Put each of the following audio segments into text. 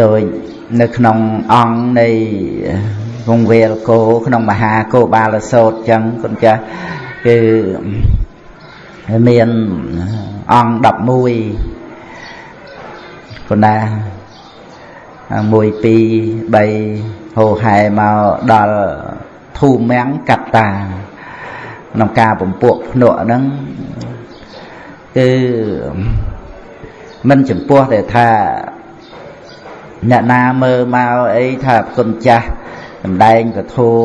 ដោយនៅក្នុងអង្គនៃវងវេលគោក្នុងមហាគោបាលសោតចឹងគុណចាស់គឺមានអង្គ11គុណណា1 2 3ហោហែមកដល់ធូមាំងកត្តាក្នុងការពំពួកភ្នក់ហ្នឹងគឺមិនចំពោះតែថា អ្នកណាមើលមកអីថាគុណចាស់សម្ដែងពធัว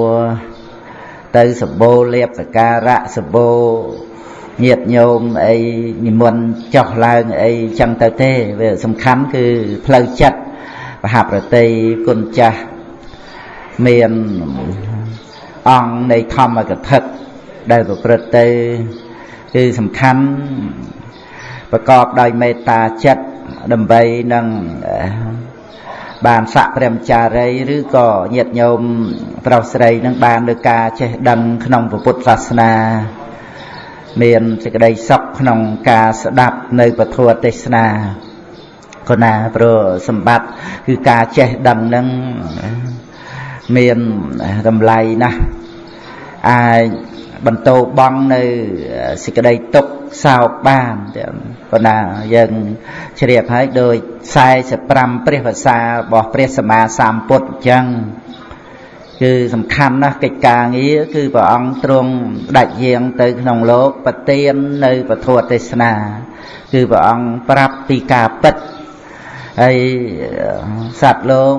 ទៅសម្បូរលៀបសការៈសម្បូរញាតញោមអីនិមន្តចុះឡើងអីចឹងទៅទេវាសំខាន់គឺផ្លូវចិត្តបហប្រតិគុណចាស់មានអង្គនៃធម្មកថាដែលប្រព្រឹត្តទៅគឺសំខាន់ប្រកបដោយមេត្តាចិត្តដើម្បីនឹង បានស័កព្រះចារីឬក៏ញាតិញោមប្រុសស្រីនឹងបានលើការចេះដឹងក្នុងពុទ្ធសាសនា មានសេចក្តីសុខក្នុងការស្ដាប់នៅពធទេសនាគណាព្រោះសម្បត្តិគឺការចេះដឹងនឹងមានតម្លៃណាស់អាចបន្តបងនៅសេចក្តីទុក្ខ សោកបានប៉ុន្តែយើងជ្រាបហើយដោយ45ព្រះភាសារបស់ព្រះសម្មាសម្ពុទ្ធអញ្ចឹងគឺសំខាន់ណាស់កិច្ចការងារគឺព្រះអង្គទ្រង់ដាច់យាងទៅក្នុងលោកប្រទាននៅពធទេសនា គឺព្រះអង្គប្រាប់ពីការពិតហើយសត្វលោក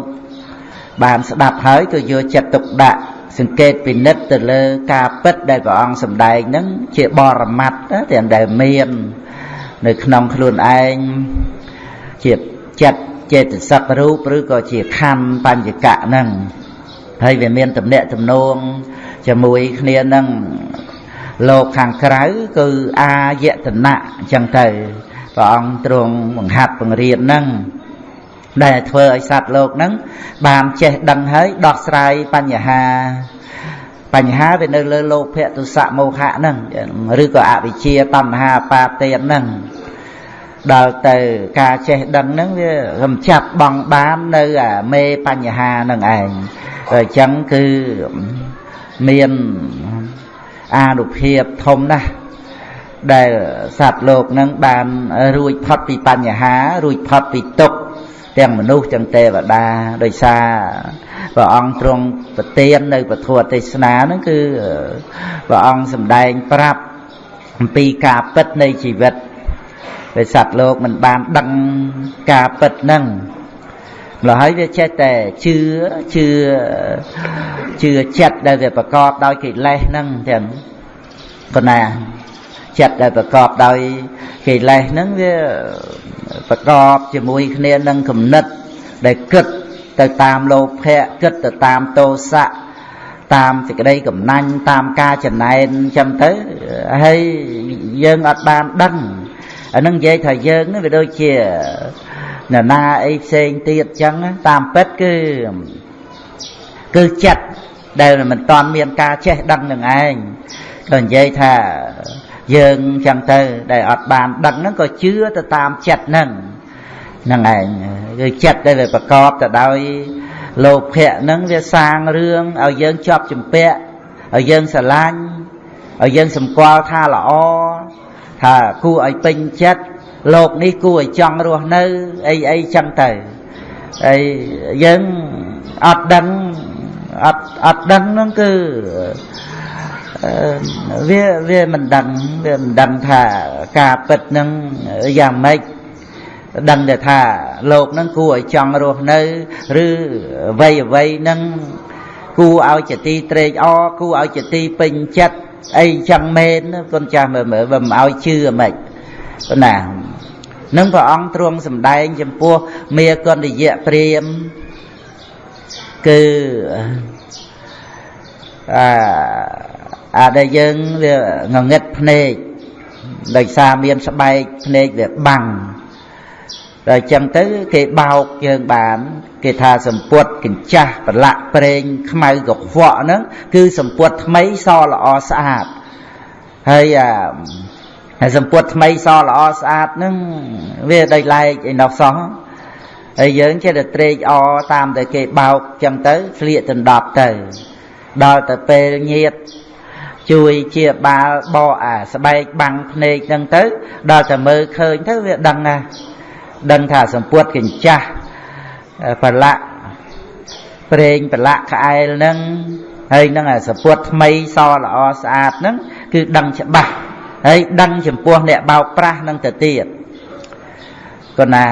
បានស្ដាប់ហើយក៏យកចិត្តទុកដាក់ សង្កេតពិនិត្យទៅលើការពិតដែលព្រះអង្គសម្ដែងហ្នឹងជាបរមត្តទាំងដែលមាននៅក្នុងខ្លួនឯងជាចិត្តចេតសិករូបឬក៏ជាខណ្ឌបញ្ញកៈហ្នឹងហើយវាមានតំណាក់ទំនងជាមួយគ្នានឹងលោកខាងក្រៅគឺអាយតនៈអញ្ចឹងទៅព្រះអង្គទ្រង់បង្ហាត់បង្រៀនហ្នឹងដែលធ្វើឲ្យសត្វលោកហ្នឹងបានចេះដឹងហើយដោះស្រាយបញ្ហា បញ្ហាវានៅលើលោភៈទុសៈមោហៈហ្នឹងឬក៏អវិជ្ជាតណ្ហាបាទេនហ្នឹងដល់ទៅការចេះដឹងហ្នឹងវារំចាប់បងបាននៅអាមេបញ្ហាហ្នឹងឯងអញ្ចឹងគឺមានអានុភាពធំណាស់ដែលសត្វលោកនឹងបានរួចផុតពីបញ្ហារួចផុតពីទុក្ខ ទាំងមនុស្សទាំងទេវតាដោយសារព្រះអង្គទ្រង់ប្រទាននៅពធទេសនាហ្នឹងគឺព្រះអង្គសម្ដែងប្រាប់អំពីការពិតនៃជីវិតដែលសត្វលោកមិនបានដឹងការពិតហ្នឹងម្ល៉េះហើយវាចេះតែជឿជឿជឿចិត្តដែលវាប្រកបដោយកិលេសហ្នឹងទាំងកណា ចិត្តដែលប្រកបដោយកិលេសហ្នឹងវាប្រកបជាមួយគ្នានឹងគំនិតដែលគិតទៅតាមលោភៈគិតទៅតាមទោសៈតាមសេចក្តីកំណាញ់តាមការចំណែនចឹងទៅហើយយើងអត់បានដឹងអានឹងនិយាយថាយើងនេះវាដូចជានរណាអីផ្សេងទៀតចឹងតាមពិតគឺគឺចិត្តដែលមិនតាន់មានការចេះដឹងនឹងឯងក៏និយាយថា យើងចឹងទៅដែលអត់បានដឹងហ្នឹងក៏ជឿទៅតាមចិត្តហ្នឹងហ្នឹងឯងគឺចិត្តដែលវាប្រកបទៅដោយលោភៈហ្នឹងវាសាងរឿងឲ្យយើងជាប់ជំពាក់ឲ្យយើងស្រឡាញ់ឲ្យយើងសម្គាល់ថាល្អថាគួរឲ្យពេញចិត្តលោកនេះគួរឲ្យចង់រស់នៅអីអីចឹងទៅហើយយើងអត់ដឹងអត់អត់ដឹងហ្នឹងគឺ វាវាមិនដឹងវាមិនដឹងថាការពិតនឹងយ៉ាងម៉េចដឹងតែថាលោកនឹងគួរឲ្យចង់រស់នៅឬអ្វីអ្វីនឹងគួរឲ្យចទីត្រេកអរគួរឲ្យចទីពេញចិត្តអីចឹងមែនគុណចាស់មើលមើលបើមិនឲ្យជឿមិនណានឹងព្រះអង្គទ្រង់សម្ដែងចំពោះមេកន្តយៈព្រាមគឺអា អាដែលយើងវាងងឹតភ្នែកដោយសារមានស្បែកភ្នែកវាបាំងដល់អញ្ចឹងទៅគេបោកយើងបាន គេថាសម្ពុតកញ្ចាស់ប្រឡាក់ប្រេងខ្មៅកខ្វក់ហ្នឹងគឺសម្ពុតថ្មីសល្អស្អាតហើយអាហើយសម្ពុតថ្មីសល្អស្អាតហ្នឹងវាដោយឡែកឯណោះសោះហើយយើងចេះតែត្រេកអរតាមតែគេបោកចឹងទៅស្លៀកដណ្ដប់ទៅដល់ទៅពេលញាត ជួយជាបាលបកអាស្បែកបាំងភ្នែកហ្នឹងទៅ ដល់តែមើលឃើញទៅវាដឹងណាដឹងថាសម្ពុតកញ្ចាស់ប្រឡាក់ប្រេងប្រឡាក់ក្អែលហ្នឹងហើយនឹងអាសពុតថ្មីសល្អស្អាតហ្នឹងគឺដឹងច្បាស់ហើយដឹងចំពោះអ្នកបោកប្រាស់នឹងទៅទៀតក៏ណា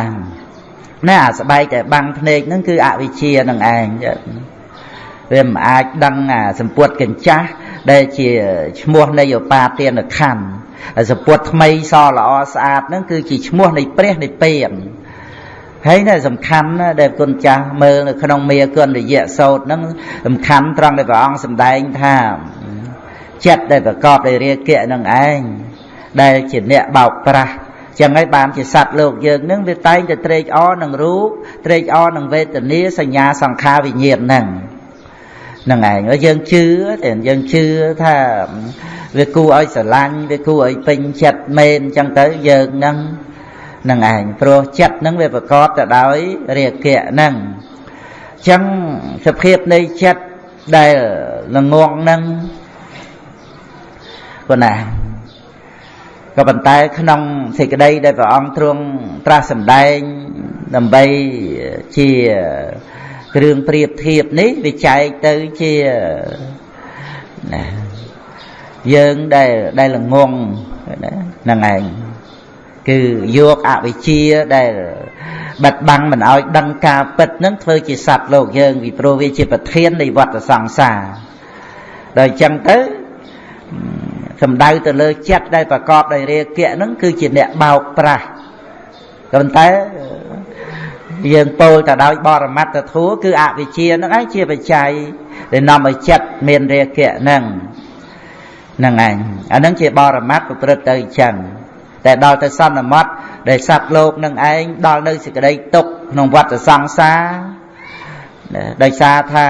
ណែអាស្បែកតែបាំងភ្នែកហ្នឹងគឺអវិជ្ជានឹងឯងវាមិនអាចដឹងអាសម្ពុតកញ្ចាស់ ដែលជាឈ្មោះនៃឧបាទានខណ្ឌសម្ពុតថ្មីសល្អស្អាតហ្នឹងគឺជាឈ្មោះនៃព្រះនៃពេនហើយនេះសំខាន់ណាដែលគុណចាស់មើលនៅក្នុងមេគុណរយៈសោតហ្នឹងសំខាន់ត្រង់ដែលព្រះអង្គសម្ដែងថាចិត្តដែលប្រកបដោយរាគៈនឹងឯងដែលជាអ្នកបោកប្រាស់ចឹងហើយបានជាសត្វលោកយើងនឹងវាតែងតែត្រេកអរនឹងរូបត្រេកអរនឹងវេទនាសញ្ញាសង្ខារវិញ្ញាណហ្នឹងហ្នឹងឯងយើងជឿតែយើងជឿថាវាគួរឲ្យស្រឡាញ់វាគួរឲ្យពេញចិត្តមែនចឹងទៅយើងហ្នឹងនឹងឯងព្រោះចិត្តនឹងវាប្រកបទៅដោយរាគៈហ្នឹងអញ្ចឹងសភាពនៃចិត្តដែលល្ងងហ្នឹងប៉ុណ្ណាក៏ប៉ុន្តែក្នុងសេចក្តីដែលព្រះអង្គទ្រង់ត្រាស់សម្ដែងដើម្បីជា គ្រឿងប្រៀបធៀបនេះវាចែកទៅជាណាយើងដែលដែលល្ងងហ្នឹងឯងគឺយកអវិជ្ជាដែលបិទបាំងមិនឲ្យដឹងការពិតនឹងធ្វើជាសត្វលោកយើងពីព្រោះវាជាប្រធាននៃវដ្តសង្សារដល់អញ្ចឹងទៅសំដៅទៅលើចិត្តដែលប្រកបដោយរាគៈនឹងគឺជាអ្នកបោកប្រាស់ប៉ុន្តែ យើងពោលទៅដោយបរមត្តធัวគឺអវិជ្ជានឹងឯងជាបច្ច័យដែលនាំឲ្យចិត្តមានរាគៈនឹងហ្នឹងឯងអានឹងជាបរមត្តប្រព្រឹត្តទៅអញ្ចឹងតែដល់ទៅសន្មត់ដែលសត្វលោកនឹងឯងដល់នៅសេចក្តីទុកក្នុងវដ្តសង្សារដោយសារថា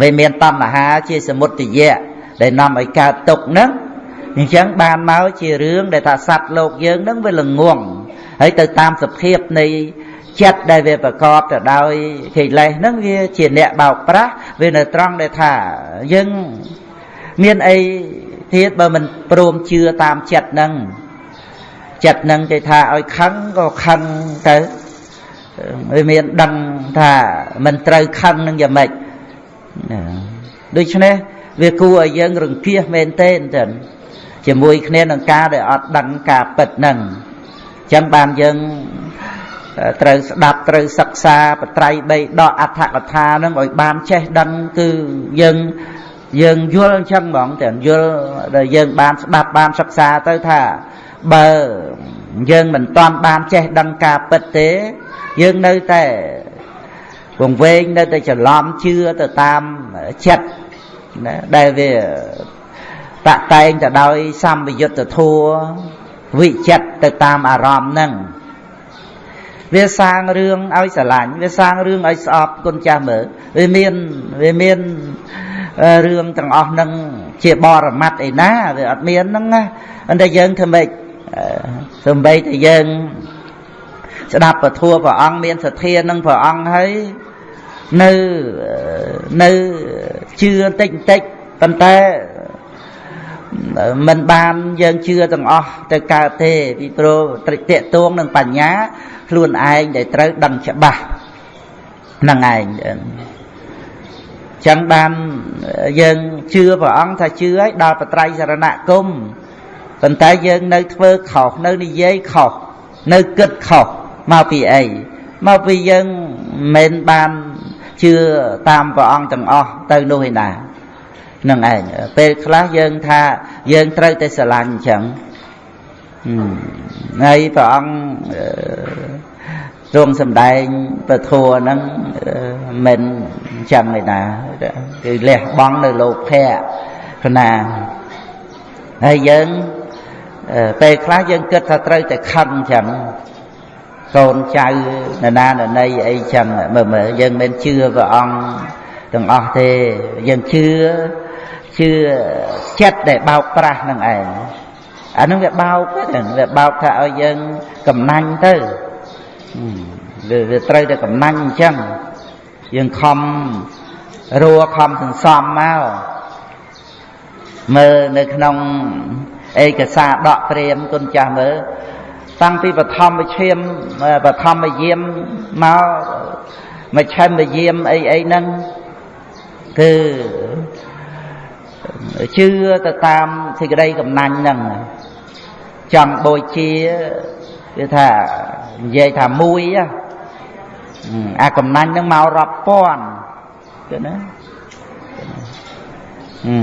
វាមានតណ្ហាជាសមុទយៈដែលនាំឲ្យកើតទុកហ្នឹងអញ្ចឹងបានមកជារឿងដែលថាសត្វលោកយើងហ្នឹងវាល្ងងហើយទៅតាមសភាពនៃ ចិត្តដែលវាប្រកបទៅដោយកិលេសហ្នឹងវាជាអ្នកបោកប្រាស់វានៅត្រង់ដែលថាយើងមានអីទៀតបើមិនព្រមជឿតាមចិត្តហ្នឹងចិត្តនឹងគេថាឲ្យខឹងក៏ខឹងទៅវាមានដឹងថាមិនត្រូវខឹងនឹងយ៉ាងម៉េចដូច្នេះវាគួរឲ្យយើងរង្គៀសមែនទេចឹងជាមួយគ្នានឹងការដែលអត់ដឹងការពិតហ្នឹងអញ្ចឹងបានយើង ត្រូវស្ដាប់ត្រូវសិក្សាបត្រៃបីដកអដ្ឋកថាហ្នឹងឲ្យបានចេះដឹងគឺយើងយើងយល់អញ្ចឹងហ្មងតែយល់ដែលយើងបានស្ដាប់បានសិក្សាទៅថាបើយើងមិនតាន់បានចេះដឹងការពិតទេយើងនៅតែវង្វេងនៅតែច្រឡំជឿទៅតាមចិត្តណាដែលវាតតែងទៅដោយសម្បយុទ្ធធัวវិចិត្រទៅតាមអារម្មណ៍ហ្នឹង វាសាងរឿងឲ្យស្រឡាញ់វាសាងរឿងឲ្យស្អប់គុណចាស់មើលវាមានវាមានរឿងទាំងអស់ហ្នឹងជាបរមត្តឯណាវាអត់មានហ្នឹងណាតែយើងធ្វើម៉េចសំបីតែយើងស្ដាប់ពធัวព្រះអង្គមានសទ្ធានឹងព្រះអង្គហើយនៅនៅជឿបន្តិចបន្តិចប៉ុន្តែ មិនបានយើងជឿទាំងអស់ទៅកើតទេពីព្រោះត្រិតតួងនឹងបញ្ញាខ្លួនឯងដែលត្រូវដឹងច្បាស់ហ្នឹងឯងចឹងបានយើងជឿព្រះអង្គថាជឿឲ្យដល់បត្រៃសរណគមប៉ុន្តែយើងនៅធ្វើខុសនៅនិយាយខុសនៅគិតខុសមកពីអីមកពីយើងមិនបានជឿតាមព្រះអង្គទាំងអស់ទៅនោះឯណា នឹងឯងពេលខ្លះយើងថាយើងត្រូវតែស្រឡាញ់អញ្ចឹងហើយព្រះអង្គទ្រង់សំដែងពធัวហ្នឹងមិនអញ្ចឹងឯណាគឺលះបង់នៅលោភៈគណាហើយយើងពេលខ្លះយើងគិតថាត្រូវតែខឹងអញ្ចឹងកូនចៅនរណានរណីអីចឹងមើលមើលយើងមិនជឿព្រះអង្គទាំងអស់ទេយើងជឿ ជឿចិត្តដែលបោកប្រាស់នឹងឯងអានឹងវាបោកហ្នឹងវាបោកថាឲ្យយើងកំណាញ់ទៅវាត្រូវតែកំណាញ់អញ្ចឹងយើងខំរួខំសន្សំមកមើលនៅក្នុងឯកសារដកព្រាមគុណចាស់មើលតាំងពីបឋមវិឈាមបឋមយាមមកមកឆែមវិយាមអីអីហ្នឹងគឺ ជឿទៅតាមសេចក្តីកំណាញ់ហ្នឹងចង់បូជាគឺថានិយាយថាមួយអាកំណាញ់ហ្នឹងមករាប់ពាន់គឺណាអឺ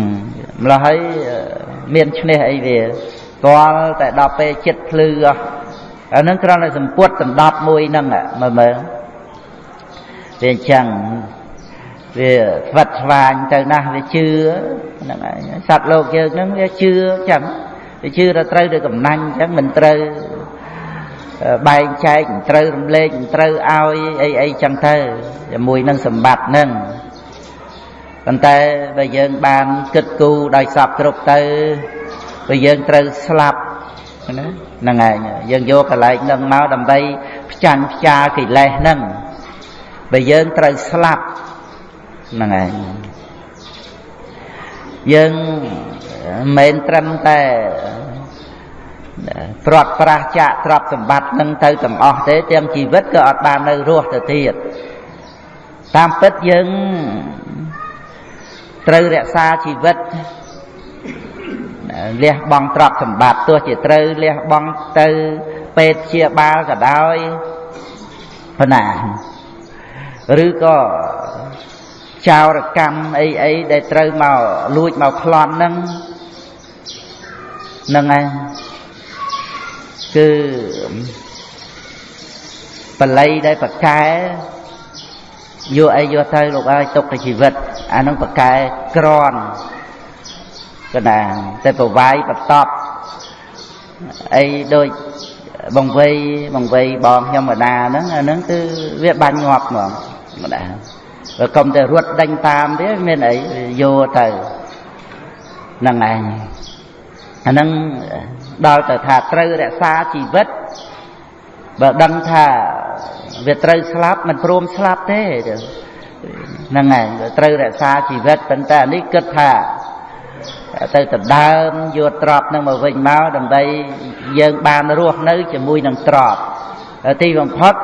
ម្ល៉េះហើយមានឈ្នះអីវាទាល់តែដល់ពេលចិត្តភ្លឺអស់អានឹងគ្រាន់តែសម្ពុតដណ្ដប់មួយហ្នឹងមើលមើលវាអញ្ចឹង វាស្វិតស្វាញទៅណាស់វាជឿហ្នឹងហើយសត្វលោកយើងហ្នឹងវាជឿអញ្ចឹងវាជឿថាត្រូវទៅកំណាញ់អញ្ចឹងមិនត្រូវបែងចែកមិនត្រូវរំលែកមិនត្រូវឲ្យអីអីចឹងទៅជាមួយនឹងសម្បត្តិហ្នឹងប៉ុន្តែបើយើងបានគិតគូរដោយសពគ្រប់ទៅបើយើងត្រូវស្លាប់ណាហ្នឹងឯងយើងយកកលែងហ្នឹងមកដើម្បីផ្ចាញ់ផ្ចាកិលេសហ្នឹងបើយើងត្រូវស្លាប់ ហ្នឹងឯងយើងមិនត្រឹមតែព្រាត់ប្រាសចាកទ្រព្យសម្បត្តិនឹងទៅទាំងអស់ទេទាំងជីវិតក៏អត់បាននៅរស់ទៅទៀតតាមពិតយើងត្រូវរក្សាជីវិតលះបង់ទ្រព្យសម្បត្តិទោះជាត្រូវលះបង់ទៅពេទ្យជាបាលក៏ដោយប៉ុណ្ណាឬក៏ ចោរកម្មអីអីដែលត្រូវមកលួចមកប្លន់ហ្នឹងហ្នឹងឯងគឺបល័យដែលប្រកែយកអីយកទៅលោកអើយទុកទៅជីវិតអានឹងប្រកែក្រន់កណាតែប្រវាយបតប់អីដូចបងវ័យបងវ័យបងខ្ញុំម្ដាហ្នឹងអាហ្នឹងគឺវាបាញ់ងាប់ហ្មងម្ដា បើកុំតែរត់ដេញតាមទេមានអីយកទៅហ្នឹងឯងអាហ្នឹងដល់ទៅថាត្រូវរក្សាជីវិតបើដឹងថាវាត្រូវស្លាប់មិនព្រមស្លាប់ទេហ្នឹងហើយត្រូវរក្សាជីវិតប៉ុន្តែនេះគិតថាទៅដណ្ដើមយកទ្របនឹងមកវិញមកដើម្បីយើងបានរស់នៅជាមួយនឹងទ្របទីបំផុត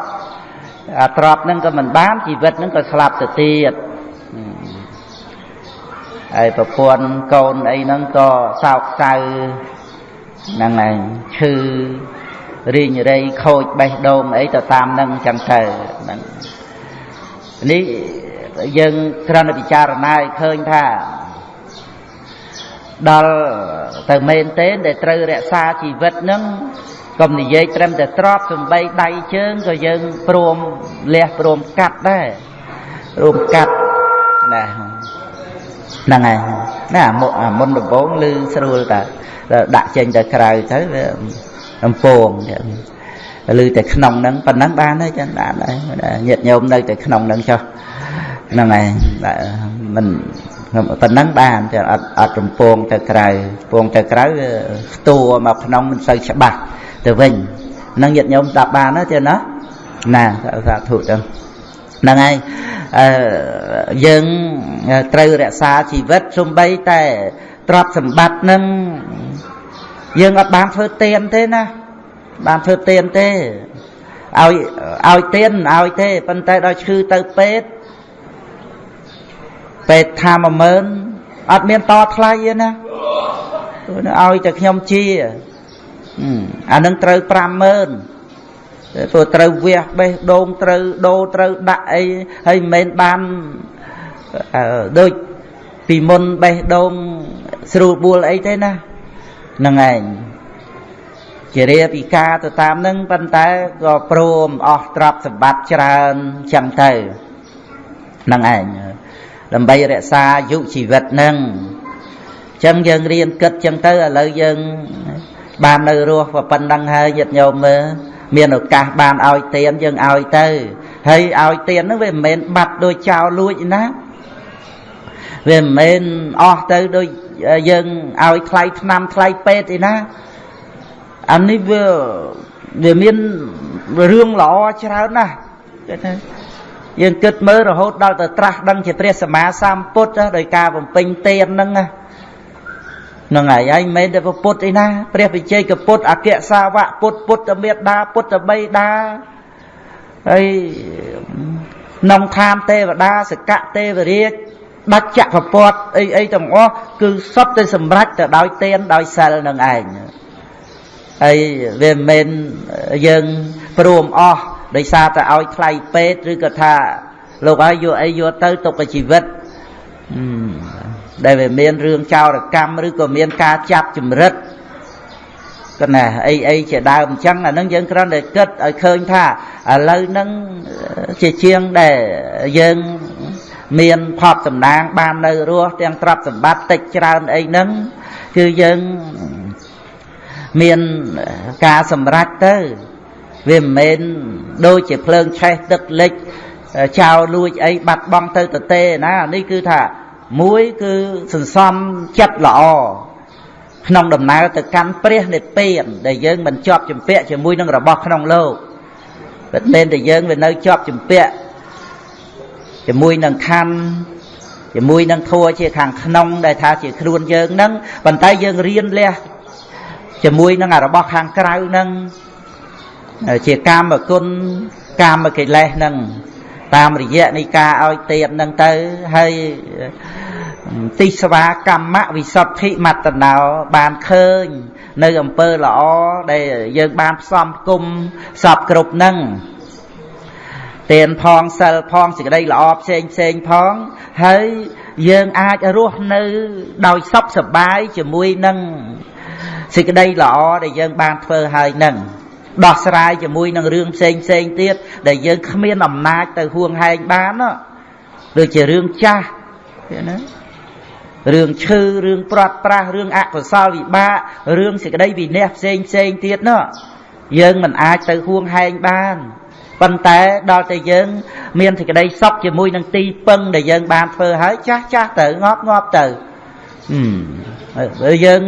អាទ្របនឹងក៏មិនបានជីវិតនឹងក៏ស្លាប់ទៅទៀតហើយប្រពន្ធកូនអីហ្នឹងក៏សោកសៅហ្នឹងឯងឈឺរីងរៃខូចបេះដូងអីទៅតាមនឹងចឹងទៅហ្នឹងនេះយើងគ្រាន់តែពិចារណាឲ្យឃើញថាដល់ទៅមែនទេដែលត្រូវរក្សាជីវិតនឹង កុំនិយាយត្រឹមតែទ្របសំបីដៃជើងក៏យើងព្រមលះព្រមកាត់ដែរព្រមកាត់ណាហ្នឹងហើយណាអាមុនដំបងឮស្រួលតាដាក់ចេញទៅក្រៅទៅវាអំពងឮតែក្នុងហ្នឹងប៉ុណ្ណឹងបានហើយចឹងបានហើយញាតញោមនៅតែក្នុងហ្នឹងចុះហ្នឹងហើយមិនប៉ុណ្ណឹងបានតែអត់អត់រំពងទៅក្រៅពងទៅក្រៅផ្ទួមកក្នុងមិនសូវច្បាស់ ទៅវិញហ្នឹងញាតញោមស្ដាប់បានទេណាណាសាធុទៅហ្នឹងហើយអឺយើងត្រូវរក្សាជីវិតសំបីតែទ្រព្យសម្បត្តិនឹងយើងអត់បានធ្វើទៀនទេណាបានធ្វើទៀនទេឲ្យឲ្យទៀនឲ្យទេប៉ុន្តែដល់ឈឺទៅពេទ្យពេទ្យថា10000អត់មានតថ្លៃទេណាឲ្យតែខ្ញុំជា អានឹងត្រូវ50000ព្រោះត្រូវវះបេះដូងត្រូវដូរត្រូវដាក់អីហើយមិនមែនបានដូចពីមុនបេះដូងស្រួលបួលអីទេណាហ្នឹងឯងជារាពិការទៅតាមនឹងប៉ុន្តែក៏ព្រមអស់ទ្រព្យសម្បត្តិច្រើនចឹងទៅហ្នឹងឯងដើម្បីរក្សាអាយុជីវិតនឹងចឹងយើងរៀនគិតចឹងទៅឥឡូវយើង បាននៅរស់ប៉ុណ្ណឹងហើយញាតិញោមមើលមានឱកាសបានឲ្យទៀនយើងឲ្យទៅហើយឲ្យទៀនហ្នឹងវាមិនមែនបាត់ដូចចោលលួចណាវាមិនមែនអស់ទៅដូចយើងឲ្យថ្លៃថ្នាំថ្លៃពេទ្យឯណាអានេះវាវាមានរឿងល្អច្រើនណាស់គេថាយើងគិតមើលរហូតដល់ទៅត្រាស់ដឹងជាព្រះសម្មាសម្ពុទ្ធដោយការបំពេញទានហ្នឹងហ្នឹងហើយហើយមិនមែនតែពុទ្ធអីណា ព្រះវិជ័យកពុទ្ធអគ្គសាវកពុទ្ធពុទ្ធមេដាពុទ្ធបិតាហើយក្នុងឋានទេវតាសកៈទេវរាជដាច់ចក្រពតអីអីទាំងអស់គឺសុទ្ធតែសម្រេចទៅដោយទានដោយសិលនឹងឯងហើយវាមិនមែនយើងព្រមអស់ដោយសារតែឲ្យថ្លៃពេទ្យឬក៏ថាលោកឲ្យយកអីយកទៅទុកជីវិត ដែលវាមានរឿងចោរកម្មឬក៏មានការចាប់ចម្រិតកណាអីអីជាដើមអញ្ចឹងអានឹងយើងគ្រាន់តែគិតឲ្យឃើញថាឥឡូវហ្នឹងជាជាងដែលយើងមានផប់តំណាងបាននៅរស់ទាំងទ្រព្យសម្បត្តិតិចច្រើនអីហ្នឹងគឺយើងមានការសម្រេចទៅវាមិនមែនដូចជាភ្លើងឆេះទឹកលិចចោលលួចអីបាត់បង់ទៅទៅទេណានេះគឺថា មួយគឺសន្សំចិត្តល្អក្នុងដំណើរទៅកាន់ព្រះនិព្វានដែលយើងមិនជាប់ជំពាក់ជាមួយនឹងរបស់ក្នុងលោកតែតែតែយើងវានៅជាប់ជំពាក់ជាមួយនឹងខណ្ឌជាមួយនឹងធัวជាខាងក្នុងដែលថាជាខ្លួនយើងហ្នឹងប៉ុន្តែយើងរៀនលះជាមួយនឹងរបស់ខាងក្រៅហ្នឹងជាកាមគុណកាមកិលេសហ្នឹង តាមរយៈនៃការឲ្យទៀបហ្នឹងទៅហើយទិស្វាកម្មវិសុទ្ធិមតណោបានឃើញ នៅអំពើល្អដែលយើងបានផ្សំគុំសពគ្រប់ហ្នឹងទានផងសិលផងសេចក្តីល្អផ្សេងផ្សេងផង ហើយយើងអាចរស់នៅ ដោយសុខសប្បាយជាមួយនឹងសេចក្តីល្អដែលយើងបានធ្វើហើយនឹង ដោះស្រាយជាមួយនឹងរឿងផ្សេងផ្សេងទៀតដែលយើងគ្មានអំណាចទៅហួងហែងបានដូចជារឿងចាស់ណារឿងឈឺរឿងព្រាត់ប្រាសរឿងអកុសលវិបាករឿងសេចក្តីវិន័យផ្សេងផ្សេងទៀតនោះយើងមិនអាចទៅហួងហែងបានប៉ុន្តែដល់តែយើង មានសេចក្តីសុខជាមួយនឹងទីពឹងដែលយើងបានធ្វើហើយចាស់ចាស់ទៅងាប់ងាប់ទៅយើង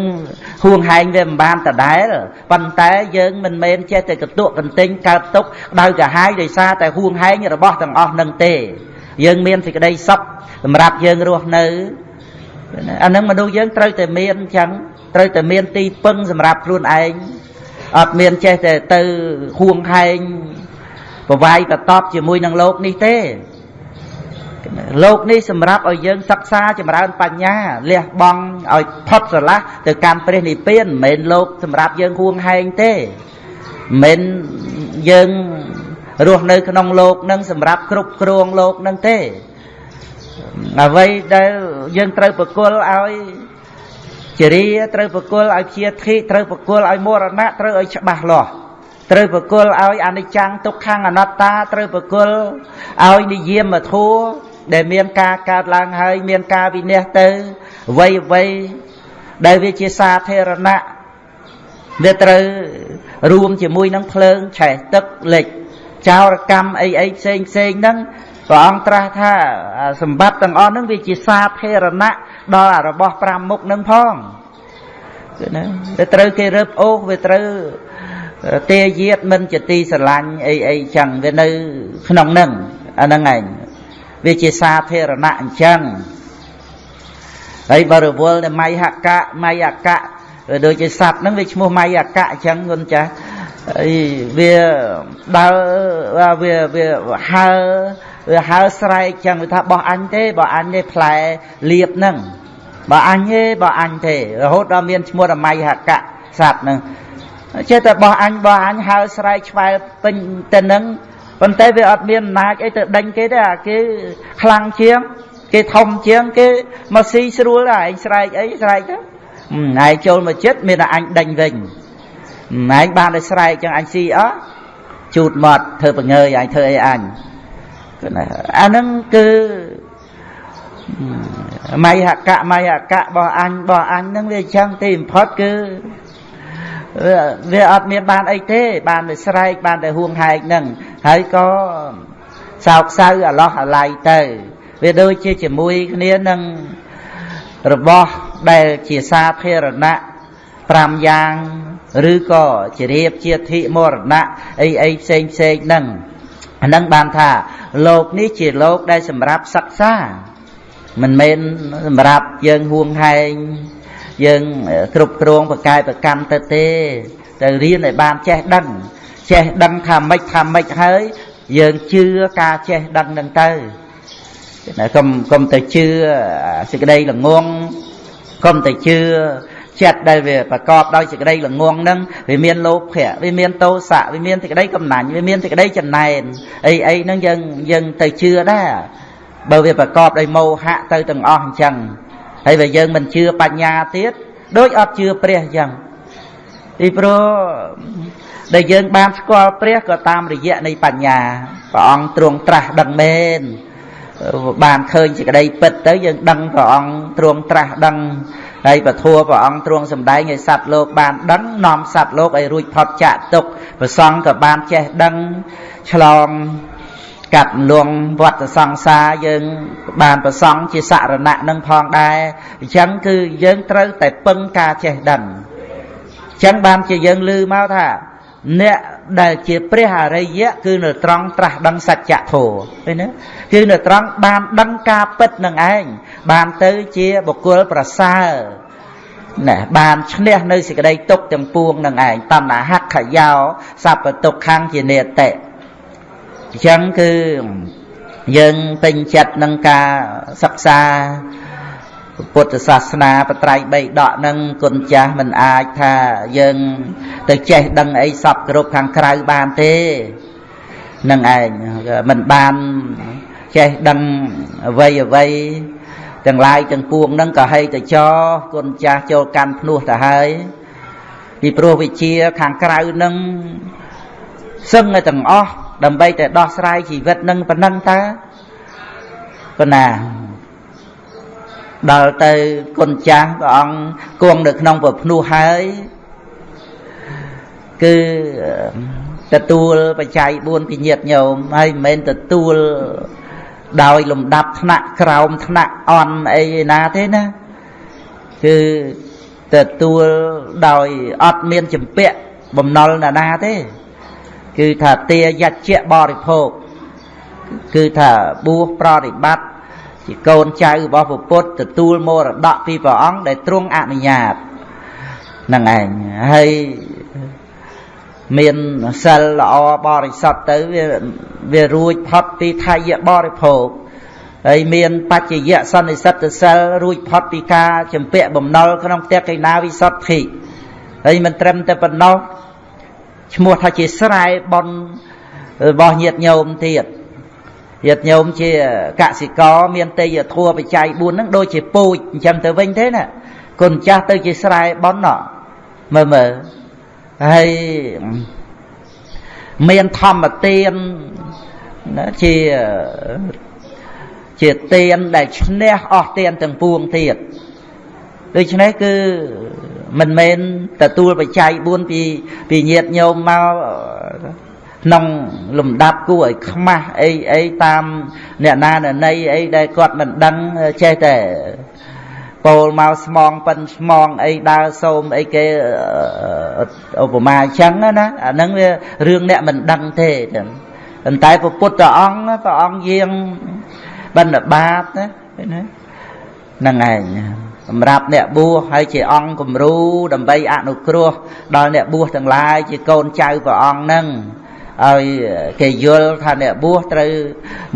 ហួងហែងវាមិនបានដដែលប៉ុន្តែយើងមិនមែនចេះតែកតុកកន្ទិញកើតទុកដោយកាហាយដោយសារតែហួងហែងរបស់ទាំងអស់នឹងទេ យើងមានសេចក្តីសុខសម្រាប់យើងរស់នៅអានឹងមនុស្សយើងត្រូវតែមានអញ្ចឹងត្រូវតែមានទីពឹងសម្រាប់ខ្លួនឯងអត់មានចេះតែទៅហួងហែងប្រវាយកតបជាមួយនឹងលោកនេះទេ លោកនេះសម្រាប់ឲ្យយើងសិក្សាចម្រើនបញ្ញាលះបង់ឲ្យផុតស្រឡះទៅកាន់ព្រះនិព្វានមិនមែនលោកសម្រាប់យើងហួងហែងទេមិនយើងរស់នៅក្នុងលោកនឹងសម្រាប់គ្រប់គ្រងលោកនឹងទេអ្វីដែលយើងត្រូវប្រគល់ឲ្យជារាត្រូវប្រគល់ឲ្យជាធិត្រូវប្រគល់ឲ្យមរណៈត្រូវឲ្យច្បាស់លាស់ត្រូវប្រគល់ឲ្យអនិច្ចំទុក្ខំអនត្តាត្រូវប្រគល់ឲ្យនិយាមធัว ដែលមានការកើតឡើងហើយមានការវិនិច្ឆ័យទៅអ្វីអ្វីដែលវាជាសាធារណៈវាត្រូវរួមជាមួយនឹងភ្លើងឆេះទឹកលិចចោរកម្មអីអីផ្សេងផ្សេងហ្នឹងព្រះអង្គត្រាស់ថាសម្បត្តិទាំងអស់ហ្នឹងវាជាសាធារណៈដល់របស់5មុខហ្នឹងផងគឺណាវាត្រូវគេរើបអូសវាត្រូវទេយាតមិនជាទីស្រឡាញ់អីអីចឹងវានៅក្នុងហ្នឹងអាហ្នឹងឯង វាជាសាធារណៈអញ្ចឹងហើយបើរវល់តែមៃហកៈមៃអកៈដូចជាសัตว์ហ្នឹងវាឈ្មោះមៃអកៈអញ្ចឹងគុណចាស់ហើយវាដើរវាវាហើវាហើស្រែកចឹងវាថាបោះអញទេបោះអញទេផ្លែលៀបហ្នឹងបើអញទេបើអញទេរហូតដល់មានឈ្មោះរមៃហកៈសត្វហ្នឹងចេះតែបោះអញបោះអញហើស្រែកឆ្វែលពេញទៅហ្នឹង ប៉ុន្តែវាអត់មានអំណាចអីទៅដេញគេទេអាគេខ្លាំងជាង គេធំជាងគេមកស៊ីស្រួលដែរឯងស្រែកអីស្រែកទៅឯងចូលមកចិត្តមានតែអញដេញវិញឯងបានតែស្រែកចឹងអញស៊ីអស់ជូតមាត់ធ្វើបង្ងើយអញធ្វើអីអញអាហ្នឹងគឺមៃហកៈមៃហកៈរបស់អញរបស់អញហ្នឹងវាចឹងទីបំផុតគឺ វាអត់មានបានអីទេ បានតែស្រែកបានតែហួងហែកហ្នឹងហើយក៏សោកសៅអាឡោះអាឡៃទៅ វាដូចជាជាមួយគ្នានឹងរបស់ដែលជាសាធារណៈ5យ៉ាងឬក៏ជារៀបជាធិមរណៈអីអីផ្សេងផ្សេងហ្នឹងអានឹងបានថាលោកនេះជាលោកដែលសម្រាប់សិក្សាមិនមែនសម្រាប់យើងហួងហែង យើងគ្រប់គ្រងបកាយប្រកម្មទៅទេទៅរៀនឲ្យបានចេះដឹងចេះដឹងថាម៉េចថាម៉េចហើយយើងជឿការចេះដឹងនឹងទៅណាកុំកុំទៅជឿសេចក្តីល្ងងកុំទៅជឿចិត្តដែលវាប្រកបដោយសេចក្តីល្ងងហ្នឹងវាមានលោភៈវាមានទោសៈវាមានសេចក្តីកំណាញ់វាមានសេចក្តីចំណែនអីអីហ្នឹងយើងយើងទៅជឿដែរបើវាប្រកបដោយមោហៈទៅទាំងអស់អញ្ចឹង ហើយបើយើងមិនជឿបញ្ញាទៀតដូចអត់ជឿព្រះអញ្ចឹងពីព្រោះដែលយើងបានស្គាល់ព្រះក៏តាមរយៈនៃបញ្ញាព្រះអង្គទ្រង់ត្រាស់ដឹងមែនបានឃើញសេចក្តីពិតទៅយើងដឹងព្រះអង្គទ្រង់ត្រាស់ដឹងហើយពធัวព្រះអង្គទ្រង់សម្ដែងឲ្យសត្វលោកបានដឹងនាំសត្វលោកឲ្យរួចផុតចាកទុកប្រសង់ក៏បានចេះដឹងឆ្លង កាត់លងវត្តសង្សារយើងបានប្រសង់ជាសរណៈនឹងផងដែរអញ្ចឹងគឺយើងត្រូវតែពឹងការចេះដឹងអញ្ចឹងបានជាយើងឮមកថា អ្នកដែលជាព្រះអរិយៈគឺនៅត្រង់ត្រាស់ដឹងសច្ចធម៌ឃើញទេគឺនៅត្រង់បានដឹងការពិតនឹងឯងបានទៅជាបុគ្គលប្រសើរណែបានឈ្នះនៅសេចក្តីទុកទាំងពួងនឹងឯងតណ្ហខយោសัพពទុក្ខំជានេតិ អញ្ចឹងគឺយើងពេញចិត្តនឹងការសិក្សាពុទ្ធសាសនាបត្រៃបីដកនឹងគុណចាស់មិនអាចថាយើងទៅចេះដឹងអីសពគ្រប់ខាងក្រៅបានទេនឹងឯងមិនបានចេះដឹងអ្វីអ្វីទាំងឡាយទាំងពួងនឹងក៏ហីទៅចគុណចាស់ចូលកាន់ភ្នោះទៅហើយពីព្រោះវិជាខាងក្រៅនឹងសឹងតែទាំងអស់ ដើម្បីតែដោះស្រាយជីវិតនឹងប៉ុណ្ណឹងតើប៉ុណ្ណាដល់ទៅគុណចាស់ព្រះអង្គគង់នៅក្នុងប្រភ្នោះហើយគឺទទួលបច្ច័យ4ពីញាតញោមហើយមិនមែនទទួលដោយលំដាប់ថ្នាក់ក្រោមថ្នាក់អន់អីណាទេណាគឺទទួលដោយអត់មានចម្ពាក់បំណុលណាណាទេ គឺថាទាយច្ចៈបរិភោគគឺថាបួសប្រតិបត្តិជាកូនចៅរបស់ព្រះពុទ្ធទទួលមរតកពីព្រះអង្គដែលទ្រង់អនុញ្ញាតហ្នឹងឯងហើយមានសិលល្អបរិសុទ្ធទៅវាវារួចផុតពីថយបរិភោគហើយមានបច្ចយៈសន្និសិទ្ធសិលរួចផុតពីការចម្ពាក់បំណុលក្នុងផ្ទះកេណាវិសុទ្ធិហើយមិនត្រឹមតែប៉ុណ្ណោះ ឈ្មោះថាជាស្រែបនរបស់ញាតញោមទៀតញាតញោមជាកសិករមានទេយធัวបច្ច័យ4ហ្នឹងដូចជាពូជអញ្ចឹងទៅវិញទេណាគុណចាស់ទៅជាស្រែបនណមើលមើលហើយមានធម្មទានណាជាជាទានដែលឈ្នះអស់ទានទាំងពួងទៀតដូច្នេះគឺ មិនមែនទទួលបច្ច័យ4ពីពីញាតញោមមកក្នុងលំដាប់គួរឲ្យខ្មាស់អីអីតាមអ្នកណាណណីអីដែលគាត់មិនដឹងចេះតែពោលមកស្មងប៉ិនស្មងអីដើរសូមអីគេឧបមាអញ្ចឹងណាអាហ្នឹងវារឿងអ្នកមិនដឹងទេចឹងប៉ុន្តែព្រះពុទ្ធអង្គព្រះអង្គយាងបណ្ឌបាតណាហ្នឹងឯង សម្រាប់អ្នកបួសហើយជាអង្គគំរូដើម្បីអនុគ្រោះដល់អ្នកបួសទាំងឡាយជាកូនចៅព្រះអង្គហ្នឹងឲ្យគេយល់ថាអ្នកបួសត្រូវ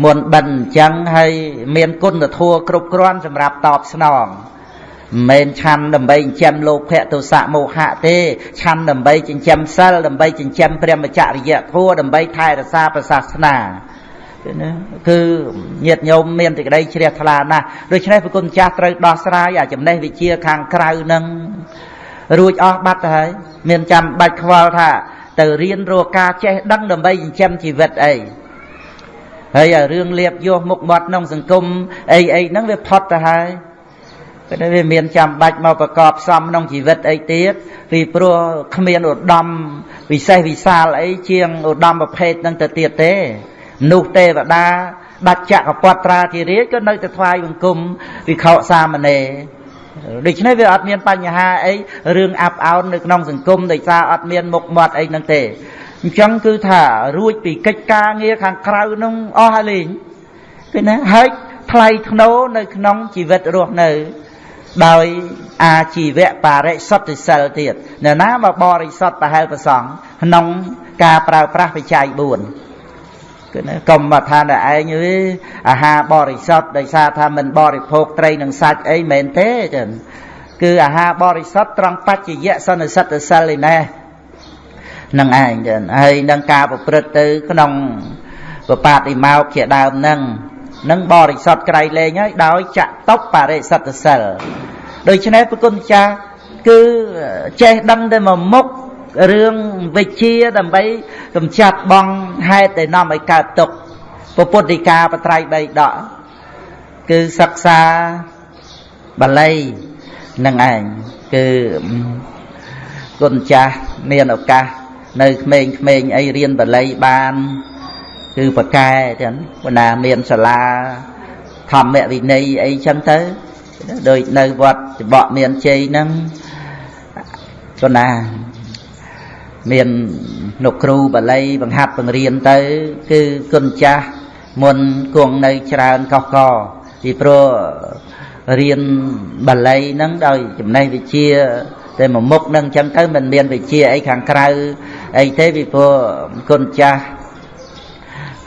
មុនបិណ្ឌអញ្ចឹងហើយមានគុណធម៌គ្រប់គ្រាន់សម្រាប់តបស្នងមិនមែនឆាន់ដើម្បីចិញ្ចឹមលោភៈទោសៈមោហៈទេឆាន់ដើម្បីចិញ្ចឹមសិលដើម្បីចិញ្ចឹមព្រះមច្ចរិយធម៌ដើម្បីថែរក្សាព្រះសាសនា ណាគឺញាតញោមមានសេចក្តីជ្រះថ្លាណាស់ដូច្នេះព្រះគុណចាស់ត្រូវដោះស្រាយអាចំណេះវិជាខាងក្រៅនឹងរួចអស់បាត់ទៅហើយមានចាំបាច់ខ្វល់ថា ទៅរៀនរកការចេះដឹងដើម្បីចិញ្ចឹមជីវិតអីហើយរឿងលៀបយោមុខមាត់ក្នុងសង្គមអីអីហ្នឹងវាផុតទៅហើយតែវាមានចាំបាច់មកប្រកបផ្សំក្នុងជីវិតអីទៀតពីព្រោះគ្មានឧត្តមវិសេសវិសាលអីជាងឧត្តមប្រភេទហ្នឹងទៅទៀតទេ នោះទេវតាដាច់ចក្រពត្រាធិរាជក៏នៅតែថ្វាយបង្គំវិខោសាមណេរដូច្នេះវាអត់មានបញ្ហាអីរឿងអាប់អោននៅក្នុងសង្គមដោយសារអត់មានមុខមាត់អីហ្នឹងទេអញ្ចឹងគឺថារួចពីកិច្ចការងារខាងក្រៅនោះអស់ហើយលេងគឺណាហើយថ្លៃធ្នូនៅក្នុងជីវិតរស់នៅដោយអាជីវៈបរិសុទ្ធិសិលទៀតនរណាមកបរិសុទ្ធប្រហែលប្រសងក្នុងការប្រើប្រាស់បច្ច័យ4 គឺណាកុំមកថាតែឯងអើយអាហារបរិសុទ្ធដោយសារថាមិនបរិភោគត្រីនិងសាច់អីមែនទេចឹងគឺអាហារបរិសុទ្ធត្រង់បច្ចយៈសន្និសិទ្ធសិលឯណេះនឹងឯងចឹងហើយនឹងការប្រព្រឹត្តទៅក្នុងបបាតិមោកជាដើមនឹងនឹងបរិសុទ្ធក្រៃលែងហើយដោយចតុបរិសុទ្ធសិលដូច្នេះប្រគុណចាស់គឺចេះដឹងតែមកមុខ រឿងវិជាដើម្បីកម្ចាត់បងហេតុដែលនាំឲ្យកើតទុក្ខពុទ្ធិកាបត្រៃបីដកគឺសិក្សាបាលីនឹងឯងគឺគុណចាស់មានឱកាសនៅក្មេងៗអីរៀនបាលីបាន គឺបកែចឹងបណ្ណាមានសាលាធម្មវិន័យអីចឹងទៅដូចនៅវត្តចបកមានជ័យហ្នឹងប៉ុណ្ណា មានលោកគ្រូបាលីបង្ហាត់បង្រៀនទៅ គឺគុណចាស់មុនគង់នៅច្រើនកោះកពីព្រោះរៀនបាលីហ្នឹងដោយចំណេះវិជ្ជាតែមួយមុខហ្នឹងអញ្ចឹងទៅមិនមានវិជ្ជាអីខាងក្រៅអីទេពីព្រោះគុណចាស់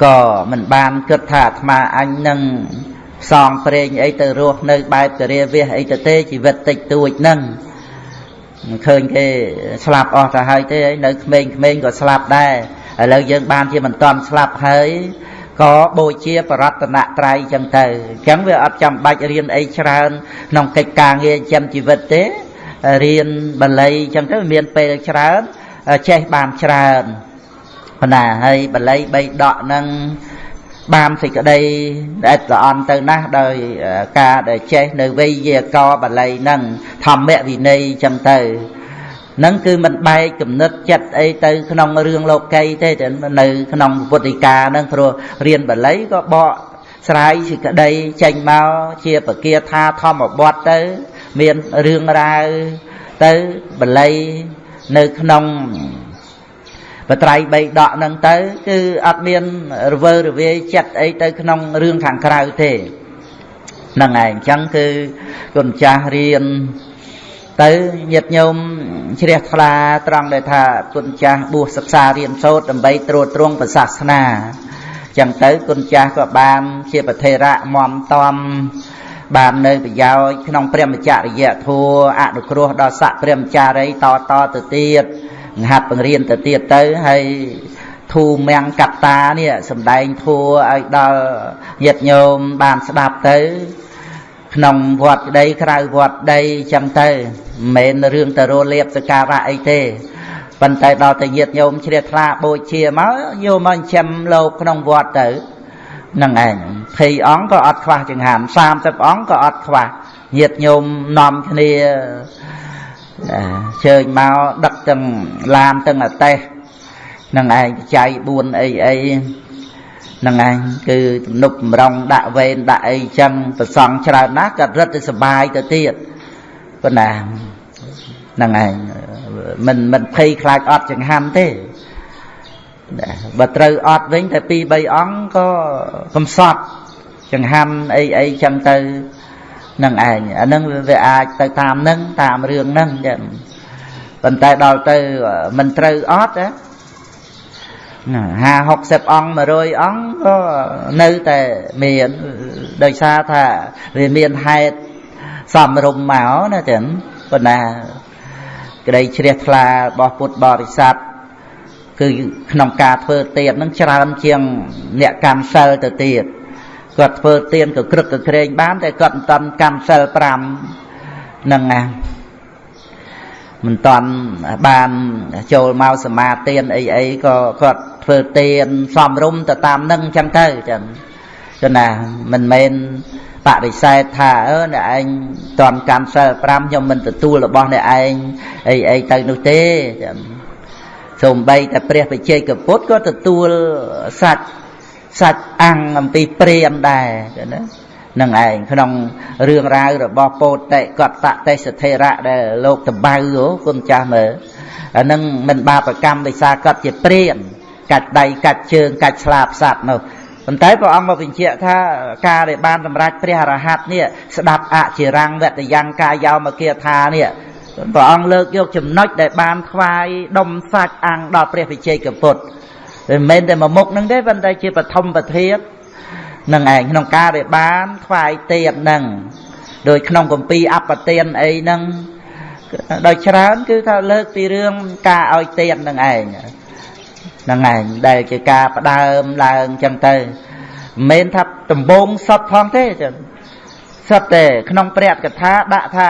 ក៏មិនបានគិតថាអាត្មាអញនឹងផ្សងព្រេងអីទៅរស់នៅបែបករាវះអីទៅទេជីវិតតិចតួចហ្នឹង ឃើញគេស្លាប់អស់ទៅហើយទេនៅក្មេងៗក៏ស្លាប់ដែរឥឡូវយើងបានជាមិនតាន់ស្លាប់ហើយក៏បូជាបរតនត្រ័យចឹងទៅអញ្ចឹងវាអត់ចាំបាច់រៀនអីច្រើនក្នុងកិច្ចការងារចិញ្ចឹមជីវិតទេរៀនបាលីចឹងទៅមានពេលច្រើនចេះបានច្រើនប៉ុណ្ណាហើយបាលីបីដកនឹង បានសេចក្តីដែលល្អន់ទៅណាស់ដោយការដែលចេះនៅវេយាករបាលីនឹងធម្មវិន័យចឹងទៅនឹងគឺមិនបែកគំនិតចិត្តអីទៅក្នុងរឿងលោកីទេតែនៅក្នុងពុទ្ធិកានឹងព្រោះរៀនបាលីក៏បកស្រាយសេចក្តីចេញមកជាបគាថាធម្មបទទៅ មានរឿងរ៉ាវទៅបាលីនៅក្នុង បត្រៃបីដកហ្នឹងទៅ គឺអត់មានរវើរវាយចិត្តអីទៅក្នុងរឿងខាងក្រៅទេហ្នឹងឯងអញ្ចឹងគឺគុណចាស់រៀនទៅញាតិញោមជ្រះថ្លាត្រង់ដែលថាគុណចាស់បួសសិក្សារៀនសូត្រដើម្បីត្រួតត្រងព្រះសាសនាចឹងទៅគុណចាស់ក៏បានជាប្រធេរៈមមតំបាននៅប្រយោជន៍ក្នុងព្រះមច្ចរិយធัวអនុគ្រោះដល់ស័កព្រះមចារីតតទៅទៀត ហាត់បង្រៀនទៅទៀតទៅហើយធូមៀងកត្តានេះសំដែងធัวឲ្យដល់ញាតិញោមបានស្ដាប់ទៅ ក្នុងវត្តក្តីក្រៅវត្តក្តីចឹងទៅមិនមែនរឿងទៅរលៀបសការៈអីទេប៉ុន្តែដល់តែញាតិញោមជ្រះថ្លាបូជាមកយកមកចិញ្ចឹមលោកក្នុងវត្តទៅនឹងឯង20អង្គក៏អត់ខ្វះចង្ហាន់30អង្គក៏អត់ខ្វះញាតិញោមនាំគ្នា ជើញមកដឹកទាំងឡានទាំងអតេះនឹងឯងបច្ច័យ4អីអីនឹងឯងគឺទំនប់បំរុងដាក់វេនដាក់អីចឹងប្រសង់ច្រើនណាស់ក៏រត់ទៅសុបាយទៅទៀតប៉ុណ្ណានឹងឯងមិនមិនភ័យខ្លាចអត់ចង្ហាន់ទេបើត្រូវអត់វិញតែ2 3អង្គក៏កំសត់ចង្ហាន់អីអីចឹងទៅ នឹងឯងអានឹងវាអាចទៅតាមនឹងតាមរឿងហ្នឹងចឹងប៉ុន្តែដល់ទៅមិនត្រូវអត់ណា50 60អង្គ100អង្គក៏នៅតែមានដោយសារថាវាមានហេតុសំរុំមកណាចឹងប៉ុន្តែក្តីជ្រះថ្លារបស់ពុទ្ធបរិស័ទគឺក្នុងការធ្វើទៀននឹងច្រើនជាងអ្នកកម្មសិលទៅទៀត គាត់ធ្វើទៀនក៏ក្រឹកក៏ក្រែងបាន តែគាត់មិនតាន់កម្មសិល5ហ្នឹងណាមិនតាន់បានចូលមកសមាទានអីអីក៏គាត់ធ្វើទានសំរុំទៅតាមនឹងអញ្ចឹងទៅចឹងចឹងណាមិនមែនបដិសេធថាអឺអ្នកឯងតន់កម្មសិល5ខ្ញុំមិនទទួលរបស់អ្នកឯងអីអីទៅនោះទេចឹងសូម្បីតែព្រះបច្ចេកពុទ្ធក៏ទទួលសាច់ សាច់អាំងអំពីព្រាមដែរចឹងណានឹងឯងក្នុងរឿងរ៉ាវរបស់ពោតិកតៈទេសធេរៈដែលលោកតបៅគុណចាស់មើលអានឹងមិនបាបកម្មដោយសារគាត់ជាព្រានកាច់ដៃកាច់ជើងកាច់ស្លាបសัตว์នោះប៉ុន្តែព្រះអង្គមកបញ្ជាក់ថាការដែលបានសម្រេចព្រះអរហន្តនេះស្ដាប់អចិរាំងវតយ៉ាងកាយោមគាថានេះព្រះអង្គលើកយកចំណុចដែលបានថ្វាយដុំសាច់អាំងដល់ព្រះវិជ័យកពុទ្ធ មិនមែនតែមួយមុខនឹងទេប៉ុន្តែជាបឋមប្រធាននឹងឯងក្នុងការដែលបានថ្វាយទៀននឹងដោយក្នុងគម្ពីរអបទានអីហ្នឹងដោយច្រើនគឺថាលើកពីរឿងការឲ្យទៀននឹងឯងហ្នឹងឯងដែលជាការផ្ដើមឡើងចឹងទៅមិនមែនថាដំបងសុតផងទេចឹងសុតទេក្នុងព្រះកថាដាក់ថា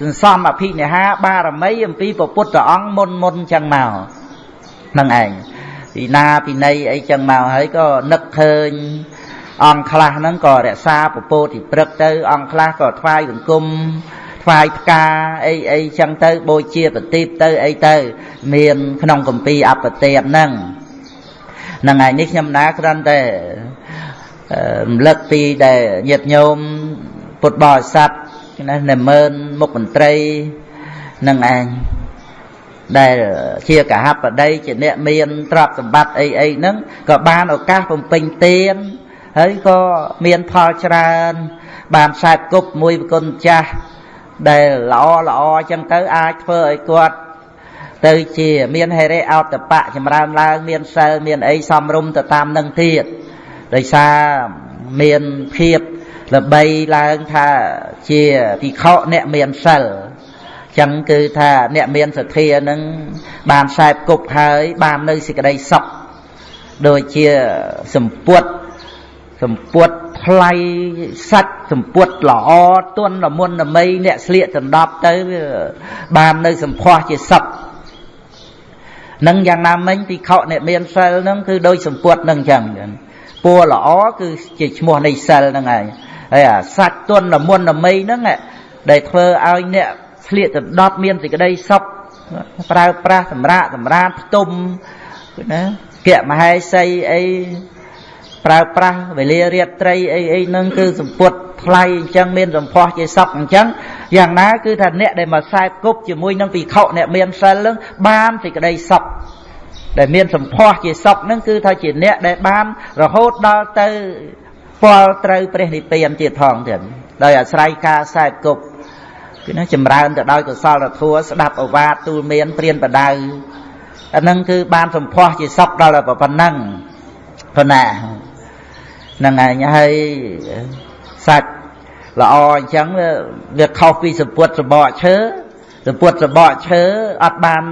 សន្សំអភិនិហាបារមីអំពីព្រះពុទ្ធអង្គមុនមុនចឹងមកហ្នឹងឯង ពីណាពីណីអីចឹងមកហើយក៏នឹកឃើញអង្គខ្លះហ្នឹងក៏រក្សាពពោធិព្រឹកទៅអង្គខ្លះក៏ថ្វាយបង្គំថ្វាយផ្កាអីអីចឹងទៅបូជាប្រទីបទៅអីទៅ មានក្នុងកម្ពីអបទេពហ្នឹងហ្នឹងហើយនេះខ្ញុំណាគ្រាន់តែរំលឹកពីដែលញាតិញោមពុទ្ធបរិស័ទណានិមឺនមុខមន្ត្រីនឹងឯង ដែលជាកហបតីជាអ្នកមានទ្រព្យសម្បត្តិអីអីហ្នឹងក៏បានឱកាសបំពេញទានហើយក៏មានផលច្រើន បានខ្សែគប់មួយប្រគុណចាស់ដែលល្អល្អអញ្ចឹងទៅអាចធ្វើឲ្យគាត់ទៅជាមានហេរិអោតបៈចម្រើនឡើង មានសិលមានអីសំរុំទៅតាមនឹងទៀតដោយសារមានភាពល្បីឡើងថាជាភិក្ខុអ្នកមានសិល ចឹងគឺថាអ្នកមានសទ្ធានឹងបានខ្សែគប់ហើយបាននៅសេចក្តីសុខដូចជាសម្ពុតសម្ពុតថ្លៃសាច់សម្ពុតល្អទន់ល្មុនល្មីអ្នកស្លៀកដណ្ដប់ទៅបាននៅសម្ផស្សជាសុខនឹងយ៉ាងណាមិញពិខុអ្នកមានសិលនឹងគឺដូចសម្ពុតនឹងចឹងពណ៌ល្អគឺជាឈ្មោះនៃសិលហ្នឹងឯងហើយអាសាច់ទន់ល្មុនល្មីហ្នឹងដែលធ្វើឲ្យអ្នក ស្លៀកដណ្ដប់មានសេចក្តីសុខប្រើប្រាស់សម្រាប់សម្រាប់ផ្ទុំណាគៈមហេសីអីប្រើប្រាស់វេលារាត្រីអីអីហ្នឹងគឺសម្ពុតថ្លៃអញ្ចឹងមានសម្ផស្សជាសក់អញ្ចឹងយ៉ាងណាគឺថាអ្នកដែលមកខ្សែគប់ជាមួយនឹងពិខុអ្នកមានសិលហ្នឹងបានសេចក្តីសុខដែលមានសម្ផស្សជាសក់ហ្នឹងគឺថាជាអ្នកដែលបានរហូតដល់ទៅពលត្រូវព្រះនិព្វានទៀតផងទៀតដោយអាស្រ័យការខ្សែគប់ គឺណាចម្រើនទៅដោយកុសលធម៌ស្ដាប់អវាទទូលមានព្រានបដៅអាហ្នឹងគឺបានសម្ផស្សជាសក់ដល់តែប៉ុណ្ណឹងប៉ុណ្ណាហ្នឹងឯងហើយសាច់ល្អអញ្ចឹងវាខុសពីសពុតសបកឈើសពុតសបកឈើអត់បាន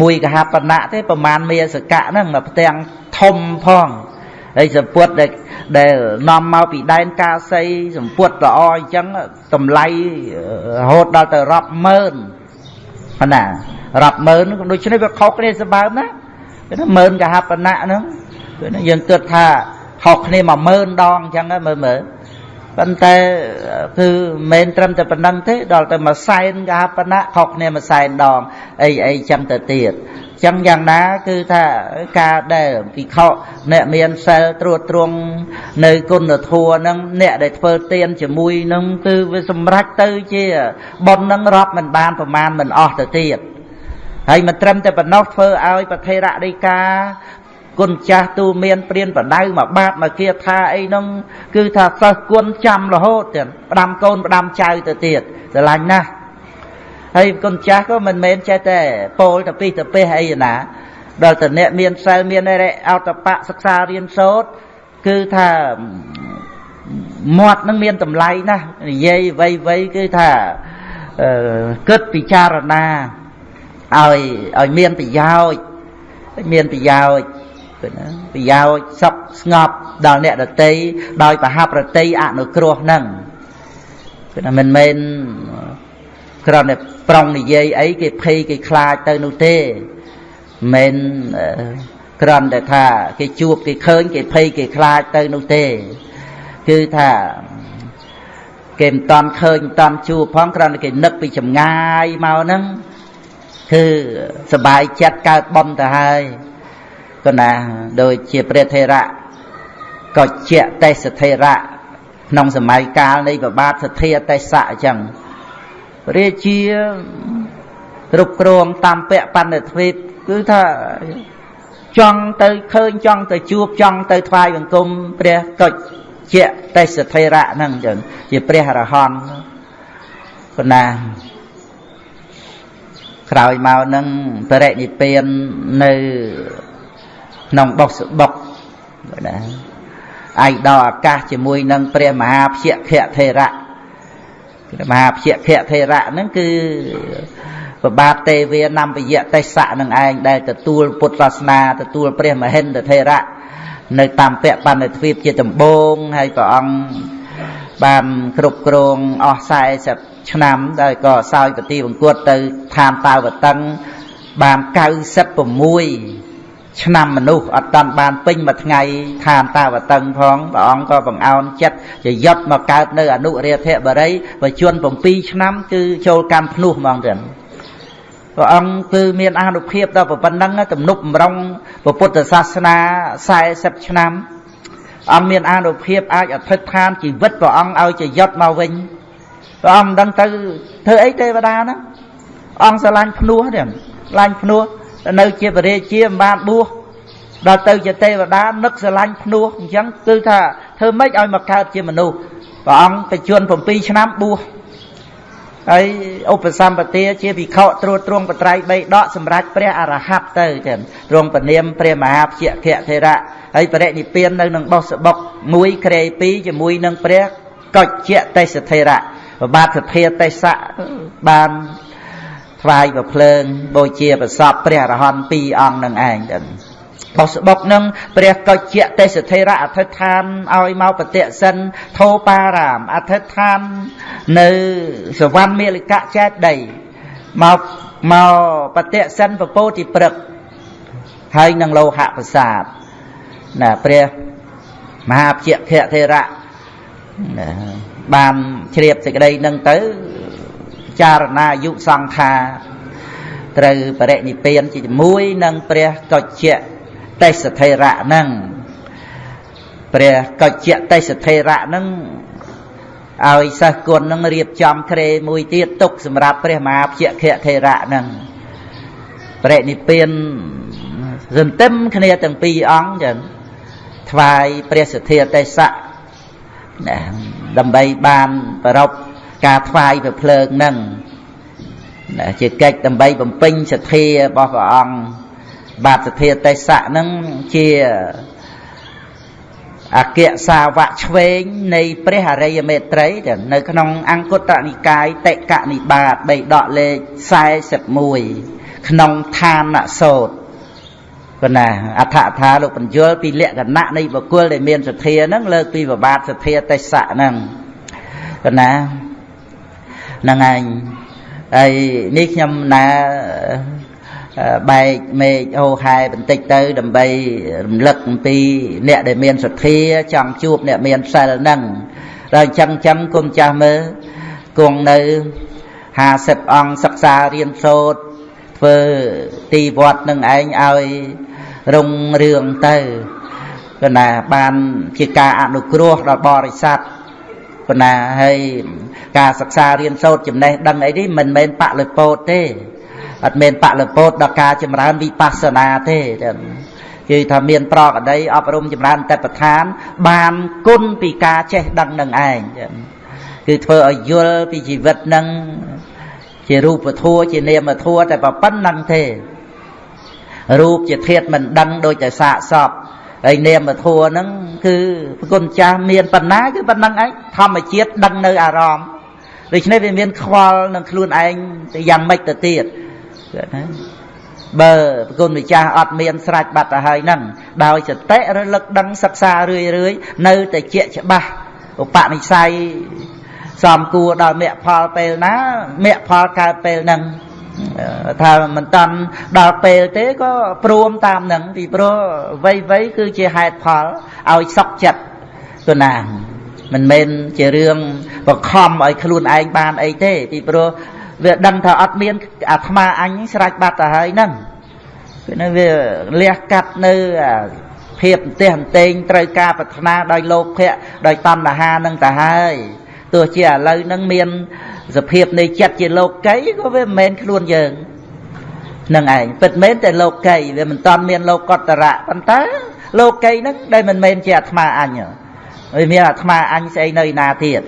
មួយកហបណៈទេប្រមាណមេសកៈហ្នឹងមកផ្ទាំងធំផង ហើយសពុតដែលដែលនាំមកពីដែនកាសីសម្ពុតល្អអញ្ចឹងតម្លៃរហូតដល់ទៅរាប់ម៉ឺនប៉ុណ្ណារាប់ម៉ឺនដូច្នេះវាខុសគ្នាសម្បើមណាគឺម៉ឺនកហបណៈហ្នឹងគឺយើងគិតថាខុសគ្នា10000ដងអញ្ចឹងមើលមើលប៉ុន្តែគឺមិនត្រឹមតែប៉ុណ្្នឹងទេដល់ទៅមួយសែនកហបណៈខុសគ្នាមួយសែនដងអីអីចឹងទៅទៀត ចឹងយ៉ាងណាគឺថាការដែលពិខុអ្នកមានសិលត្រួតត្រងនៅគុណធម៌ហ្នឹងអ្នកដែលធ្វើទានជាមួយហ្នឹងគឺវាសម្រេចទៅជាប៉ុនហ្នឹងរាប់មិនបានប្រមាណមិនអស់ទៅទៀតហើយមិនត្រឹមតែប៉ុណ្ណោះធ្វើឲ្យប្រធេរដីកាគុណចាស់ទូមានព្រានបដៅមកបាតមកគាថាអីនោះគឺថាសិស្សគុណចាំរហូតទៀតផ្ដាំកូនផ្ដាំចៅទៅទៀតស្រឡាញ់ណាស់ ហើយគុណចាស់ក៏មិនមែនចេះតែពោលទៅពីទៅពេះអីណាដល់តអ្នកមានសិលមានអរិអតបៈសិក្សារៀនសូត្រគឺថាមាត់នឹងមានតម្លៃណាស់និយាយវៃវៃគឺថាគិតពិចារណាឲ្យឲ្យមានប្រយោជន៍មានប្រយោជន៍គឺណាប្រយោជន៍សុខស្ងប់ដល់អ្នកដតីដោយបហប្រតិអនុគ្រោះនឹងគឺណាមិនមែន គ្រាន់តែប្រុងនិយាយអីគេភ័យគេខ្លាចទៅនោះទេមិនគ្រាន់តែថាគេជួបគេឃើញគេភ័យគេខ្លាចទៅនោះទេ គឺថាគេមិនតាន់ឃើញមិនតាន់ជួបផងគ្រាន់តែគេនឹកពីចម្ងាយមកហ្នឹងគឺសបាយចិត្តកើតបំទៅហើយក៏ណាដូចជាព្រះថេរៈក៏ជាតេសថេរៈក្នុងសម័យកាលនៃប្របាទសទ្ធាតេសៈអញ្ចឹង រាជាគ្រប់គ្រងតាមពៈបណ្ឌិតទ្វីបគឺថាចង់ទៅឃើញចង់ទៅជួបចង់ទៅថ្វាយបង្គំព្រះកុចជាទេសធិរៈហ្នឹងអញ្ចឹងជាព្រះអរហន្តប៉ុណ្ណាក្រោយមកនឹងបរិនិព្វាននៅក្នុងបុកសបុកណាឯកដល់អាកាសជាមួយនឹងព្រះមហាភយខធេរៈ ព្រះមហាភយខធេរៈហ្នឹងគឺប្របាទទេវានំពយៈទេសៈនឹងឯងដែលទទួលពុទ្ធសាសនាទទួលព្រះមហិន្ទធេរៈនៅតាមពៈបណ្ឌិទ្វីបជាដំបងហើយព្រះអង្គបានគ្រប់គ្រងអស់40ឆ្នាំហើយក៏សោយពទីបង្គត់ទៅឋានតាវតឹងបាន96 ឆ្នាំមនុស្សអត់តាន់បានពេញមួយថ្ងៃឋានតាវតឹងផងព្រះអង្គក៏បង្អោនចិត្តជាយត់មកកើតនៅអនុរាធបរិយបជន7ឆ្នាំគឺចូលកម្មភ្នោះហ្មងទាំងព្រះអង្គគឺមានអានុភាពដល់ប៉ុណ្ណឹងទំនុកបំរុងពុទ្ធសាសនា40ឆ្នាំអង្គមានអានុភាពអាចអធិដ្ឋានជីវិតព្រះអង្គឲ្យជាយត់មកវិញព្រះអង្គមិនដឹងទៅធ្វើអីទេវតាហ្នឹងអង្គស្រឡាញ់ភ្នោះទេស្រឡាញ់ភ្នោះ នៅជាបរិជាមិនបានបួសដល់ទៅជាទេវតានឹកស្រឡាញ់ភ្នោះអញ្ចឹងគឺថាធ្វើម៉េចឲ្យមកកើតជាមនុស្សព្រះអង្គបច្ចុប្បន្ន7ឆ្នាំបួសហើយឧបសម្បទាជាភិក្ខុត្រួតត្រងបត្រៃ3ដកសម្រាប់ព្រះអរហັດទៅចឹងទ្រង់ពនាមព្រះមហាភយខធេរៈហើយបរិនិព្វាននៅនឹងបោះសបុកមួយក្រេ2ជាមួយនឹងព្រះកុច្ជទេសធេរៈប្របាទសភាទេសៈបាន ថ្វាយប្រភ្លើងបូជាប្រសពព្រះអរហន្តពីរអង្គនឹងឯងទៅបោះស្បុកនឹងព្រះកុជ្ជទេសធេរៈអធិដ្ឋានឲ្យមកបតិសិនធោបារាមអធិដ្ឋាននៅសវណ្ណមេលកៈចេតដីមកមកបតិសិនពពោតិព្រឹកហើយនឹងលោហៈប្រាសាទណាព្រះមហាភយខធេរៈបានជ្រាបសេចក្តីនឹងទៅ ចារណាយុសង្ខាត្រូវបរិនិព្វានជាមួយនឹងព្រះកុជ្ជទេសធេរៈនឹងព្រះកុជ្ជទេសធេរៈនឹងឲ្យសិស្សគុណនឹងរៀបចំក្រេមួយទៀតទុកសម្រាប់ព្រះមហាភយខធេរៈនឹងបរិនិព្វានសន្ទឹមគ្នាទាំងពីរអង្គចឹងថ្វាយព្រះសទ្ធាទេសៈដើម្បីបានប្រព ការថ្វាយព្រះភ្លើងនឹងជាកិច្ចដើម្បីបំពេញសទ្ធារបស់ព្រះអង្គបាទសទ្ធាទេសៈនឹងជាអគ្គសាវកឆ្វេងនៃព្រះអរិយមេត្រីនៅក្នុងអង្គតនិកាយតិកនិបាត3ដកលេខ41ក្នុងឋានសោតប៉ុណ្ណាអដ្ឋថាលោកបញ្យលពីលក្ខណៈនៃបុគ្គលដែលមានសទ្ធាហ្នឹងលើកពីបបាទសទ្ធាទេសៈហ្នឹងប៉ុណ្ណា ហ្នឹងឯងហើយនេះខ្ញុំណាបែកមេឃអូហែបន្តិចទៅដើម្បីរំលឹកអំពីអ្នកដែលមានសទ្ធាចង់ជួបអ្នកមានសិលហ្នឹងដល់អញ្ចឹងអញ្ចឹងគុំចាស់មើលគង់នៅ50អង្គសិក្សារៀនសូត្រធ្វើទីវត្តនឹងឯងឲ្យរុងរឿងទៅគណាបានជាការអនុគ្រោះដល់បរិស័ទ ប៉ុណ្ណាហើយការសិក្សារៀនសូត្រចំណេះដឹងអីនេះមិនមែនបលិពោតទេអត់មែនបលិពោតដល់ការចម្រើនវិបស្សនាទេគឺថាមានប្រកដីអប់រំចម្រើនតបឋាន បានគុណពីការចេះដឹងនឹងឯងគឺធ្វើឲ្យយល់ពីជីវិតនឹងជារូបធัวជានាមធัวតែប៉ុណ្្នឹងទេរូបជាធាតមិនដឹងដូចតែសាកសព ហើយនាមធัวហ្នឹងគឺប្រគុណចាស់មានប៉ុណ្ណាគឺប៉ុណ្ណឹងឯងធម្មជាតិដឹងនៅអារម្មណ៍ដូច្នេះវាមានខ្វល់នឹងខ្លួនឯងទៅយ៉ាងម៉េចទៅទៀតណាបើប្រគុណម្ចាស់អត់មានស្រេចបាត់ទៅហើយហ្នឹងដោយសតិរលឹកដឹងសិក្សារឿយរឿយនៅតែជាច្បាស់ឧបនិស្ស័យសំគួរដល់មគ្គផលពេលណាមគ្គផលកើតពេលហ្នឹង ថាមិនតាន់ដល់ពេលទេក៏ព្រមតាមនឹងពីព្រោះវ័យវ័យគឺជាហេតុផលឲ្យសក់ចិត្តទៅណាមិនមែនជារឿងបង្ខំឲ្យខ្លួនឯងបានអីទេពីព្រោះវាដឹងថាអត់មានអាត្មាអញស្រេចបាត់ទៅហើយហ្នឹងគឺនៅវាលះកាត់នៅភាពអន្ទះអន្ទែងត្រូវការប្រាថ្នាដោយលោភៈដោយតណ្ហានឹងទៅហើយ ទោះជាឥឡូវហ្នឹងមានសភាពនៃចិត្តជាលោកីក៏វាមិនមែនខ្លួនយើងនឹងឯងពិតមែនតែលោកីវាមិនតាន់មានលោកតរៈប៉ុន្តែលោកីហ្នឹងដែលមិនមែនជាអាត្មាអញវាមានអាត្មាអញស្អីនៅឯណាទៀត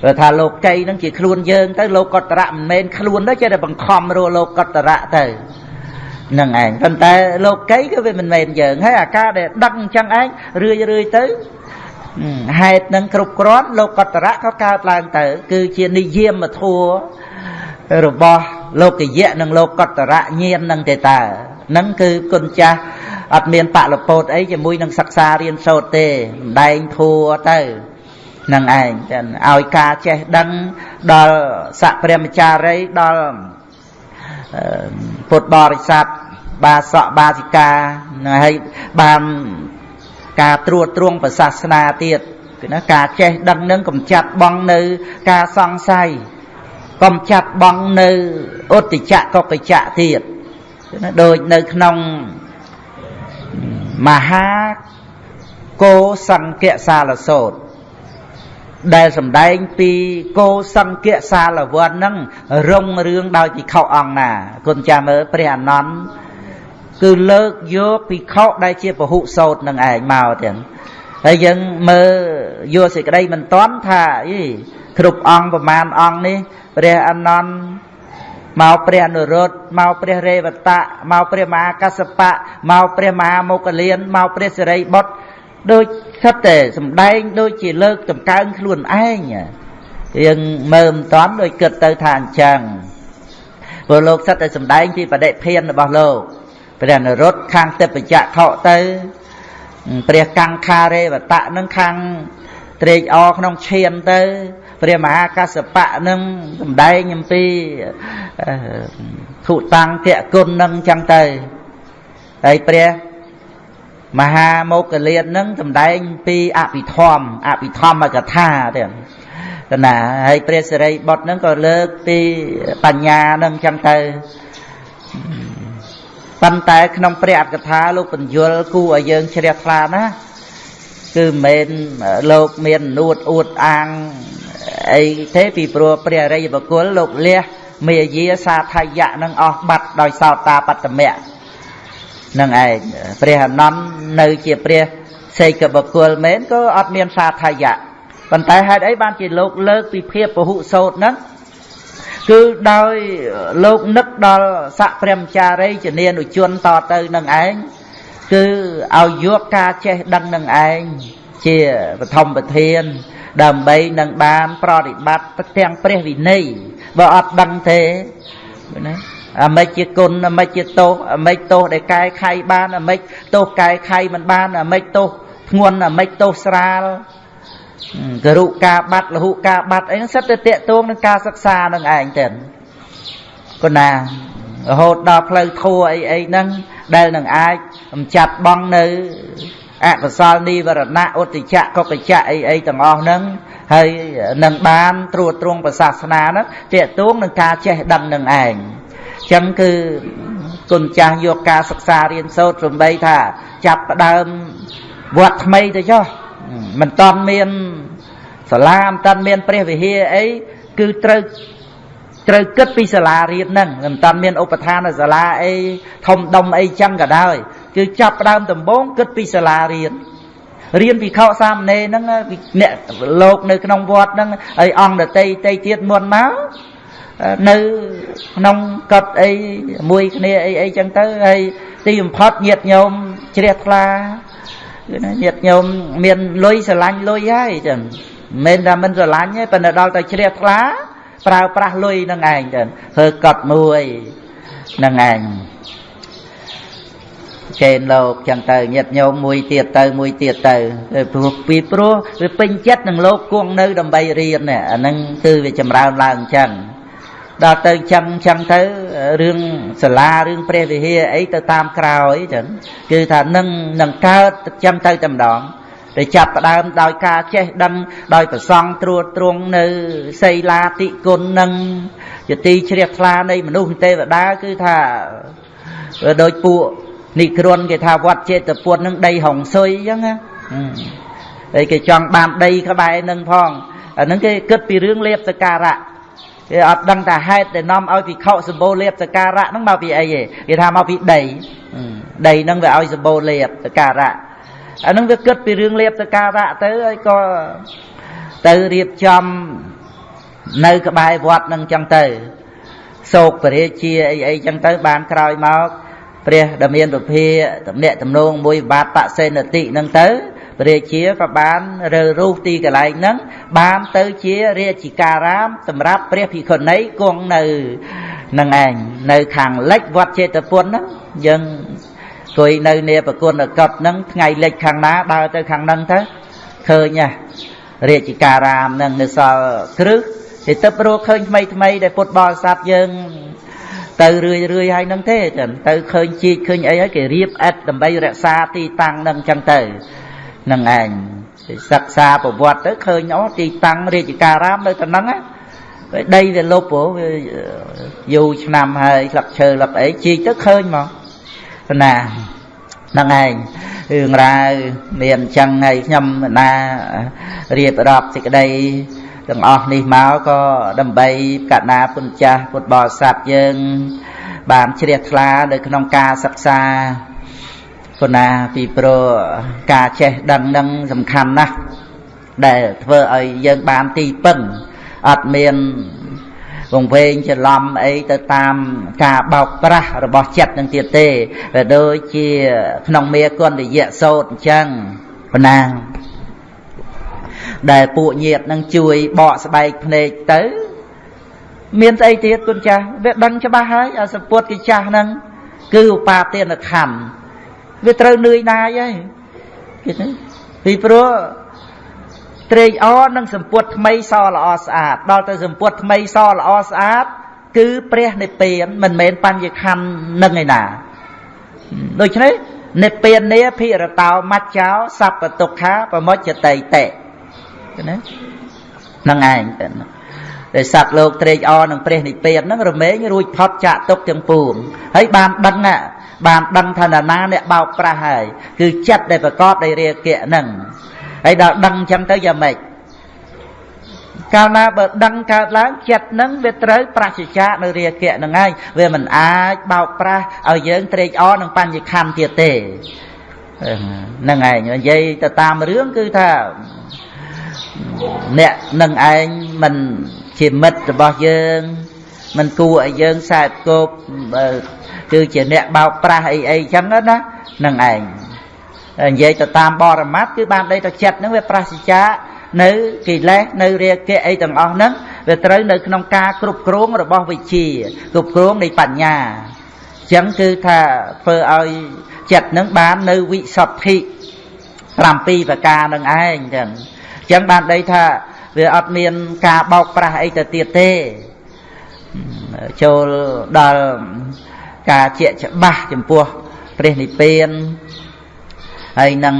ព្រោះថាលោកីហ្នឹងជាខ្លួនយើងទៅលោកតរៈមិនមែនខ្លួនទេចេះតែបង្ខំរស់លោកតរៈទៅនឹងឯងប៉ុន្តែលោកីក៏វាមិនមែនយើងហើយអាការដែលដឹកអញ្ចឹងឯងរឿយរឿយទៅ ហេតុនឹងគ្រប់គ្រាន់លោកកតរៈក៏កើតឡើងទៅ គឺជានិយាមធัวរបស់លោកយៈនិងលោកកតរៈញាណនឹងទេតើនឹងគឺគុណចាស់អត់មានបលពោតអីជាមួយនឹងសិក្សារៀនសូត្រទេម្ដែងធัวទៅនឹងឯងចឹងឲ្យការចេះដឹងដល់សកព្រះមចារីដល់ពុទ្ធបរិស័ទបាសកបាសិកាហើយបាន ការត្រួតត្រងប្រសាសនាទៀតគឺណាការចេះដឹងនឹងកំចាត់បងនៅការសង្ស័យកំចាត់បងនៅឧត្តចៈកកចៈទៀតគឺណាដូចនៅក្នុងមហាគោសង្កៈសាលសោតដែលសម្ដែងពីគោសង្កៈសាលវ័នហ្នឹងរុងរឿងដោយភិក្ខុអង្គណាគុណចាំមើលព្រះអនន្ត គឺលើកយកភិក្ខុដែលជាពហុសោតនឹងឯងមកទាំងហើយយើងមើលយកសេចក្តីមិនតន់ថាអីគ្រប់អង្គប្រមាណអង្គនេះព្រះអនន្តមកព្រះអនុរុទ្ធមកព្រះរេវតៈមកព្រះមហាកសបៈមកព្រះមហាមុគលានមកព្រះសិរីបុត្រដូចសិតតែសំដែងដូចជាលើកតម្កើងខ្លួនឯងយើងមើលមិនតាន់ដូចគិតទៅថាអញ្ចឹងព្រោះលោកសិតតែសំដែងពីបដិភានរបស់លោក ព្រះនរុត្តខាងទេពចៈខុទៅព្រះកង្ខារេវតៈនឹងខាងត្រេកអរក្នុងឈានទៅព្រះមហាកសបៈនឹងសំដែងអំពីធុតាំងគគុណនឹងចឹងទៅហើយព្រះមហាមោគលាននឹងសំដែងពីអភិធម្មអភិធម្មកថាទៀតតណាហើយព្រះសិរីបុត្រនឹងក៏លើកពីបញ្ញានឹងចឹងទៅ ប៉ុន្តែក្នុងព្រះអត្ថកថាលោកបញ្យលគូឲ្យយើងជ្រះថ្លាណាគឺមិនមែនលោកមាននួតអួតអាងអីទេពីព្រោះព្រះអរិយបុគ្គលលោកលះមេយាសាថយៈនឹងអស់បាត់ដោយសោតាបត្តមៈនឹងឯងព្រះអនន្តនៅជាព្រះសេកបុគ្គលមែនក៏អត់មានសាថយៈប៉ុន្តែហេតុអីបានជាលោកលើកពីភាពពហុសោតហ្នឹង គឺដោយលោកនឹកដល់ស័កព្រមចារីជនានុជនតទៅនឹងឯងគឺឲ្យយកការចេះដឹងនឹងឯងជាបឋមប្រធាន ដើម្បីនឹងបានប្រតិបត្តិទាំងព្រះវិន័យបើអត់ដឹងទេណាអាមេចជាគុណអាមេចជាទោសអាមេចទោសដែលកែខៃបានអាមេចទោសកែខៃមិនបានអាមេចទោសធ្ងន់អាមេចទោសស្រាល ករុការបាត់លហុការបាត់អីហ្នឹងសិតតែតេតួងនឹងការសិក្សានឹងឯងទៅគណារហូតដល់ផ្លូវធัวអីអីហ្នឹងដែលនឹងអាចអំចាត់បងនៅអកុសលនិវរណៈឧទចៈកុកចៈអីអីទាំងអស់ហ្នឹងហើយនឹងបានត្រួតត្រងប្រសាសនាហ្នឹងតេតួងនឹងការចេះដឹងនឹងឯងអញ្ចឹងគឺគុណចាស់យកការសិក្សារៀនសូត្រសំបីថា ចាប់ផ្ដើមវត្តថ្មីទៅចុះ មិនតន់មានសាលាមិនតន់មានព្រះវិហារអីគឺត្រូវត្រូវគិតពីសាលារៀនហ្នឹងមិនតន់មានឧបឋានសាលាអីធំដុំអីចឹងក៏ដោយគឺចាប់ផ្ដើមដំបូងគិតពីសាលារៀនរៀនពីខោសាមណេរហ្នឹងអ្នកលោកនៅក្នុងវត្តហ្នឹងហើយអង្គដតីតីទៀតមុនមកនៅក្នុងកត់អីមួយគ្នាអីអីចឹងទៅហើយទីបំផុតញាតញោមជ្រះថ្លាគឺណា ញាតិញោមមានលុយស្រឡាញ់លុយហើយចឹងមិនមែនថាមិនស្រឡាញ់ទេប៉ុន្តែដល់តែជ្រះថ្លាប្រើប្រាស់លុយនឹងឯងចឹងធ្វើកត់មួយនឹងឯងចេនលោកចឹងទៅញាតញោមមួយទៀតទៅមួយទៀតទៅព្រោះពីព្រោះវាពេញចិត្តនឹងលោកគង់នៅដើម្បីរៀនអាហ្នឹងគឺវាចម្រើនឡើងអញ្ចឹង ដល់ទៅចឹងចឹងទៅរឿងសាលារឿងព្រះវិហារអីទៅតាមក្រោយចឹងគឺថានឹងនឹងកើតចឹងទៅតែម្ដងតែចាប់ផ្ដើមដោយការចេះដឹងដោយប្រសង់ត្រួតត្រងនៅសីលាតិគុណនឹងជាទីជ្រះថ្លានៃមនុស្សទេវតាគឺថាដូចពួកនេះគ្រុនគេថាវត្តចេតពុទ្ធនឹងដីហុងស៊ុយអញ្ចឹងណាហើយគេចង់បានដីក្បែរនឹងផងអាហ្នឹងគេគិតពីរឿងលៀបសការៈ គេអត់ដឹងថាហេតុដែលនាំឲ្យភិក្ខុសម្បូរលៀបសការៈហ្នឹងមកពីអីទេគេថាមកពីដីដីហ្នឹងវាឲ្យសម្បូរលៀបសការៈអាហ្នឹងវាគិតពីរឿងលៀបសការៈទៅហើយក៏ទៅរៀបចំនៅក្បែរវត្តហ្នឹងចឹងទៅសោកពរាជាអីអីចឹងទៅបានក្រោយមកព្រះដែលមានពភាតំណាក់តំណងមួយបាតបសេនតិហ្នឹងទៅ ព្រះរាជាក៏បានរើរូសទីកន្លែងហ្នឹងបានទៅជារាជិការាម សម្រាប់ព្រះភិក្ខុនីគង់នៅនឹងឯងនៅខាងលិចវត្តចេតពុនហ្នឹងយើងគួយនៅនាប្រគុណកត់ហ្នឹងថ្ងៃលិចខាងណាដើរទៅខាងហ្នឹងទៅឃើញហ่ะរាជិការាមហ្នឹងនៅសល់គ្រឹះ thì ទៅព្រោះឃើញថ្មីថ្មីដែលពុទ្ធបរិស័ទយើងទៅរឿយរឿយហើយនឹងទេទៅឃើញជីកឃើញអីហើយគេរៀបអិតដើម្បីរក្សាទីតាំងនឹងចឹងទៅ នឹងឯងសិក្សាប្រវត្តិទៅឃើញអូទីតាំងរាជការាមនៅទៅហ្នឹងដីវាលុបព្រោះវាយូរឆ្នាំហើយស្លឹកឈើស្លឹកអីជីកទៅឃើញមកណាហ្នឹងឯងរឿងរ៉ាវមានអញ្ចឹងហើយខ្ញុំណារៀបរាប់សេចក្តីទាំងអស់នេះមកក៏ដើម្បីកណាពុទ្ធចាស់ពុទ្ធបរិស័ទយើងបានជ្រះថ្លានៅក្នុងការសិក្សា ពុណាពីព្រោះការចេះដឹងនឹងសំខាន់ណាស់ដែលធ្វើឲ្យយើងបានទីពឹងអត់មានវង្វេងច្រឡំអីទៅតាមការបោកប្រាស់របស់ចិត្តនឹងទៀតទេវាដូចជាក្នុងមេគុណរយៈសោតអញ្ចឹងប៉ុណ្ណាដែលពួកញាតនឹងជួយបកស្បែកភ្នែកទៅ មានស្អីទៀតគុណចាស់វាដឹងច្បាស់ហើយអាសពុតកិចាស់ហ្នឹងគឺឧបាទានខណ្ឌ វាត្រូវនឿយណាយហើយគេទៅពីព្រោះត្រេកអរនឹងសម្ពុតថ្មីសល្អស្អាតដល់ទៅសម្ពុតថ្មីសល្អស្អាត គឺព្រះនិព្វានមិនមែនបញ្ញខណ្ឌនឹងឯណាដូច្នេះនិព្វាននេះភិរតោមច្ចោសัพពទុក្ខាប្រមុចតិតិណាហ្នឹងឯងទៅដែលសត្វលោកត្រេកអរនឹងព្រះនិព្វានហ្នឹងរមែងរួចផុតចាក់ទុកទាំងពួងហើយបានដឹង បានដឹងថាណាអ្នកបោកប្រាស់ហើយគឺចិត្តដែលប្រកបដោយរាគៈហ្នឹងហើយដល់ដឹងអញ្ចឹងទៅយ៉ាងម៉េចកាលណាបើដឹងកើតឡើងចិត្តនឹងវាត្រូវប្រសិជ្ជៈនៅរាគៈនឹងហើយវាមិនអាចបោកប្រាស់ឲ្យយើងត្រេកអរនឹងបញ្ញខណ្ឌទៀតទេហ្នឹងឯងនិយាយទៅតាមរឿងគឺថាអ្នកនឹងឯងមិនជាមិត្តរបស់យើងមិនគួរឲ្យយើងសែបគប់ គឺជាអ្នកបោកប្រាស់អីអីចឹងណានឹងឯងនិយាយទៅតាមបរមត្តគឺបានដីទៅចិត្តហ្នឹងវាប្រសិជ្ជៈនៅកិលេសនៅរាគៈអីទាំងអស់ហ្នឹងវាត្រូវនៅក្នុងការគ្រប់គ្រងរបស់វិជាគ្រប់គ្រងនៃបញ្ញាអញ្ចឹងគឺថាធ្វើឲ្យចិត្តនឹងបាននៅវិសុទ្ធិ7ប្រការនឹងឯងចឹងចឹងបានដីថាវាអត់មានការបោកប្រាស់អីទៅទៀតទេចូលដល់ ការជាច្បាស់ចំពោះព្រះនិព្វានហើយនឹង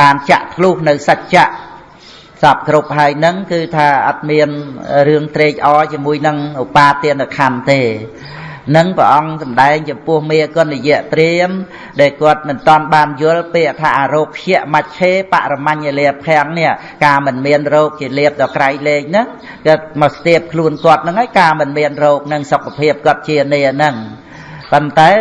បានចាក់ធ្លុះនៅសច្ចៈសពគ្រប់ហើយនឹងគឺថាអត់មានរឿងត្រេកអរជាមួយនឹងឧបាទានខណ្ឌទេនឹងព្រះអង្គសម្ដែងចំពោះមេកុណយៈព្រាមដែលគាត់មិនតាន់បានយល់ពាក្យថាអរោភៈមច្ឆេបរមញ្ញលាភាំងនេះការមិនមានរោគជាលៀបដល់ក្រៃលែងហ្នឹងគាត់មកស្ទាបខ្លួនគាត់ហ្នឹងហើយការមិនមានរោគនឹងសុខភាពគាត់ជានេះហ្នឹង ប៉ុន្តែ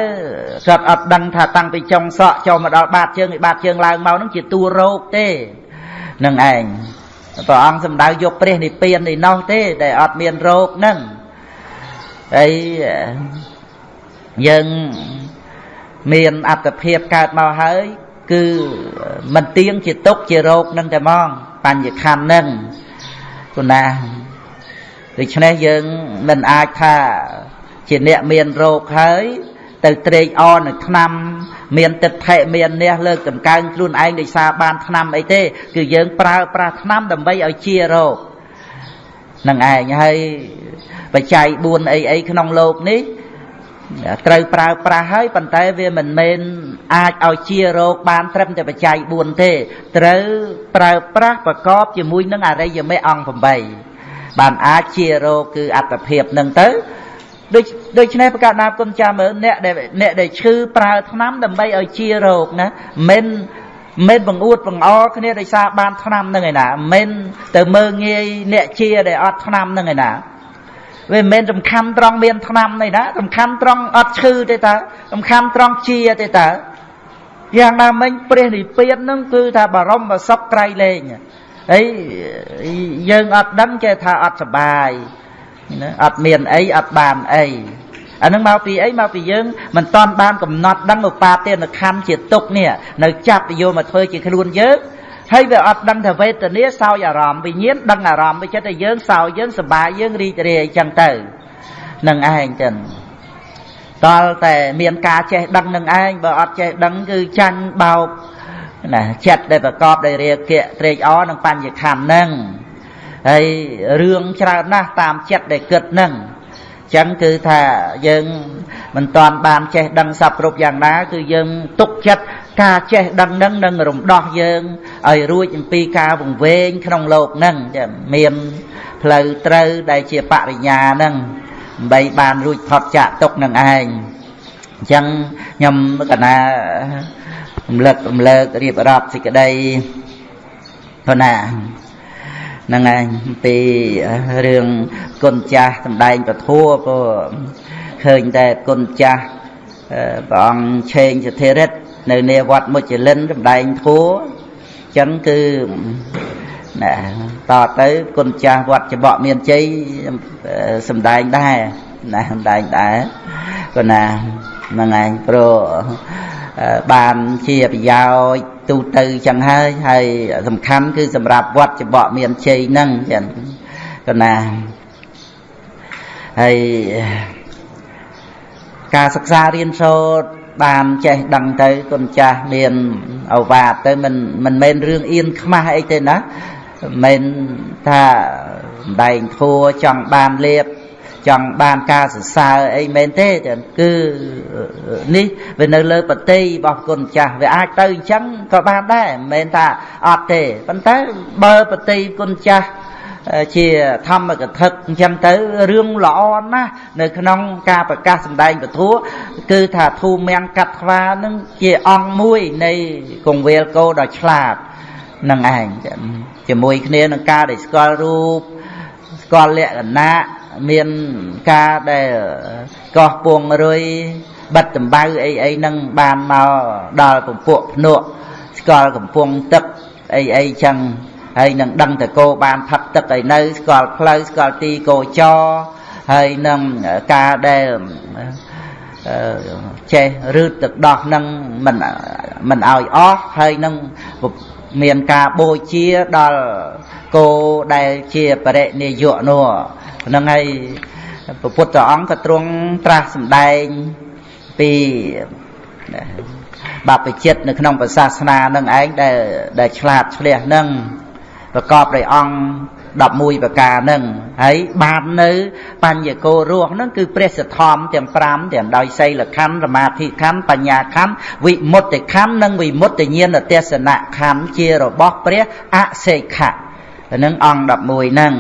គាត់អត់ដឹងថាតាំងពីចុងសក់ចូលមកដល់បាតជើងឯបាតជើងឡើងមកហ្នឹងជាតួរោគទេនឹងឯងព្រះអង្គសម្ដៅយកព្រះនិព្វាននេះនោះទេដែលអត់មានរោគហ្នឹងហើយយើងមានអត្តភាពកើតមកហើយគឺមិនទៀងជាទុកជារោគនឹងតែហ្មងបញ្ញខណ្ឌនឹងគុណាដូច្នេះយើងមិនអាចថា ជាអ្នកមានរោគហើយទៅត្រេកអរនឹងឆ្នាំមានទឹកថេមាននេះលើកតម្កើងខ្លួនឯងដោយសារបានឆ្នាំអីទេ គឺយើងប្រើប្រាស់ឆ្នាំដើម្បីឲ្យជារោគនឹងឯងហើយបច្ច័យ4អីអីក្នុងលោកនេះត្រូវប្រើប្រាស់ហើយប៉ុន្តែវាមិនមែនអាចឲ្យជារោគបានត្រឹមតែបច្ច័យ4ទេ ត្រូវប្រើប្រាស់ប្រកបជាមួយនឹងអរិយមេអង្គ8បានអាចជារោគគឺអត្តភាពនឹងទៅ ដូចដូច្នេះប្រកាសណាគុណចាំមើលអ្នកដែលអ្នកដែលឈឺប្រើថ្នាំដើម្បីឲ្យជារោគណាមិនមិនបង្អួតបង្អគ្នាដោយសារបានថ្នាំនឹងឯណាមិនទៅមើងងាយអ្នកជាដែលអត់ថ្នាំនឹងឯណាវាមិនមែនសំខាន់ត្រង់មានថ្នាំនេះណាសំខាន់ត្រង់អត់ឈឺទេតើសំខាន់ត្រង់ជាទេតើយ៉ាងណាមិញព្រះនិព្វាននឹងគឺថាបរមសុខក្រៃលែងហើយយើងអត់ដឹងចេះថាអត់សបាយ ណាអត់មានអីអត់បានអីអានឹងមកពីអីមកពីយើងមិនតាន់បានកំណត់ដឹងឧបាទានខណ្ឌជាទុកនេះនៅចាប់យកមកធ្វើជាខ្លួនយើងហើយវាអត់ដឹងថាវេទនាសោយអារម្មណ៍វិញ្ញាណដឹងអារម្មណ៍វាចិត្តតែយើងសោយយើងសបាយយើងរីករាយអញ្ចឹងទៅនឹងឯងចឹងតលតែមានការចេះដឹងនឹងឯងបើអត់ចេះដឹងគឺចាញ់បោកណាចិត្តដែលប្រកបដោយរាគៈត្រេកអរនឹងបញ្ញខណ្ឌហ្នឹង ហើយរឿងច្រើនណាស់តាមចិត្តដែលគិតនឹងចឹងគឺថាយើងមិនតាន់បានចេះដឹងសពគ្រប់យ៉ាងណា គឺយើងទុកចិត្តការចេះដឹងនឹងនឹងរំដោះយើងឲ្យរួចអំពីការវង្វេងក្នុងលោកនឹងមានផ្លូវត្រូវដែលជាបរិញ្ញានឹងដើម្បីបានរួចផុតចាកទុកនឹងឯងអញ្ចឹងខ្ញុំកណារំលឹករំលើករៀបរាប់សេចក្តីព្រោះណា ហ្នឹងឯងពីរឿងគុណចាស់សំដែងពធัวព្រោះឃើញតែគុណចាស់ព្រះអង្គឆេងសធិរិទ្ធនៅនាវត្តមុជលិនសំដែងធัวចឹងគឺណាតទៅគុណចាស់វត្តច្បក់មានជ័យសំដែងដែរណាសំដែងដែរក៏ណាហ្នឹងឯងព្រោះ បានជាប្រយោជន៍ទូទៅចឹងហើយហើយសំខាន់គឺសម្រាប់វត្តច្បក់មានជ័យហ្នឹងចឹងក៏ណាហើយការសិក្សារៀនសូត្របានចេះដឹងទៅគុណចាស់មានអវាទទៅមិនមិនមែនរឿងអៀនខ្មាស់អីទេណាមិនថាដែងធัวចង់បានលៀប ចង់បានការសរសើរអីមែនទេគឺនេះវានៅលើបតីរបស់គុណចាស់វាអាចទៅអញ្ចឹងក៏បានដែរមិនមែនថាអត់ទេប៉ុន្តែបើបតីគុណចាស់ជាធម្មកថាអញ្ចឹងទៅរឿងល្អណាស់នៅក្នុងការប្រកាសសម្ដែងពធัวគឺថាធូមៀងកាត់ថ្វានឹងជាអង្គមួយនៃកងវេលគោដ៏ឆ្លាតនឹងឯងជាមួយគ្នានឹងការដែលស្គាល់រូបស្គាល់លក្ខណៈ មានការដែលកោះពងរុយបិទដំបៅអីអីហ្នឹងបានមកដល់ពពួកភ្នក់ស្គាល់កំពង់ទឹកអីអីចឹងហើយនឹងដឹងតកោបានផឹកទឹកឲ្យនៅស្គាល់ផ្លូវស្គាល់ទីកោចរហើយនឹងការដែលចេះរឺតទឹកដោះនឹងមិនមិនឲ្យអស់ហើយនឹង មានការបូជាដល់គោដែលជាបរិនិយៈនោះហ្នឹងហើយព្រះពុទ្ធអង្គក៏ទ្រង់ត្រាស់សម្ដែងពីបព្វជិតនៅក្នុងសាសនានឹងឯងដែលដែលឆ្លាតឆ្លះនឹងប្រកបដោយអង្គ 11ប្រការនឹងហើយបាននៅបញ្ញកោរស់នឹងគឺព្រះសទ្ធំទាំង5ទាំងដោយសីលខណ្ឌសមាធិខណ្ឌបញ្ញាខណ្ឌវិមុតតិខណ្ឌនិងវិមុតតិញ្ញាណទេសនៈខណ្ឌជារបស់ព្រះអសេខៈនឹងអង្គ11ហ្នឹង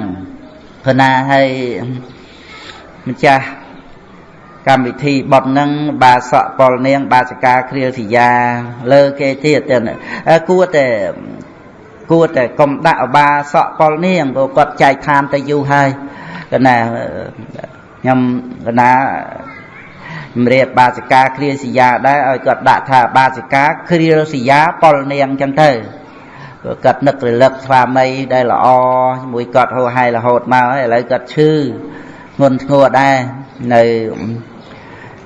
ព្រោះណាហើយម្ចាស់កម្មវិធីបត់នឹងបាសកប៉ុលនាង បាសិកាគ្រាលសយាលើគេទៀតគួរតែ គួរតែកុំដាក់អបាសកប៉ុលនាងព្រោះគាត់ចែកឋានទៅយូរហើយកណាខ្ញុំកណាជំរាបបាសិកាគ្រាលសយាដែរឲ្យគាត់ដាក់ថាបាសិកាគ្រាលសយាប៉ុលនាងអញ្ចឹងទៅព្រោះគាត់នឹករលឹកស្វាមីដែលល្អជាមួយគាត់ហូរហែរហូតមកហើយឥឡូវគាត់ឈឺធ្ងន់ធ្ងរដែរនៅ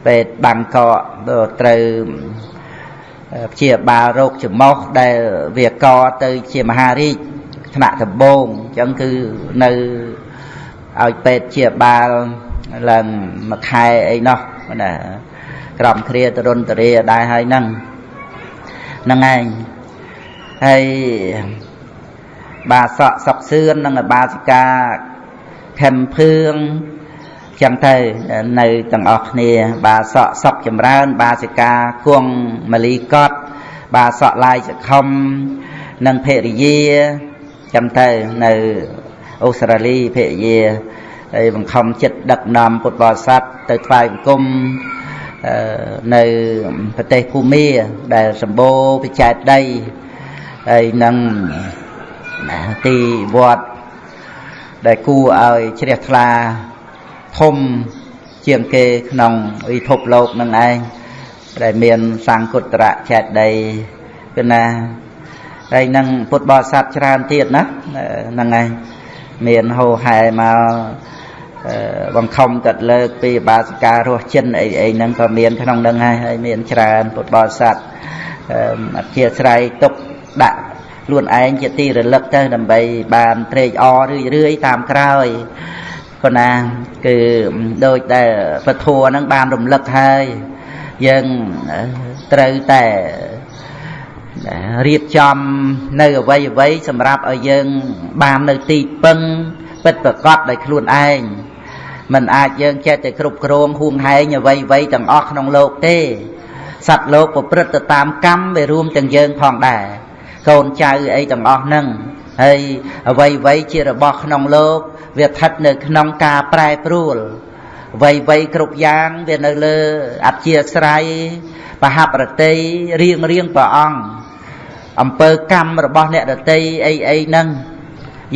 ពេទ្យបាងកកត្រូវ ព្យាបាលរោគច្រមុះដែលវាកទៅជាមហារាជថ្នាក់ដំបូងអញ្ចឹងគឺនៅឲ្យពេទ្យព្យាបាលឡើងមួយខែអីនោះណាក្រំគ្រាតរុនតរាដែរហើយហ្នឹងហ្នឹងឯងហើយបាសកសុកសឿននិងបាសិកាខំភឿង ចឹងទៅនៅទាំងអស់គ្នា បាសកសុកចម្រើន បាសិកាគង់មលីកត បាសកឡាយសខុមនិងភរិយាចឹងទៅនៅអូស្ត្រាលីភរិយាហើយបង្ខំចិត្តដឹកនាំពុទ្ធបរិស័ទទៅថ្វាយបង្គំនៅប្រទេសភូមាដែលសម្បូរវិចែកដីហើយនឹងទីវត្តដែលគួរឲ្យជ្រះថ្លា ធំជាងគេក្នុងវិភពលោកនឹងឯងដែលមានសង្គុត្តរៈចេតដីគឺណាហើយនឹងពុទ្ធបរិស័ទច្រើនទៀតណាហ្នឹងឯងមានហោហែមកបង្ខំកាត់លើកពីបាសិការរស់ចិនអីអីហ្នឹងក៏មានក្នុងហ្នឹងហើយហើយមានច្រើនពុទ្ធបរិស័ទអធិស្ឋ័យទុកដាក់ខ្លួនឯងជាទីរលឹកទៅដើម្បីបានត្រេកអររឿយរឿយតាមក្រោយ ប៉ុណ្ណាគឺដូចដែលពធัวហ្នឹងបានរំលឹកហើយយើងត្រូវតែរៀបចំនៅអវ័យអវ័យសម្រាប់ឲ្យយើងបាននៅទីពឹងពិតប្រកបដោយខ្លួនឯងมันអាចយើងចេះតែគ្រប់គ្រងហួងហែងអវ័យអវ័យទាំងអស់ក្នុងលោកទេសត្វលោកប្រព្រឹត្តទៅតាមកម្មវារួមទាំងយើងផងដែរកូនចៅអីទាំងអស់ហ្នឹង ហើយអ្វីអ្វីជារបស់ក្នុងលោកវាស្ថិតនៅក្នុងការប្រែប្រួលអ្វីអ្វីគ្រប់យ៉ាងវានៅលើអធិស្រ័យបហបរតីរៀងរៀងព្រះអង្គអំពើកម្មរបស់អ្នករតីអីអីហ្នឹង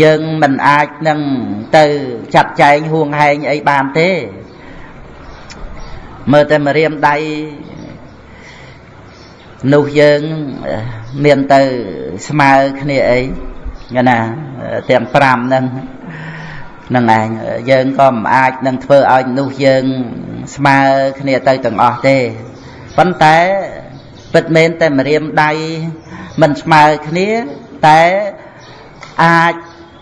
យើងមិនអាចនឹងទៅចាត់ចែងហួងហែងអីបានទេមើលតែមរៀមដៃនោះយើងមានទៅស្មើគ្នាអី ណាទាំង5ហ្នឹងនឹងឯងយើងក៏មិនអាចនឹងធ្វើឲ្យនោះយើងស្មើគ្នាទៅទាំងអស់ទេប៉ុន្តែពិតមែនតែមរៀមដៃមិនស្មើគ្នាតែអាច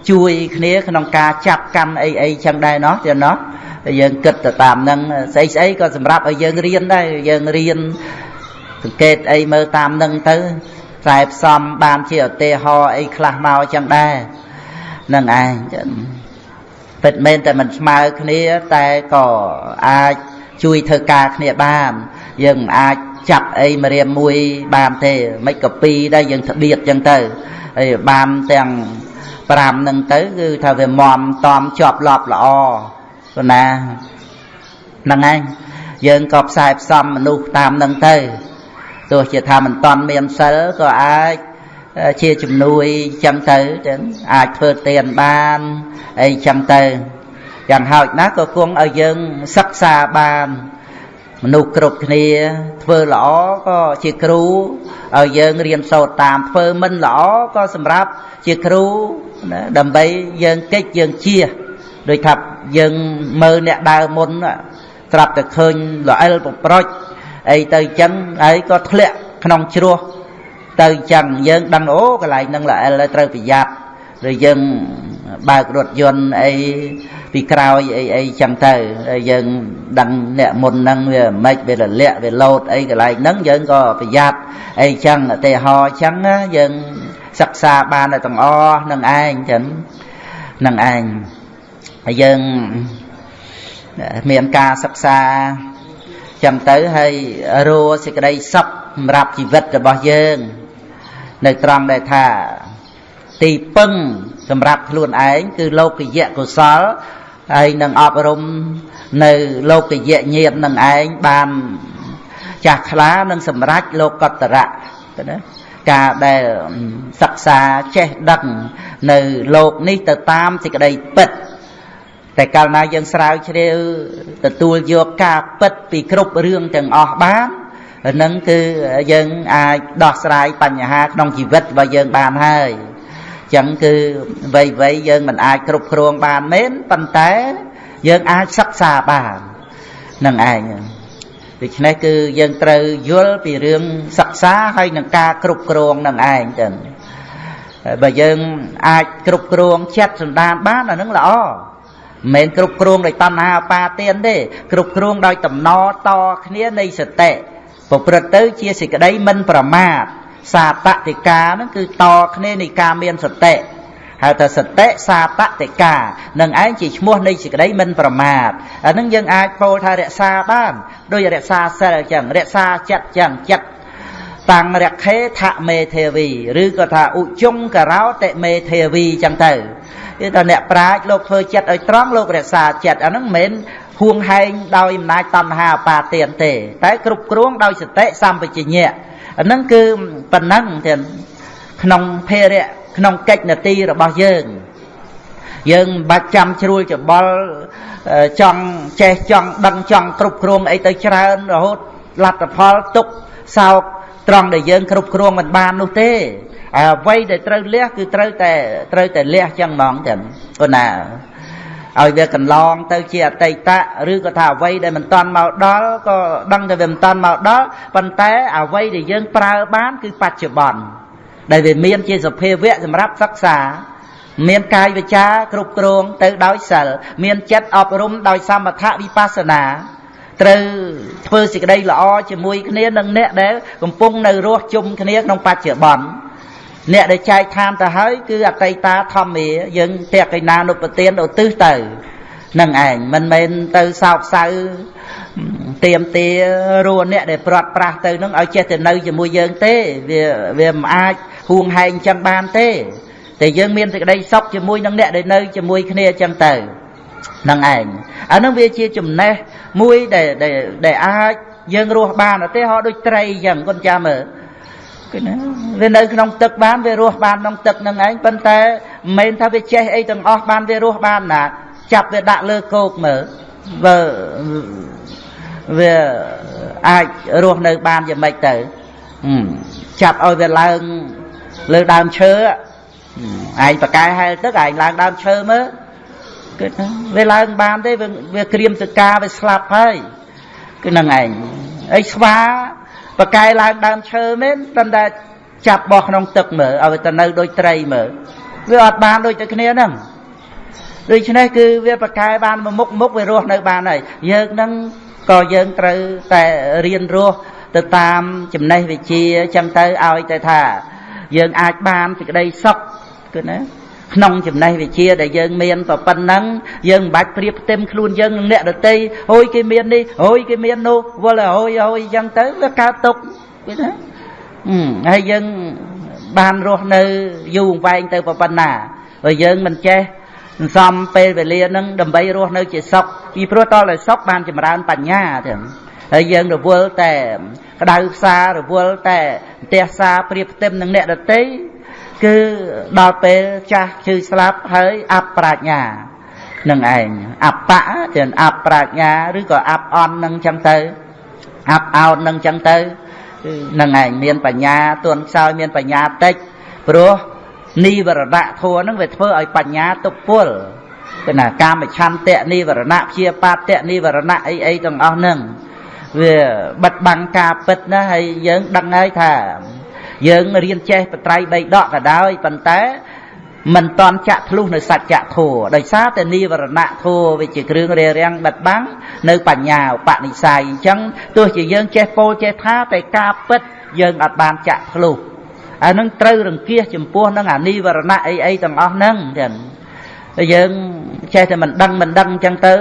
ជួយគ្នាក្នុងការចាប់កាន់អីអីចឹងដែរណោះទៀតណោះយើងគិតទៅតាមនឹងស្អីស្អីក៏សម្រាប់ឲ្យយើងរៀនដែរយើងរៀនសង្កេតអីមើលតាមនឹងទៅ ខ្សែផ្សំបានជាឧទាហរណ៍អីខ្លះមកចឹងដែរនឹងឯងពិតមែនតែមិនស្មើគ្នាតែក៏អាចជួយធ្វើការគ្នាបានយើងមិនអាចចាប់អីមករៀមមួយបានទេមិនក៏ពីរដែរយើងស្បៀតចឹងទៅហើយបានទាំង5នឹងទៅគឺថាវាមមតំជាប់លប់ល្អព្រោះណាហ្នឹងឯងយើងក៏ផ្សាយផ្សំមនុស្សតាមនឹងទៅ ទោះជាថាមិនតន់មានសិលក៏អាចជាជំនួយចឹងទៅចឹងអាចធ្វើទានបានអីចឹងទៅយ៉ាងហោចណាស់ក៏គង់ឲ្យយើងសិក្សាបានមនុស្សគ្រប់គ្នាធ្វើល្អក៏ជាគ្រូឲ្យយើងរៀនសូត្រតាមធ្វើមិនល្អក៏សម្រាប់ជាគ្រូណាដើម្បីយើងកិច្ចយើងជាដូចថាយើងមើលអ្នកដើរមុនត្រាប់តែឃើញល្អិលប្រប្រុច អីទៅចឹងហើយក៏ធ្លាក់ក្នុងជ្រោះទៅចឹងយើងដឹងអូកន្លែងហ្នឹងល្អិលហើយត្រូវប្រយ័ត្នឬយើងបើករថយន្តអីពីក្រោយអីអីចឹងទៅហើយយើងដឹងអ្នកមុនហ្នឹងវាមិនវារលាក់វាលោតអីកន្លែងហ្នឹងយើងក៏ប្រយ័ត្នអីចឹងឧទាហរណ៍ចឹងយើងសិក្សាបានតែទាំងអស់នឹងឯងចឹងនឹងឯងហើយយើងមានការសិក្សា ចឹងទៅហើយរੂសេចក្តីសុខសម្រាប់ជីវិតរបស់យើង នៅត្រង់ដែលថាទីពឹងសម្រាប់ខ្លួនឯងគឺលោកយៈកុសលហើយនឹងអប់រំនៅលោកយៈញាតនឹងឯងបានចាស់ខ្លានឹងសម្រេចលោកកតរៈណាការដែលសិក្សាចេះដឹងនៅលោកនេះទៅតាមសេចក្តីពិត តែកាលណាយើងស្រាវជ្រាវទទួលយកការពិតពីគ្រប់រឿងទាំងអស់បាននឹងគឺយើងអាចដោះស្រាយបញ្ហាក្នុងជីវិតរបស់យើងបានហើយចឹងគឺវ័យវ័យយើងមិនអាចគ្រប់គ្រងបានមែនប៉ុន្តែយើងអាចសិក្សាបាននឹងឯងដូច្នេះគឺយើងត្រូវយល់ពីរឿងសិក្សាហើយនឹងការគ្រប់គ្រងនឹងឯងចឹងបើយើងអាចគ្រប់គ្រងចិត្តសន្តានបានអានឹងល្អ មិនមែនគ្រប់គ្រងដោយតណ្ហាបាទានទេគ្រប់គ្រងដោយតំណតគ្នានៃសតិប្រព្រឹត្តទៅជាសេចក្តីមិនប្រមាទសាតតិកាហ្នឹងគឺតគ្នានៃការមានសតិហៅថាសតិសាតតិកានឹងឯងជាឈ្មោះនៃសេចក្តីមិនប្រមាទអានឹងយើងអាចពោលថារក្សាបានដោយរក្សាសិលអញ្ចឹងរក្សាចិត្តអញ្ចឹងចិត្ត តាំងរខេថមេទេវីឬក៏ថាឧជុងករោតិមេទេវីអញ្ចឹងទៅគឺថាអ្នកប្រាជ្ញលោកធ្វើចិត្តឲ្យត្រង់លោករក្សាចិត្តអាហ្នឹងមិនមែនហួងហែងដោយអំណាចតណ្ហាអបាទានទេ តែគ្រប់គ្រងដោយសតិសម្បជញ្ញៈអាហ្នឹងគឺប៉ុណ្ណឹងទៀតក្នុងភារៈក្នុងកិច្ចនទីរបស់យើង យើងមិនបាច់ចាំជ្រួលច្បល់ចង់ចេះចង់ដឹងចង់គ្រប់គ្រងអីទៅច្រើនរហូតលទ្ធផលទុកសោក ត្រង់ដែលយើងគ្រប់គ្រងមិនបាននោះទេអ្វីដែលត្រូវលះគឺត្រូវតែត្រូវតែលះចឹងហ្មងទាំងប៉ុណ្ណាឲ្យវាកន្លងទៅជាអតីតឬក៏ថាអ្វីដែលមិនតាន់មកដល់ក៏ដឹងតែវាមិនតាន់មកដល់ប៉ុន្តែអ្វីដែលយើងប្រើបានគឺបច្ចុប្បន្នដែលវាមានជាសភាវៈសម្រាប់សិក្សាមានកាយវិចារគ្រប់គ្រងទៅដោយសិលមានចិត្តអប់រំដោយសមថវិបស្សនា ត្រូវធ្វើសេចក្តីល្អជាមួយគ្នានឹងអ្នកដែលកំពុងនៅរស់ជុំគ្នាក្នុងបច្ចុប្បន្នអ្នកដែលចែកឋានទៅហើយគឺអតីតាធម្មាយើងតេកិណានុពទានឧទ្ទិសទៅនឹងឯងមិនមែនទៅសោកសៅទៀមទារੂអ្នកដែលព្រាត់ប្រាស់ទៅនឹងឲ្យចេះទៅនៅជាមួយយើងទេវាវាមិនអាចហួងហែងចឹងបានទេតែយើងមានសេចក្តីសុខជាមួយនឹងអ្នកដែលនៅជាមួយគ្នាចឹងទៅ នឹងឯងអានឹងវាជាចំណេះមួយដែលដែលអាចយើងរស់បានទេហោដូចត្រីចឹងគាត់ចាំមើលគឺណាវានៅក្នុងទឹកបានវារស់បានក្នុងទឹកនឹងឯងប៉ុន្តែមិនមែនថាវាចេះអីទាំងអស់បានវារស់បានណាចាប់វាដាក់លើគោកមើលបើវាអាចរស់នៅបានយ៉ាងម៉េចទៅចាប់ឲ្យវាឡើងលើដើមឈើឯងប្រកែហែលទឹកឯងឡើងដើមឈើមើល គឺថាវាឡើងបានទេវាក្រៀមសកាវាស្លាប់ហើយគឺនឹងឯងអីស្វាប្រកែឡើងដើមឈើមែនប៉ុន្តែចាប់បោះក្នុងទឹកមើលឲ្យទៅនៅដូចត្រីមើលវាអត់បានដូចតែគ្នាហ្នឹងដូច្នេះគឺវាប្រកែបានមុខមុខវារស់នៅបានហើយយើងនឹងក៏យើងត្រូវតែរៀនរស់ទៅតាមចំណេះវិជ្ជាចឹងទៅឲ្យតែថា យើងអាចបានសេចក្តីសុខគឺណា ក្នុងចំណេះវិជ្ជាដែលយើងមានប៉ុណ្ណឹងយើងមិនបាច់ប្រៀបផ្ទឹមខ្លួនយើងនឹងអ្នកដតីអូយគេមាននេះអូយគេមាននោះវល់អូយអូយអញ្ចឹងទៅវាកើតទុកឃើញទេហើយយើងបានរស់នៅយូរវែងទៅប៉ុណ្ណាបើយើងមិនចេះសន្សំពេលវេលានឹងដើម្បីរស់នៅជាសុខពីព្រោះតតែសុខបានចម្រើនបញ្ញាទាំងហើយយើងរវល់តែក្តៅផ្សាររវល់តែផ្ទះសារប្រៀបផ្ទឹមនឹងអ្នកដតី គឺដល់ពេលចាស់ជឿស្លាប់ហើយអបប្រាជ្ញានឹងឯងអបៈទាំងអបប្រាជ្ញាឬក៏អបអន់នឹងចឹងទៅអបអោតនឹងចឹងទៅនឹងឯងមានបញ្ញាទួនខ្សោយមានបញ្ញាតិចព្រោះនិវរណៈធัวនឹងវាធ្វើឲ្យបញ្ញាទុកពលគឺណាកាមឆន្ទៈនិវរណៈព្យាបាទៈនិវរណៈអីអីទាំងអស់ហ្នឹងវាបិទបាំងការពិតណាហើយយើងដឹងហើយថា យើងរៀនចេះបត្រៃបីដកក៏ដោយប៉ុន្តែមិនតន់ចាក់ធ្លុះនៅសច្ចធម៌ដោយសារតែនិវរណៈធម៌វាជាគ្រឿងរារាំងបិទបាំងនៅបញ្ញាឧបនិស្ស័យអញ្ចឹងទោះជាយើងចេះពោលចេះថាតែការពិតយើងអត់បានចាក់ធ្លុះអានឹងត្រូវរង្គៀសចំពោះនឹងអានិវរណៈអីអីទាំងអស់ហ្នឹងចឹងតែយើងចេះតែមិនដឹងមិនដឹងអញ្ចឹងទៅ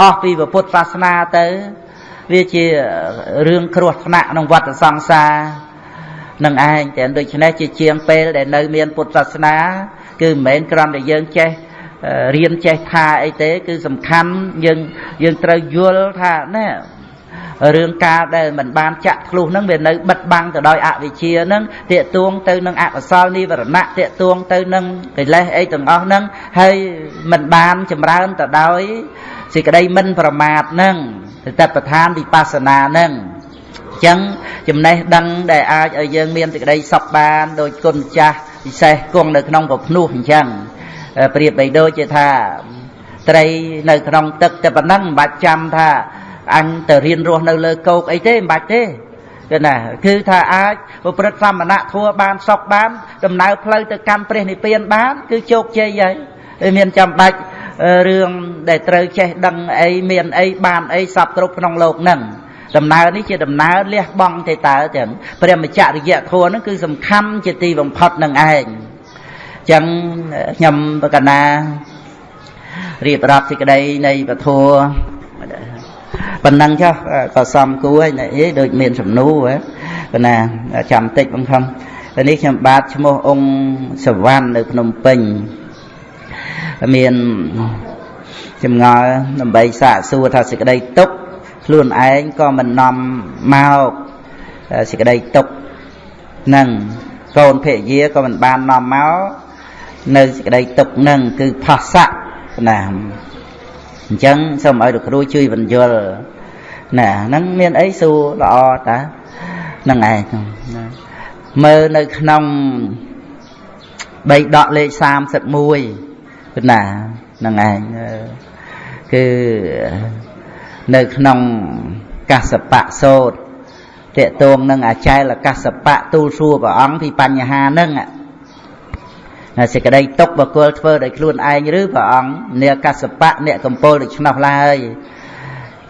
អស់ពីពុទ្ធសាសនាទៅ វាជារឿងគ្រោះថ្នាក់ក្នុងវដ្តសង្សារ នឹងឯងតែដូច្នេះជាជាងពេលដែលនៅមានពុទ្ធសាសនា គឺមិនមែនគ្រាន់តែយើងចេះរៀនចេះថាអីទេ គឺសំខាន់យើងយើងត្រូវយល់ថាណែរឿងការដែលមិនបានចាក់ធ្លុះហ្នឹងវានៅបិទបាំងទៅដោយអវិជ្ជាហ្នឹងតាកទួងទៅនឹងអកុសលនិវរណៈតាកទួងទៅនឹងកិលេសអីទាំងអស់ហ្នឹងហើយមិនបានចម្រើនទៅដោយសេចក្តីមិនប្រមាទហ្នឹងទៅតប្រឋានវិបស្សនាហ្នឹង ចឹងចំណេះដឹងដែលអាចឲ្យយើងមានសេចក្តីសុខបានដោយគុណចាស់ពិសេសគង់នៅក្នុងពភ្នោះអញ្ចឹងប្រៀបបីដូចជាថាត្រីនៅក្នុងទឹកតែប៉ុណ្ណឹងមិនបាច់ចាំថាអញទៅរៀនរស់នៅលើគោកអីទេមិនបាច់ទេគឺណាគឺថាអាចប្រព្រឹត្តសមណៈធัวបានសុខបាន ដំណើរផ្លូវទៅកាន់ព្រះនិព្វានបាន គឺជោគជ័យហើយមានចាំបាច់រឿងដែលត្រូវចេះដឹងអីមានអីបានអីសពគ្រប់ក្នុងโลกហ្នឹង ដំណើរនេះជាដំណើរលះបង់ទេតើចឹងព្រះមច្ចរិយធម៌ហ្នឹងគឺសំខាន់ជាទីបំផុតនឹងឯងចឹងខ្ញុំបកណារៀបរាប់សេចក្តីនៃពធប៉ុណ្ណឹងចុះក៏សំគួរហើយអីដូចមានសំណួរប៉ុណ្ណាចាំតិចបងខំនេះខ្ញុំបាទឈ្មោះអង្គសវណ្ណនៅភ្នំពេញមានចម្ងល់ដើម្បីសាកសួរថាសេចក្តីទុក្ខ ខ្លួនឯងក៏មិននាំមកសេចក្តីទុក្ខនឹងកូនភរិយាក៏មិនបាននាំមកនៅសេចក្តីទុក្ខនឹងគឺផោះស័កណាអញ្ចឹងសូមឲ្យលោកគ្រូជួយបញ្យល់ណាហ្នឹងមានអីសួរល្អតាហ្នឹងឯងណាមើលនៅក្នុងបីដកលេខ31គឺណាហ្នឹងឯងគឺ នៅក្នុងកសបៈសោតតេតងនឹងអាចែលកសបៈទូលសួរព្រះអង្គពីបញ្ហាហ្នឹងសេចក្តីទុកបកុលធ្វើដោយខ្លួនឯងឬព្រះអង្គនាកសបៈអ្នកកំពូលដូច្នោះឡើយ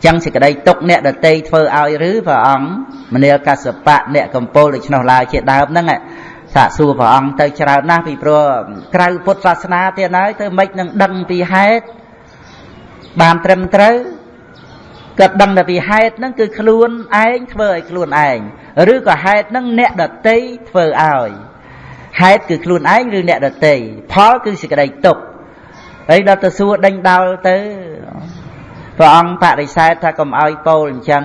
ចឹងសេចក្តីទុកអ្នកដតីធ្វើឲ្យឬព្រះអង្គមនាលកសបៈអ្នកកំពូលដូច្នោះឡើយជាដើមហ្នឹងសាកសួរព្រះអង្គទៅច្រើនណាស់ពីព្រោះក្រៅពុទ្ធសាសនាទៀតហើយទៅមិននឹងដឹងពីហេតុបានត្រឹមត្រូវ គាត់ដឹងតែពីហេតុហ្នឹងគឺខ្លួនឯងធ្វើឲ្យខ្លួនឯងឬក៏ហេតុហ្នឹងអ្នកដតីធ្វើឲ្យហេតុគឺខ្លួនឯងឬអ្នកដតីផលគឺសេចក្តីទុក្ខហើយដល់ទៅសួរដេញដោលទៅព្រះអង្គបដិសេធថាកុំឲ្យពោលអញ្ចឹង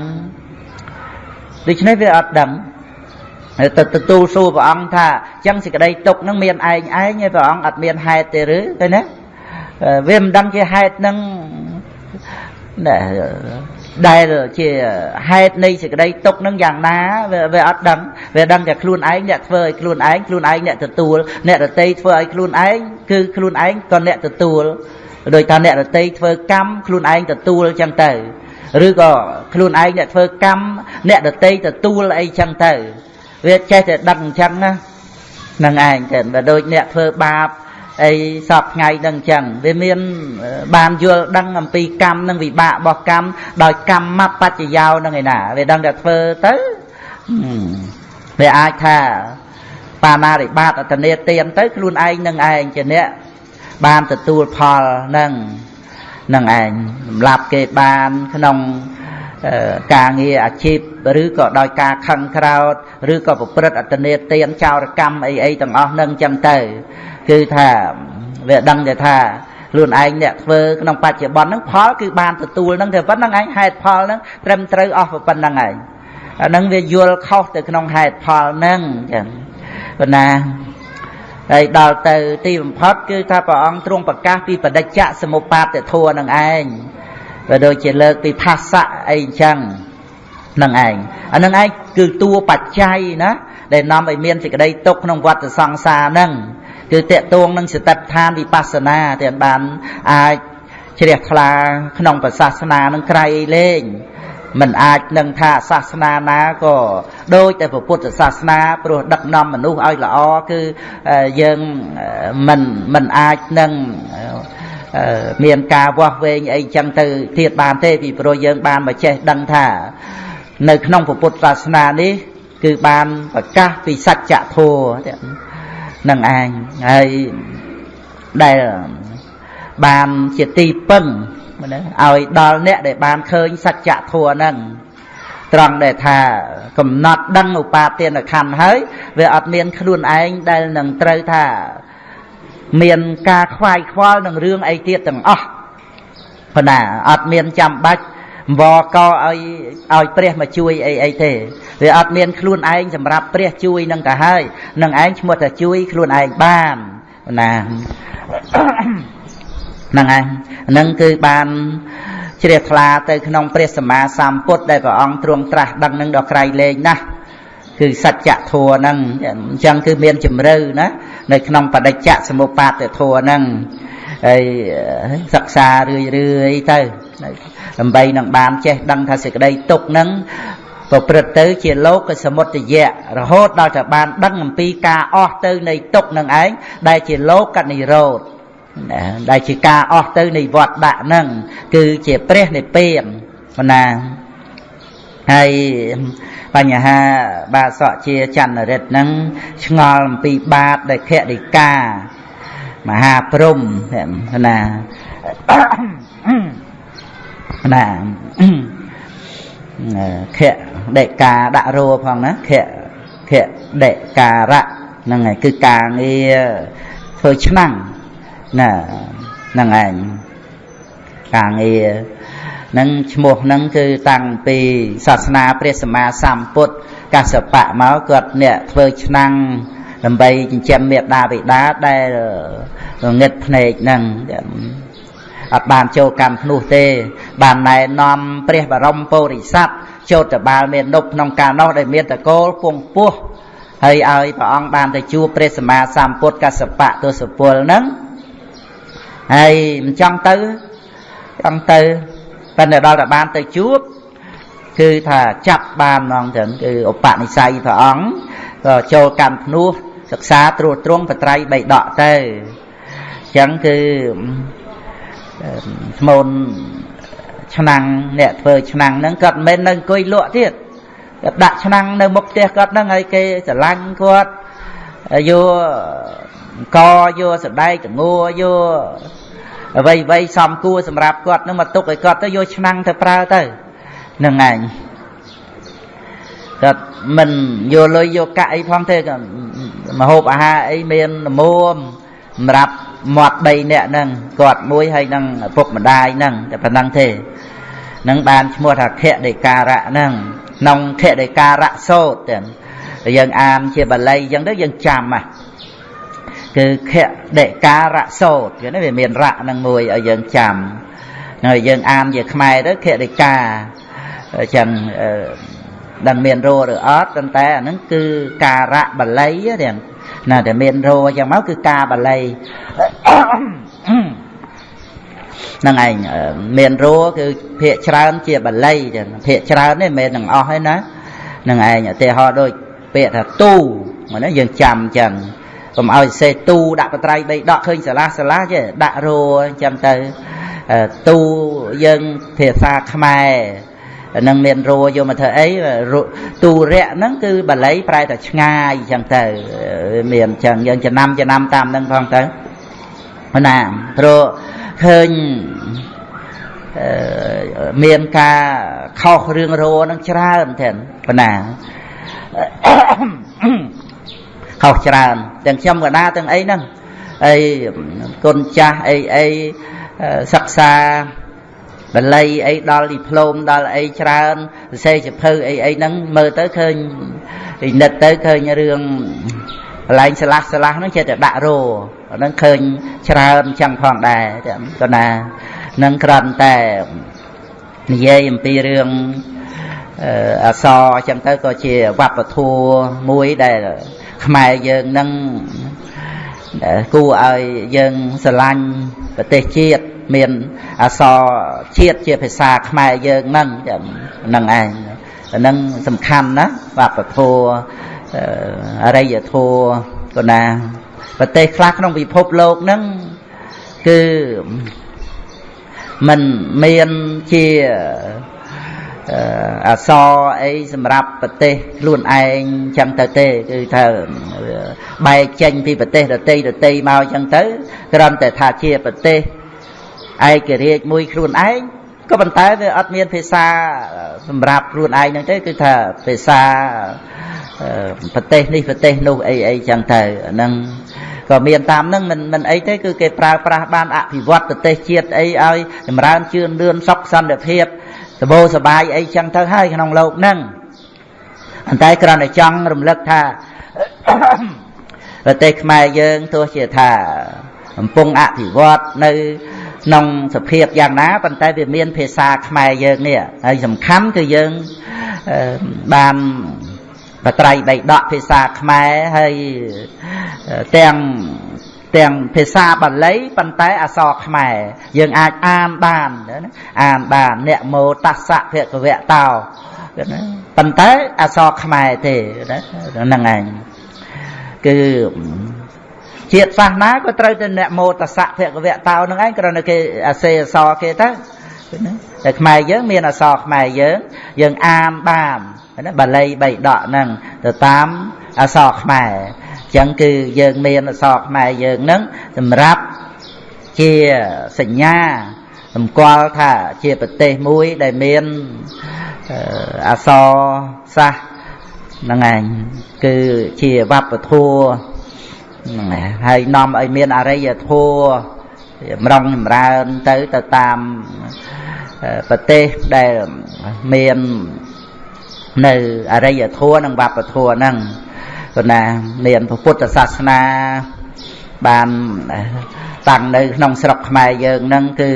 ដូច្នេះវាអត់ដឹងទៅទទួលសួរព្រះអង្គថាអញ្ចឹងសេចក្តីទុកនឹងមានឯងឯងឯព្រះអង្គអត់មានហេតុទេឬទៅណាវាមិនដឹងជាហេតុនឹង ដែលជាហេតុនៃសេចក្តីទុកនឹងយ៉ាងណាវាអត់ដឹងវាដឹងតែខ្លួនឯងអ្នកធ្វើឲ្យខ្លួនឯងខ្លួនឯងអ្នកទទួលអ្នករតីធ្វើឲ្យខ្លួនឯងគឺខ្លួនឯងក៏អ្នកទទួលដោយថាអ្នករតីធ្វើកម្មខ្លួនឯងទទួលចឹងទៅឬក៏ខ្លួនឯងអ្នកធ្វើកម្មអ្នករតីទទួលអីចឹងទៅវាចេះតែដឹងអញ្ចឹងណានឹងឯងតែបើដូចអ្នកធ្វើបាប អីសពថ្ងៃនឹងអញ្ចឹងវាមានបានយល់ដឹងអំពីកម្មនិងវិបាករបស់កម្មដោយកម្មបច្ចយោនឹងឯណាវាដឹងតែធ្វើទៅវាអាចថាបាណារិបាតអតនេទៀនទៅខ្លួនឯងនឹងឯងជាអ្នកបានទទួលផលនឹងនឹងឯងសម្រាប់គេបានក្នុងការងារអាជីពឬក៏ដោយការខឹងក្រោតឬក៏ប្រព្រឹត្តអត្តនេទានចោរកម្មអីអីទាំងអស់នឹងចឹងទៅ គឺថាវាដឹងតែថាខ្លួនឯងអ្នកធ្វើក្នុងបច្ចុប្បន្នហ្នឹងផលគឺបានទទួលហ្នឹងតែប៉ុណ្្នឹងឯងហេតុផលហ្នឹងត្រឹមត្រូវអស់ប៉ុណ្្នឹងឯងអាហ្នឹងវាយល់ខុសទៅក្នុងហេតុផលហ្នឹងចឹងប៉ុន្តែហើយដល់ទៅទីបំផុតគឺថាព្រះអង្គទ្រង់ប្រកាសពីបដិច្ចសមុបាទធัวនឹងឯងក៏ដូចជាលើកពីផាសៈអីអញ្ចឹងនឹងឯងអានឹងឯងគឺតួបច្ច័យណាដែលនាំឲ្យមានសេចក្តីទុកក្នុងវដ្តសង្សារហ្នឹង គឺតកតួងនឹងសតិដ្ឋានវិបស្សនាទាំងបានអាចជ្រះថ្លាក្នុងប្រសាសនានឹងក្រៃលែងមិនអាចនឹងថាសាសនាណាក៏ដូចតែពុទ្ធសាសនាព្រោះដឹកនាំមនុស្សឲ្យល្អគឺយើងមិនមិនអាចនឹងមានការវាស់វែងអីចឹងទៅទៀតបានទេពីព្រោះយើងបានមកចេះដឹងថា នៅក្នុងពុទ្ធសាសនានេះ គឺបានប្រកាសពីសច្ចធម៌ នឹងឯងហើយដែលបានជាទីពឹងឲ្យដល់អ្នកដែលបានឃើញសច្ចធម៌ហ្នឹងត្រង់ដែលថាកំណត់ដឹងឧបាទានខណ្ឌហើយវាអត់មានខ្លួនឯងដែលនឹងត្រូវថា មានការខ្វាយខ្វល់នឹងរឿងអីទៀតទាំងអស់ប៉ុន្តែអត់មានចាំបាច់ វកឲ្យឲ្យព្រះមកជួយអីអីទេវាអត់មានខ្លួនឯងសម្រាប់ព្រះជួយនឹងទៅហើយនឹងឯងឈ្មោះថាជួយខ្លួនឯងបានណាហ្នឹងឯងហ្នឹងគឺបានជ្រះថ្លាទៅក្នុងព្រះសម្មាសម្ពុទ្ធដែលព្រះអង្គទ្រង់ត្រាស់ដឹងនឹងដល់ក្រៃលែងណាស់គឺសច្ចធัวហ្នឹងអញ្ចឹងគឺមានជំរឿណានៅក្នុងបដិច្ចសមុបាទធัวហ្នឹង ហើយសិក្សារឿយរឿយទៅដើម្បីនឹងបានចេះដឹងថាសេចក្តីទុកហ្នឹងប្រព្រឹត្តទៅជាលោកសមុទយៈរហូតដល់តែបានដឹងអំពីការអស់ទៅនៃទុកនឹងឯងដែលជាលោកនិរោធដែលជាការអស់ទៅនៃវត្តដាក់ហ្នឹងគឺជាព្រះនិព្វានណាហើយបញ្ហាបាសកជាចន្ទរិទ្ធហ្នឹងឆ្ងល់អំពីបាបដែលខរិកា មហាព្រំណាណាខដេកាដាក់រោផងណាខខដេការៈហ្នឹងហើយគឺការងារធ្វើឆ្នាំងណាហ្នឹងឯងការងារនឹងឈ្មោះហ្នឹងគឺតាំងពីសាសនាព្រះសម្មាសម្ពុទ្ធកសបៈមកគាត់អ្នកធ្វើឆ្នាំង ដើម្បីចិញ្ចឹមមេដាបិតាដែលងឹតភ្នែកហ្នឹងអត់បានចូលកម្មភ្នោះទេ បានណែនាំព្រះបរមពុរិស័ទចូលតបាលមាននុបក្នុងការនោះដែលមានតកូលពងពោះហើយឲ្យព្រះអង្គបានទៅជួបព្រះសម្មាសម្ពុទ្ធកសបៈទសពលហ្នឹងហើយមិនចង់ទៅចង់ទៅប៉ុន្តែដល់តែបានទៅជួបគឺថាចាប់បានហ្មងទាំងគឺឧបនិស្ស័យព្រះអង្គក៏ចូលកម្មភ្នោះ សិក្សាត្រួតត្រងបត្រៃបីដកទៅអញ្ចឹងគឺស្មូនឆ្នាំងអ្នកធ្វើឆ្នាំងហ្នឹងគាត់មិនមែននៅអង្គុយលក់ទៀតគាត់ដាក់ឆ្នាំងនៅមុខផ្ទះគាត់ហ្នឹងហើយគេស្រឡាញ់គាត់យកកយកសដែកតងួយកអ្វីអ្វីសំគួរសម្រាប់គាត់នឹងមកទុកឲ្យគាត់ទៅយកឆ្នាំងទៅប្រើទៅនឹងឯងគាត់មិនយកលុយយកកាក់អីផងទេ មហូបអាហារអីមានលមុំសម្រាប់មាត់3នាក់ហ្នឹងគាត់មួយហើយនឹងពុកម្ដាយហ្នឹងតែប៉ុណ្ណឹងទេនឹងបានឈ្មោះថាខដេការៈហ្នឹងក្នុងខដេការៈសោតទាំងយើងអានជាបាលីអញ្ចឹងទៅយើងចាំហ่ะគឺខដេការៈសោតគឺនេះវាមានរៈនឹងមួយឲ្យយើងចាំហើយយើងអានជាខ្មែរទៅខដេកាអញ្ចឹង ដឹងមានរោឬអត់ប៉ុន្តែអាហ្នឹងគឺការៈបាលីទាំងណាតែមានរោអញ្ចឹងមកគឺការបាលីហ្នឹងឯងមានរោគឺភាកច្រើនជាបាលីចឹងភាកច្រើននេះមិនមែននឹងអស់ទេណាហ្នឹងឯងឧទាហរណ៍ដូចពាក្យថាទូហ្នឹងយើងចាំអញ្ចឹងកុំឲ្យសេទូដាក់បត្រៃបីដកឃើញសាឡាសាឡាចេះដាក់រោអញ្ចឹងទៅទូយើងភាសាខ្មែរ នឹងមានរោយកមកធ្វើអីទូរៈហ្នឹងគឺបាលីប្រែតែឆ្ងាយអញ្ចឹងទៅមានអញ្ចឹងយើងចំណាំចំណាំតាមហ្នឹងផងទៅណាព្រោះឃើញមានការខុសរឿងរោហ្នឹងច្រើនទេប៉ុណ្ណាខុសច្រើនទាំងខ្ញុំកណាទាំងអីហ្នឹងអីគុណចាស់អីអីសិក្សា បល័យអីដល់ឌីប្លូមដល់អីច្រើនសរសេរចភៅអីអីហ្នឹងមើលទៅឃើញពិនិត្យទៅឃើញរឿងកន្លែងស្លាស់ស្លាស់ហ្នឹងចេះតែដាក់រោហ្នឹងឃើញច្រើនចឹងផងដែរក៏ណានឹងក្រាន់តែនិយាយអំពីរឿងអសរអញ្ចឹងទៅក៏ជាវប្បធម៌មួយដែលខ្មែរយើងនឹងគួរឲ្យយើងស្រឡាញ់ប្រទេសជាតិ មានអសរជាតិជាភាសាខ្មែរយើងហ្នឹងហ្នឹងឯងហ្នឹងសំខាន់ណាវប្បធម៌អរិយធម៌ក៏ណាប្រទេសខ្លះក្នុងពិភពលោកហ្នឹងគឺมันមានជាអសរអីសម្រាប់ប្រទេសខ្លួនឯងចឹងទៅទេគឺថាបែកចេញពីប្រទេសដតីដតីមកចឹងទៅគ្រាន់តែថាជាប្រទេស ឯករាជ្យមួយខ្លួនឯងក៏ប៉ុន្តែវាអត់មានភាសាសម្រាប់ខ្លួនឯងហ្នឹងទេគឺថាភាសាប្រទេសនេះប្រទេសនោះអីអីចឹងទៅហ្នឹងក៏មានតាមហ្នឹងមិនមិនអីទេគឺគេប្រើប្រាស់បានអភិវឌ្ឍប្រទេសជាតិអីឲ្យចម្រើនជឿនលឿនសុខសន្តិភាពសបោសបាយអីចឹងទៅហើយក្នុងโลกហ្នឹងអន្តែគ្រាន់តែចង់រំលឹកថាប្រទេសខ្មែរយើងទោះជាថាកំពុងអភិវឌ្ឍនៅ ក្នុងសភាពយ៉ាងណាប៉ុន្តែវាមានភាសាខ្មែរយើងនេះហើយសំខាន់គឺយើងបានបត្រៃបីដកភាសាខ្មែរហើយទាំងទាំងភាសាបាលីប៉ុន្តែអក្សរខ្មែរយើងអាចអានបានអានបានអ្នកមោតស្សៈភគវៈតោណាប៉ុន្តែអក្សរខ្មែរទេហ្នឹងឯងគឺ ជាតិសាសនាក៏ត្រូវតែអ្នកមោតសៈភគវៈតោនឹងឯងគ្រាន់តែគេអាសេអសគេទៅតែខ្មែរយើងមានអសខ្មែរយើងយើងអានបានណាបាលីបីដកហ្នឹងទៅតាមអសខ្មែរអញ្ចឹងគឺយើងមានអសខ្មែរយើងហ្នឹងសម្រាប់ជាសញ្ញាសម្គាល់ថាជាប្រទេសមួយដែលមានអសរសាសហ្នឹងឯងគឺជាវប្បធម៌ ហ្នឹងហើយនាំឲ្យមានអរិយធម៌ចម្រុងចម្រើនទៅទៅតាមប្រទេសដែលមាននៅអរិយធម៌និងវប្បធម៌ហ្នឹងព្រោះណាមានពុទ្ធសាសនាបានតាំងនៅក្នុងស្រុកខ្មែរយើងហ្នឹងគឺ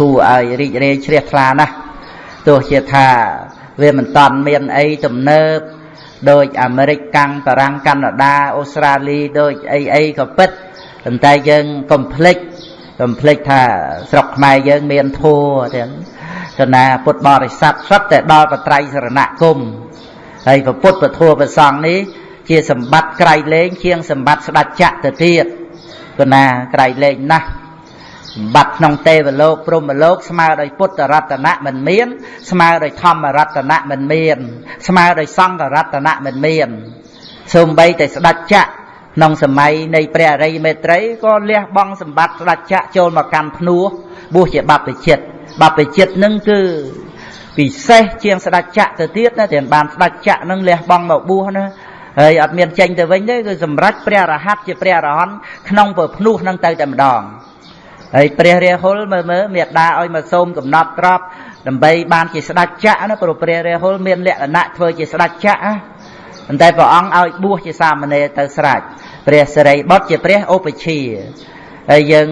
គួរឲ្យរីករាយជ្រះថ្លាណាស់ទោះជាថាវាមិនតាន់មានអីទំនើប ដូចអាមេរិកកាំងបារាំងកាណាដាអូស្ត្រាលីដូចអីអីក៏ពិតប៉ុន្តែយើងកុំភ្លេចកុំភ្លេចថាស្រុកខ្មែរយើងមានធัวទាំងគណៈពុទ្ធបរិស័ទសុទ្ធតែដល់បត្រៃសរណគមហើយពុទ្ធពធัวប្រសង់នេះជាសម្បត្តិក្រៃលែងជាងសម្បត្តិស្ដេចចក្រទៅទៀតគណៈក្រៃលែងណាស់ សម្បត្តិក្នុងទេវលោកព្រហ្មលោកស្មើដោយពុទ្ធរតនៈមិនមាន ស្មើដោយធម្មរតនៈមិនមាន ស្មើដោយសង្ឃរតនៈមិនមានសូម្បីតែស្ដេចចក្រក្នុងសម័យនៃព្រះអរិយមេត្រីក៏លះបង់សម្បត្តិស្ដេចចក្រចូលមកកាន់ភ្នោះបួសជាបព្វជិតបព្វជិតនឹងគឺពិសេសជាងស្ដេចចក្រទៅទៀតណាទាំងបានស្ដេចចក្រនឹងលះបង់មកបួសណាហើយអត់មានចេញទៅវិញទេគឺសម្រេចព្រះរហ័តជាព្រះរហន្តក្នុងពភ្នោះនឹងទៅតែម្ដង ហើយព្រះរាហុលមើលមើលមេដាឲ្យមកសូមកំណត់ទ្រព្យដើម្បីបានជាស្ដេចចក្រណាព្រោះព្រះរាហុលមានលក្ខណៈធ្វើជាស្ដេចចក្រណាប៉ុន្តែព្រះអង្គឲ្យបួសជាសាមណេរទៅស្រេចព្រះសិរីបុត្រជាព្រះឧបជាហើយយើង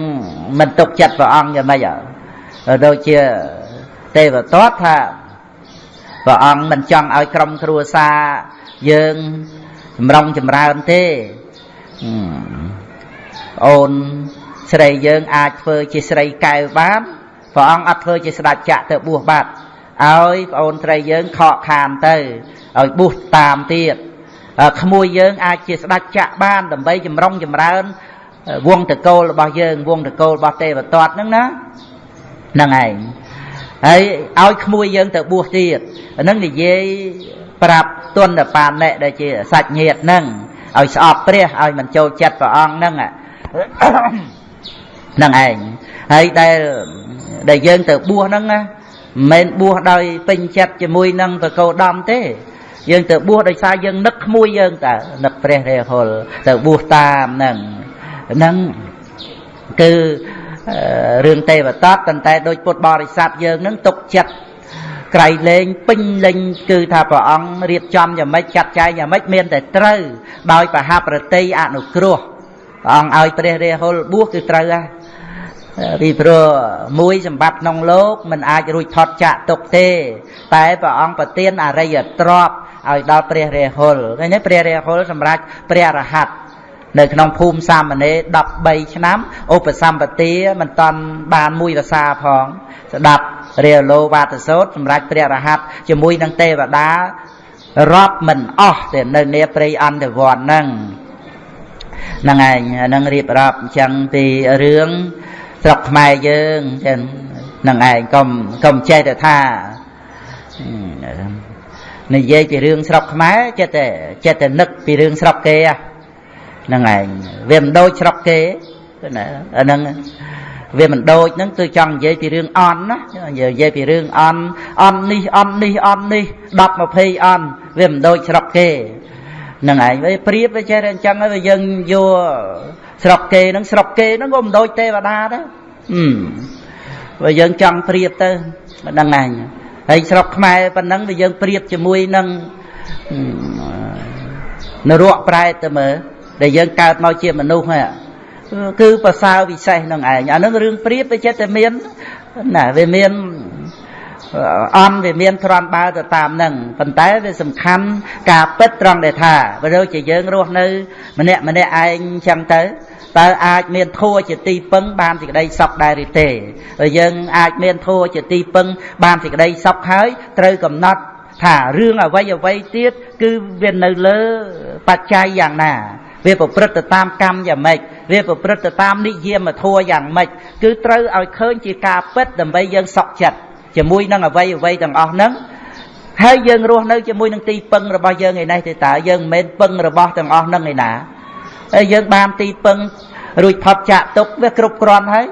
មិនទុកចិត្តព្រះអង្គយ៉ាងម៉េចដូចជាទេវទត្តថាព្រះអង្គមិនចង់ឲ្យក្រុមគ្រួសារយើងចម្រុងចម្រើនទេអូន ស្រីយើងអាចធ្វើជាស្រីកែវបានព្រះអង្គអត់ធ្វើជាស្ដេចចក្រទៅបួសបាត់ឲ្យប្អូនស្រីយើងខកខានទៅឲ្យបួសតាមទៀតក្មួយយើងអាចជាស្ដេចចក្របានដើម្បីចម្រុងចម្រើនវងតកូលរបស់យើងវងតកូលរបស់ទេវទត្តហ្នឹងណាហ្នឹងឯងហើយឲ្យក្មួយយើងទៅបួសទៀតហ្នឹងនិយាយប្រាប់ទុនបាណិដែលជាសាច់ញាតិហ្នឹងឲ្យស្អប់ព្រះឲ្យមិនចូលចិត្តព្រះអង្គហ្នឹងហ្នឹងឯងហើយដែលដែលយើងទៅបួសហ្នឹងណាមិនមែនបួសដោយពេញចិត្តជាមួយនឹងបកោដំទេយើងទៅបួសដោយសារយើងនឹកក្មួយយើងតើនឹកព្រះរាហុលទៅបួសតាមហ្នឹងហ្នឹងគឺរឿងទេវតាប៉ុន្តែដូចពុទ្ធបរិស័ទយើងនឹងទុកចិត្តក្រៃលែងពេញលេញគឺថាព្រះអង្គរៀបចំយ៉ាងម៉េចចាត់ចែងយ៉ាងម៉េចមានតែត្រូវដោយបហប្រតិអនុគ្រោះព្រះអង្គឲ្យព្រះរាហុលបួសគឺត្រូវហ่ะ ពីព្រោះមួយសម្បត្តិក្នុងលោកមិនអាចរួចផុតចាក់ទុកទេ តែព្រះអង្គប្រទានអរិយទ្រព្យឲ្យដល់ព្រះរាហុលឃើញទេព្រះរាហុលសម្រាប់ព្រះរហ័តនៅក្នុងភូមិសាមណេរ13ឆ្នាំឧបសម្បទាមិនតាន់បានមួយរសាផងស្ដាប់រាលោវាទសោតសម្រាប់ព្រះរហ័តជាមួយនឹងទេវតារាប់មិនអស់ទេនៅនាព្រៃអន្តវ័នហ្នឹងហ្នឹងឯងហ្នឹងរៀបរាប់អញ្ចឹងពីរឿង ស្រុកខ្មែរយើងចឹងហ្នឹងឯងកុំកុំចេះតែថានិយាយពីរឿងស្រុកខ្មែរចិត្តតែចិត្តតែនឹកពីរឿងស្រុកគេហ្នឹងឯងវាមិនដូចស្រុកគេណាអាហ្នឹងវាមិនដូចហ្នឹងគឺចង់និយាយពីរឿងអន់ណានិយាយពីរឿងអន់អន់នេះអន់នេះអន់នេះ10 20អន់វាមិនដូចស្រុកគេហ្នឹងឯងវាប្រៀបវាចេះតែអញ្ចឹងហើយយើងយកស្រុកគេហ្នឹងស្រុកគេហ្នឹងក៏មិនដូចទេវតាដែរអឺបើយើងចង់ប្រៀបទៅមិនដឹងឯងហើយស្រុកខ្មែរប៉ុណ្ណឹងវាយើងប្រៀបជាមួយនឹងនរកប្រែតទៅមើលដែលយើងកើតមកជាមនុស្សហ្នឹងគឺប្រសើរវិសេសនឹងឯងអានឹងរឿងព្រៀបវាចិត្តតែមានណាវាមាន អន់វាមានទ្រាំបើទៅតាមនឹងប៉ុន្តែវាសំខាន់ការពិតត្រង់ដែលថាបើដូចជាយើងរស់នៅ ម្នាក់ម្នាក់ឯងចឹងទៅតើអាចមានធัวជាទីពឹងបានសេចក្តីសុខដែរឬទេបើយើងអាចមានធัวជាទីពឹងបានសេចក្តីសុខហើយត្រូវកំណត់ថារឿងអ្វីអ្វីទៀតគឺវានៅលើបច្ច័យយ៉ាងណា វាប្រព្រឹត្តទៅតាមកម្មយ៉ាងម៉េចវាប្រព្រឹត្តទៅតាមនិយមធម៌យ៉ាងម៉េចគឺត្រូវឲ្យឃើញជាការពិតដើម្បីយើងសុខចិត្ត ជាមួយនឹងអ្វីអ្វីទាំងអស់ហ្នឹងហើយយើងរស់នៅជាមួយនឹងទីពឹងរបស់យើងឯនេះទេតើយើងមិនមែនពឹងរបស់ទាំងអស់ហ្នឹងឯណាហើយយើងបានទីពឹងរួចផុតចាក់ទុកវាគ្រប់គ្រាន់ហើយ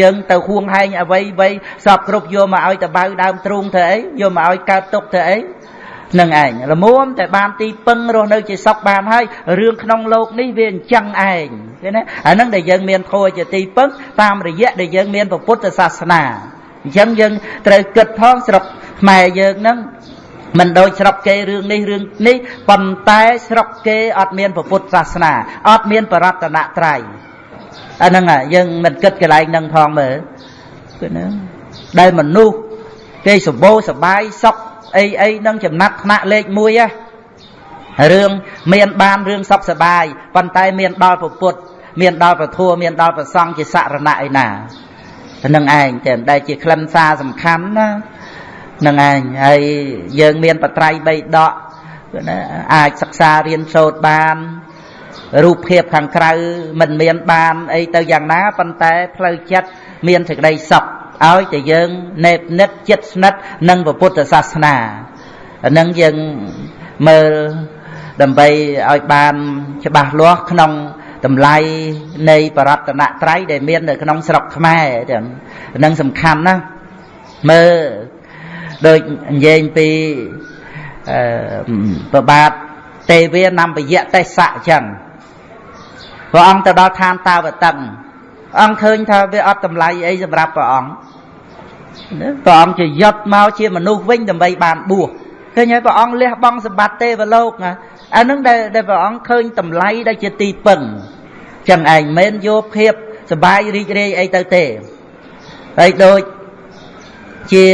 យើងទៅហួងហែងអ្វីអ្វីសពគ្រប់យកមកឲ្យតបៅដើមទ្រូងធ្វើអីយកមកឲ្យកើតទុកធ្វើអីនឹងឯងល្មមតែបានទីពឹងរស់នៅជាសុខបានហើយរឿងក្នុងលោកនេះវាអញ្ចឹងឯងឃើញណាអានឹងដែលយើងមានធម៌ជាទីពឹងតាមរយៈដែលយើងមានពុទ្ធសាសនា អញ្ចឹងយើងត្រូវគិតផងស្រុកខ្មែរយើងនឹងមិនដូចស្រុកគេរឿងនេះរឿងនេះប៉ុន្តែស្រុកគេអត់មានពុទ្ធសាសនាអត់មានបរតនត្រ័យអាហ្នឹងយើងមិនគិតកន្លែងហ្នឹងផងមើលគឺហ្នឹងដែលមនុស្សគេសម្បូរសបាយសុខអីអីនឹងចំណាត់ថ្នាក់លេខ1ហ៎រឿងមានបានរឿងសុខសបាយប៉ុន្តែមានដល់ពុទ្ធមានដល់ប្រធัวមានដល់ប្រសង់ជាសរណៈឯណា នឹងឯងតែដែលជាខ្លឹមសារសំខាន់ណានឹងឯងហើយយើងមានបត្រៃបីដកណាអាចសិក្សារៀនសូត្របានរូបភាពខាងក្រៅមិនមានបានអីទៅយ៉ាងណាប៉ុន្តែផ្លូវចិត្តមានសេចក្តីសុខឲ្យតែយើងនេបនិតចិត្តស្និទ្ធនឹងពុទ្ធសាសនាអានឹងយើងមើលដើម្បីឲ្យបានច្បាស់លាស់ក្នុង តម្លៃនៃបរតនត្រ័យដែលមាននៅក្នុងស្រុកខ្មែរទាំងនឹងសំខាន់ណាស់មើលដូចនិយាយពីអឺប្របាទទេវានំបយៈទេសៈអញ្ចឹងព្រះអង្គទៅដល់ឋានតាវតឹងអង្គឃើញថាវាអត់តម្លៃអីសម្រាប់ព្រះអង្គព្រះអង្គជាយត់មកជាមនុស្សវិញដើម្បីបានបួសឃើញហើយព្រះអង្គលះបង់សម្បត្តិទេវលោកណា អានឹងដែលដែលព្រះអង្គឃើញតម្លៃដែលជាទីពឹងចឹងឯងមិនយកភាពសបាយរីករាយអីទៅទេហើយដូចជា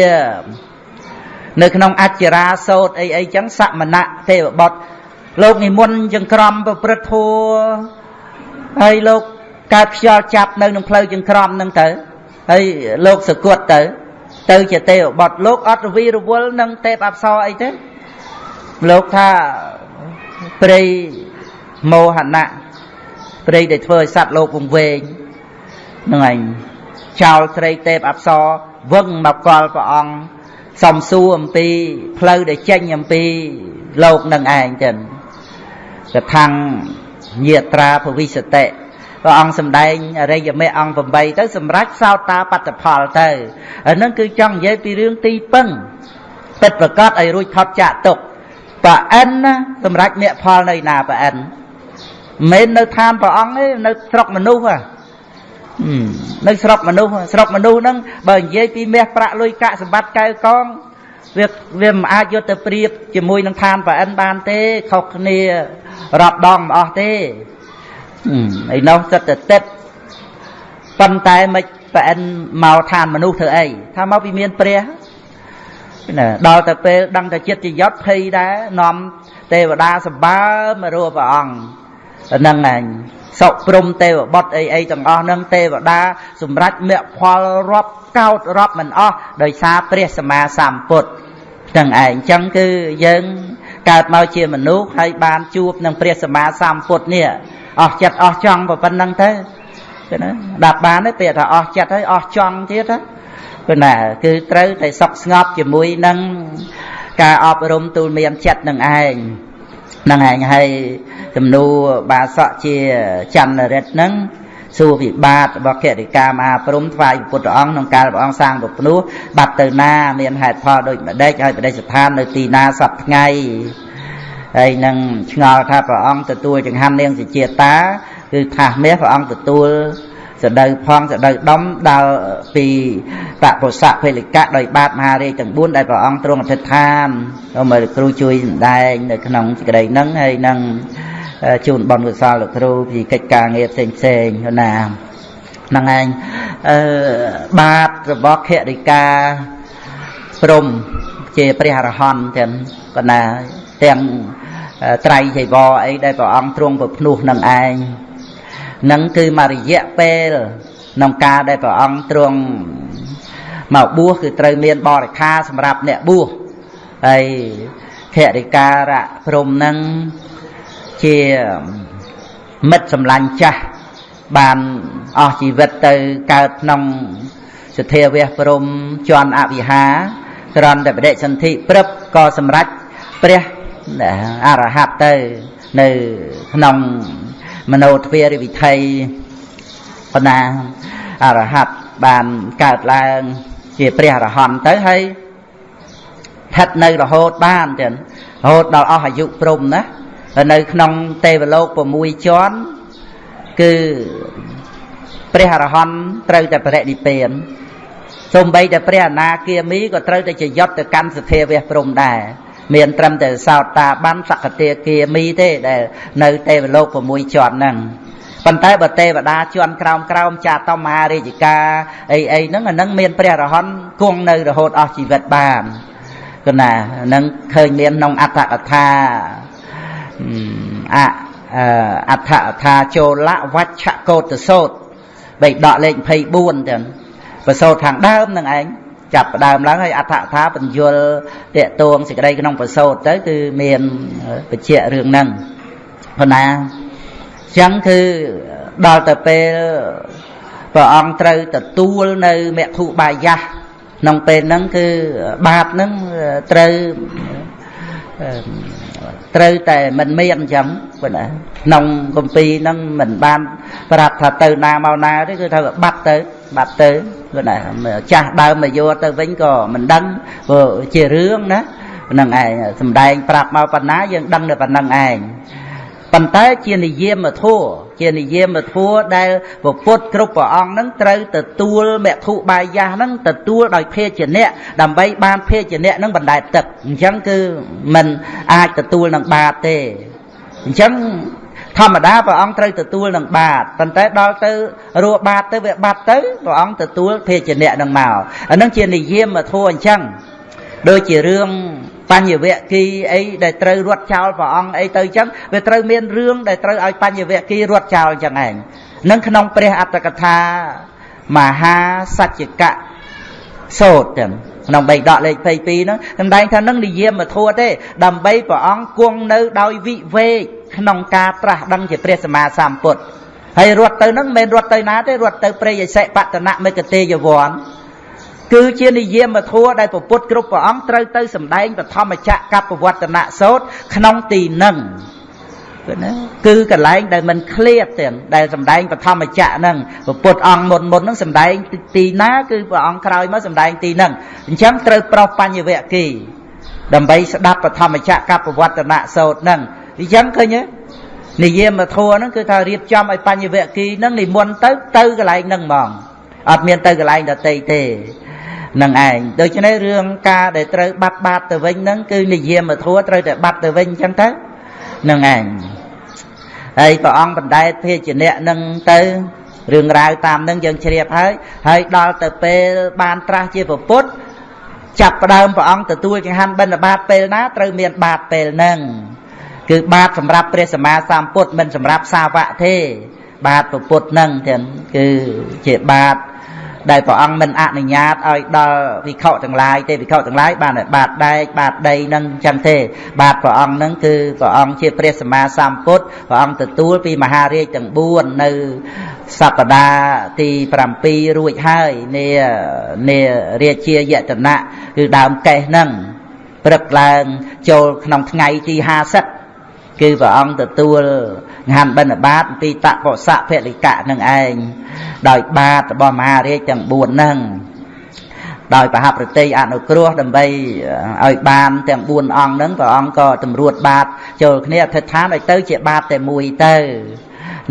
នៅក្នុងអច្ចារាសោតអីអីចឹងសមណៈទេវបុត្រលោកនិមន្តចង្ក្រមប្រព្រឹត្តធัวហើយលោកកើតខ្យល់ចាប់នៅក្នុងផ្លូវចង្ក្រមហ្នឹងទៅហើយលោកសគត់ទៅ ទៅជាទេវបុត្រលោកអត់រវីរវល់នឹងទេពអប្សរអីទេលោកថា ព្រៃមោហណៈព្រៃដែលធ្វើឲ្យសត្វលោកវង្វេងនឹងឯងចោលត្រីទេពអប្សរវឹងមកកលព្រះអង្គសំសួរអំពីផ្លូវដែលចេញអំពីលោកនឹងឯងចឹងកថាំងញាត្រាភវិសតិព្រះអង្គសម្ដែងអរិយមេអង្គ8ទៅសម្រាប់សោតាបត្តផលទៅអានឹងគឺចង់និយាយពីរឿងទីពឹងពិតប្រកបឲ្យរួចថត់ចាក់ទុក ប្រអិនណាសម្រាប់មគ្គផលនៅណាប្រអិនមិននៅឋានព្រះអង្គទេនៅស្រុកមនុស្សហ៎នៅស្រុកមនុស្សស្រុកមនុស្សហ្នឹងបើនិយាយពីមាសប្រាក់លុយកាក់សម្បត្តិកែវកងវាវាមិនអាចយកទៅប្រៀបជាមួយនឹងឋានប្រអិនបានទេខុសគ្នារាប់ដងមិនអស់ទេឯនោះចិត្តទៅទឹកប៉ុន្តែមិនប្រអិនមកឋានមនុស្សធ្វើអីថាមកពីមានព្រះ ណាដល់ទៅពេលដឹងតែចិត្តជាយត់ភ័យដែរនាំទេវតាសម្បើមករੂព្រះអង្គហ្នឹងឯងសុព្រំទេវបុត្រអីអីទាំងអស់ហ្នឹងទេវតាសម្រាប់មគ្គផលរាប់កោតរាប់មិនអស់ដោយសារព្រះសម្មាសម្ពុទ្ធទាំងឯងអញ្ចឹងគឺយើងកើតមកជាមនុស្សហើយបានជួបនឹងព្រះសម្មាសម្ពុទ្ធនេះអស់ចិត្តអស់ចង់ប៉ុណ្្នឹងទៅគឺណាដាប់បានទេពាក្យថាអស់ចិត្តហើយអស់ចង់ទៀត គឺណាគឺត្រូវតែសុខស្ងប់ជាមួយនឹងការអប់រំទូលមានចិត្តនឹងឯងនឹងឯងហើយចំនួនបាសកជាចន្ទរិទ្ធហ្នឹងសួរវិបាតរបស់គតិកាមហាព្រំថ្វាយពុទ្ធអង្គក្នុងកាលព្រះអង្គសាងពភ្នោះបាត់ទៅណាមានហេតុផលដូចម្ដេចហើយបដិស្ថាននៅទីណាសពថ្ងៃហើយនឹងឆ្ងល់ថាព្រះអង្គទទួលចង្ហាន់នាងសុជាតាគឺថាសមាសព្រះអង្គទទួល សដៅផងសដៅដំដល់ពីបពុសៈភេលិកៈដោយបាតមហារាជទាំង4ដែលព្រះអង្គទ្រង់អធិដ្ឋានសូមឲ្យគ្រូជួយសម្ដែងនៅក្នុងសេចក្តីហ្នឹងហើយនឹងជូនបនកុសលលោកគ្រូពីកិច្ចការងារផ្សេងផ្សេងណាហ្នឹងឯងអឺបាតរបស់ខរិកាព្រំជាព្រះអរហន្តទាំងកណាទាំងត្រៃចៃវរអីដែលព្រះអង្គទ្រង់ប្រភ្នោះនឹងឯង នឹងគឺមករយៈពេលក្នុងការដែលព្រះអង្គទ្រង់មកបួសគឺត្រូវមានបរិខាសម្រាប់អ្នកបួសហើយធរិការៈព្រំនឹងជាមិត្តសម្លាញ់ចាស់បានអស់ជីវិតទៅកើតក្នុងសធាវៈព្រំជន់អវិហាក្រំតែបដិសន្ធិព្រឹបក៏សម្រេចព្រះអរហត្តទៅនៅក្នុង មโนទ្វារិវិថីបណ្ណាអរហត្តបានកើតឡើងជាព្រះអរហន្តទៅហើយស្ថិតនៅរហូតបានចឹងរហូតដល់អស់អាយុព្រំណានៅក្នុងទេវលោក6ជាន់គឺព្រះអរហន្តត្រូវតែបរិនិព្វានសូម្បីតែព្រះអនាគាមីក៏ត្រូវតែជាយត់ទៅកាន់សភាវៈព្រំដែរ មានត្រឹមតែសោតតាបានសកតាគាមីទេដែលនៅទេវលោក6ជាន់ហ្នឹងប៉ុន្តែបើទេវតាជាន់ក្រោមក្រោមចាតមហារាជការអីអីហ្នឹងអាហ្នឹងមានព្រះរហន្តគង់នៅរហូតអស់ជីវិតបានគណាហ្នឹងឃើញមានក្នុងអត្តកថាអអដ្ឋកថាចូលវច្ឆកោតសោតបៃដកលេខ24ទាំងប្រសោតខាងដើមនឹងឯង ចាប់ដើមឡើងហើយអដ្ឋកថាបញ្យលតេតួងសេចក្តីក្នុងប្រសោតទៅគឺមានបច្ចៈរឿងហ្នឹងប៉ុណ្ណាចឹងគឺដល់ទៅពេលព្រះអង្គត្រូវទទួលនៅមគ្គុបាយៈក្នុងពេលហ្នឹងគឺបាបហ្នឹងត្រូវត្រូវតែមិនមានអញ្ចឹងប៉ុណ្ណាក្នុងគម្ពីរហ្នឹងមិនបានប្រាប់ថាទៅណាមកណាទេគឺថាបាត់ទៅ បាត់ទៅប៉ុណ្ណាចាស់ដើមមកយកទៅវិញក៏មិនដឹងព្រោះជារឿងណាហ្នឹងឯងសំដែងប្រាប់មកប៉ុណ្ណាយើងដឹងតែប៉ុណ្្នឹងឯងប៉ុន្តែជានិយមធัวជានិយមធัวដែលពុទ្ធគ្រប់ព្រះអង្គនឹងត្រូវទទួលមគ្គុបាយៈនឹងទទួលដោយភេជ្ជៈដើម្បីបានភេជ្ជៈនឹងបណ្ដែតទឹកអញ្ចឹងគឺมันអាចទទួលនឹងបាតទេអញ្ចឹង ធម្មតាព្រះអង្គត្រូវទទួលនឹងបាតប៉ុន្តែដល់ទៅរੂបាតទៅវាបាត់ទៅព្រះអង្គទទួលភេជ្ជៈនឹងមកអានឹងជានិយមធัวអញ្ចឹងដូចជារឿងបញ្ញវគិអីដែលត្រូវរត់ចោលព្រះអង្គអីទៅចឹងវាត្រូវមានរឿងដែលត្រូវឲ្យបញ្ញវគិរត់ចោលចឹងឯងនឹងក្នុងព្រះអត្តកថាមហាសច្ចកៈសោតចឹងក្នុងបៃដកលេខ22ហ្នឹងសម្ដែងថានឹងនិយាមធัวទេដើម្បីព្រះអង្គគង់នៅដោយវិវេកក្នុងការត្រាស់ដឹងជាព្រះសម្មាសម្ពុទ្ធហើយរត់ទៅហ្នឹងមិនមែនរត់ទៅណាទេរត់ទៅព្រៃអសិបតនៈមេកតេយវ័នគឺជានិយមធัวដែលពពុទ្ធគ្រប់ព្រះអង្គត្រូវទៅសម្ដែងបឋមចក្រកបវត្តនៈសោតក្នុងទីនឹងគឺ ណាគឺកន្លែងដែលមិនឃ្លាតទាំងដែលសម្ដែងបឋមចក្រហ្នឹងពពុទ្ធអង្គមុនមុនហ្នឹងសម្ដែងទីណាគឺព្រះអង្គក្រោយមកសម្ដែងទីហ្នឹងអញ្ចឹងត្រូវប្រោសបញ្ញវគិដើម្បីស្ដាប់បឋមចក្រកបវត្តនៈសោតហ្នឹងអញ្ចឹងឃើញទេនិយមធัวហ្នឹងគឺថារៀបចំឲ្យបញ្ញវគិហ្នឹងនិមន្តទៅទៅកន្លែងហ្នឹងហ្មងអត់មានទៅកន្លែងដតីទេនឹងឯងដូច្នេះរឿងការដែលត្រូវបាត់បាតទៅវិញហ្នឹងគឺនិយាមធัวត្រូវតែបាត់ទៅវិញអញ្ចឹងទៅ នឹងឯងហើយព្រះអង្គបណ្ដែតភេជ្ជៈនឹងទៅរឿងរ៉ាវតាមនឹងយើងជ្រាបហើយហើយដល់ទៅពេលបានត្រាស់ជាពុទ្ធចាប់ផ្ដើមព្រះអង្គទទួលចង្ហាន់បិណ្ឌបាតពេលណាត្រូវមានបាតពេលហ្នឹងគឺបាតសម្រាប់ព្រះសម្មាសម្ពុទ្ធមិនសម្រាប់សាវកទេ បាតពុទ្ធហ្នឹងទាំងគឺជាបាត ដែលព្រះអង្គមិនអនុញ្ញាតឲ្យដល់វិខទាំងឡាយទេវិខទាំងឡាយបានតែបាតដែកបាតដីនឹងចឹងទេ បាតព្រះអង្គនឹងគឺព្រះអង្គជាព្រះសម្មាសម្ពុទ្ធព្រះអង្គទទួលពីមហារាជទាំង4នៅសប្តាហ៍ទី7រួចហើយនានារាជាយតនៈគឺដើមកេះនឹងព្រឹកឡើងចូលក្នុងថ្ងៃទី50គឺព្រះអង្គទទួល ហានបិណ្ឌបាតពីតពុសៈភលិកៈនឹងឯងដោយបាតរបស់មហារាជទាំង4ហ្នឹងដោយប្រហាប្រតិអនុគ្រោះដើម្បីឲ្យបានទាំង4អង្គហ្នឹងព្រះអង្គក៏តម្រួតបាតចូលគ្នាអធិដ្ឋានឲ្យទៅជាបាតតែមួយទៅ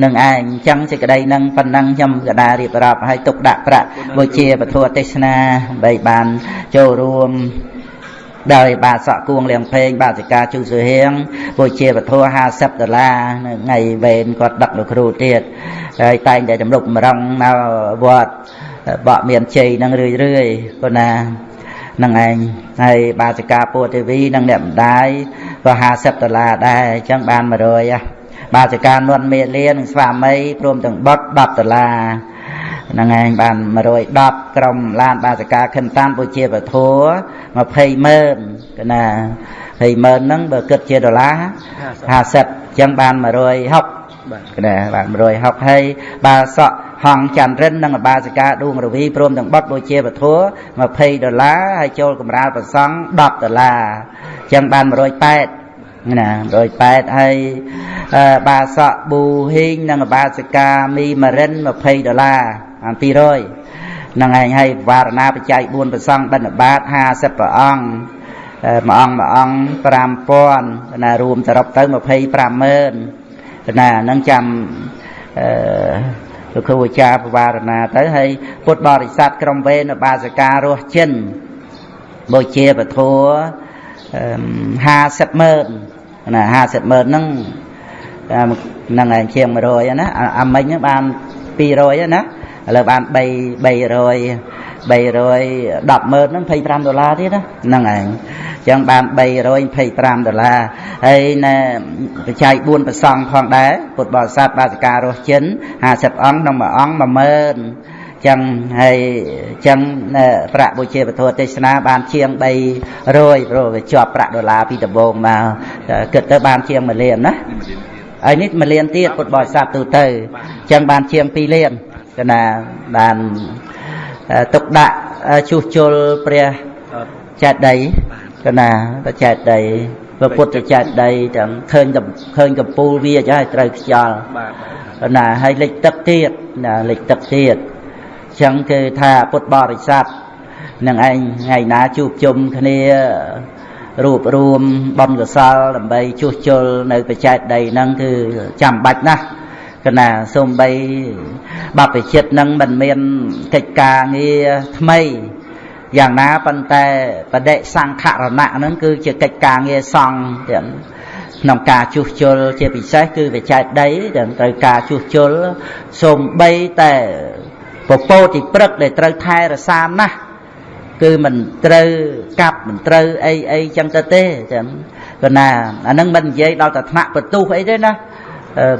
នឹងឯងអញ្ចឹងសេចក្តីនឹងប៉ុណ្ណឹងខ្ញុំកដារៀបរាប់ឲ្យទុកដាក់ប្រាក់វិជាពធទេសនាដើម្បីបានចូលរួម ដោយបាសក់គួងលៀងពេងបាសិកាជូសុហៀងពុជាវធัว50ដុល្លារនៅថ្ងៃវេនគាត់ដឹកលោកគ្រូទៀតហើយតែងតែចម្លុកម្រងមកវត្តបកមានជ័យនឹងរឿយរឿយប៉ុណ្ណានឹងឯងហើយបាសិកាពុទេវីនិងអ្នកម្ដាយក៏50ដុល្លារដែរអញ្ចឹងបាន100បាសិកានន់មេលានិងស្វាមីព្រមទាំងបុត10ដុល្លារ ហ្នឹងឯងបាន110ក្រុមឡានបាសកាខិនតានបុជាពធัว20ម៉ឺនកណា20ម៉ឺនហ្នឹងបើគិតជាដុល្លារ50អញ្ចឹងបាន160បាទកណាបាន160ហើយបាសក់ហងចន្ទរិននិងបាសិកាដួងរវីព្រមទាំងបុតបុជាពធัว20ដុល្លារហើយចូលកម្រាលប្រសង់10ដុល្លារអញ្ចឹងបាន180ណា180ហើយបាសក់ប៊ូហ៊ីងនិងបាសិកាមីម៉ារិន20ដុល្លារ អាន200នឹងឯងឲ្យវារណាបច្ច័យ4ប្រសងបិណ្ឌបាត50ព្រះអង្គមួយអង្គមួយអង្គ5000ណារួមសរុបទៅ250,000ណាហ្នឹងចាំអឺលោកគ្រូអាចារ្យបវារណាទៅហើយពុទ្ធបរិស័ទក្រុមវេនបាសការរស់ចិនបូជាពធ50ម៉ឺនណា50ម៉ឺនហ្នឹងហ្នឹងឯងជាង100ណាអាមិញបាន200ណា ឥឡូវបាន3 300 310ម៉ឺនហ្នឹង25ដុល្លារទៀតណាហ្នឹងឯងអញ្ចឹងបាន325ដុល្លារហើយនៅបច្ច័យ4ប្រសងផងដែរពុទ្ធបរិស័ទបាសិការស់ចិន50អង្គក្នុងមួយអង្គ10000ចឹងហើយចឹងប្រាក់បុជាពធទេសនាបានជាង300ព្រោះវាជាប់ប្រាក់ដុល្លារពីដំបូងមកគិតទៅបានជាង1លានណាហើយនេះ1លានទៀតពុទ្ធបរិស័ទទូទៅចឹងបានជាង2លាន កណាបានទុកដាក់ជួសជុលព្រះចេតិយកណាព្រះចេតិយព្រះពុទ្ធចេតិយទាំងឃើញឃើញកំពូលវាចាត្រូវខ្យល់បាទណាហើយលិចទឹកទៀតណាលិចទឹកទៀតអញ្ចឹងគឺថាពុទ្ធបរិស័ទនឹងឯងថ្ងៃណាជួបជុំគ្នារួបរួមបនកសលដើម្បីជួសជុលនៅបច្ចេកដីហ្នឹងគឺចាំបាច់ណាស់ កណាសូម្បីបព្វជិតនឹងមិនមានកិច្ចការងារថ្មីយ៉ាងណាប៉ុន្តែបដិសង្ខរណៈហ្នឹងគឺជាកិច្ចការងារសង្ឃទាំងក្នុងការជួសជុលជាពិសេសគឺវិច័យដីទាំងត្រូវការជួសជុលសូម្បីតែពពោតិព្រឹកដែលត្រូវថែរក្សាណាស់គឺមិនត្រូវកាប់មិនត្រូវអីអីចឹងទៅទេចឹងក៏ណាអានឹងមិននិយាយដល់តែថ្នាក់បន្ទុះអីទេណា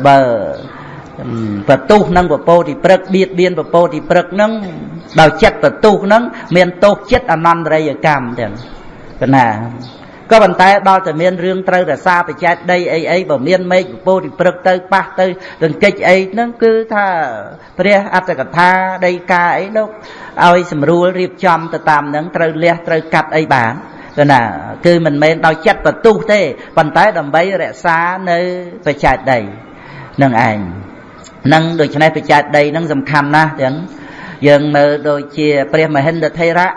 បើ បតុសនឹងពពោតិព្រឹកបៀតបៀនពពោតិព្រឹកនឹងដោយចិត្តបតុសនឹងមានទោសចិត្តអនន្តរិយកម្មទាំងកណាក៏ប៉ុន្តែដល់តែមានរឿងត្រូវរសាបច្ច័យដីអីអីបើមានមេឃពពោតិព្រឹកទៅប៉ះទៅរង្គិចអីហ្នឹងគឺថាព្រះអត្តកថាដីកាអីលោកឲ្យស្រួលរៀបចំទៅតាមហ្នឹងត្រូវលះត្រូវកាត់អីបានគឺណាគឺមិនមែនដោយចិត្តបទុះទេប៉ុន្តែដើម្បីរក្សានៅបច្ច័យដីនឹងឯង នឹងដូច្នេះបច្ចេកដីនឹងសំខាន់ណាស់ទាំងយើងមើលដូចជាព្រះមហិន្ទថេរៈ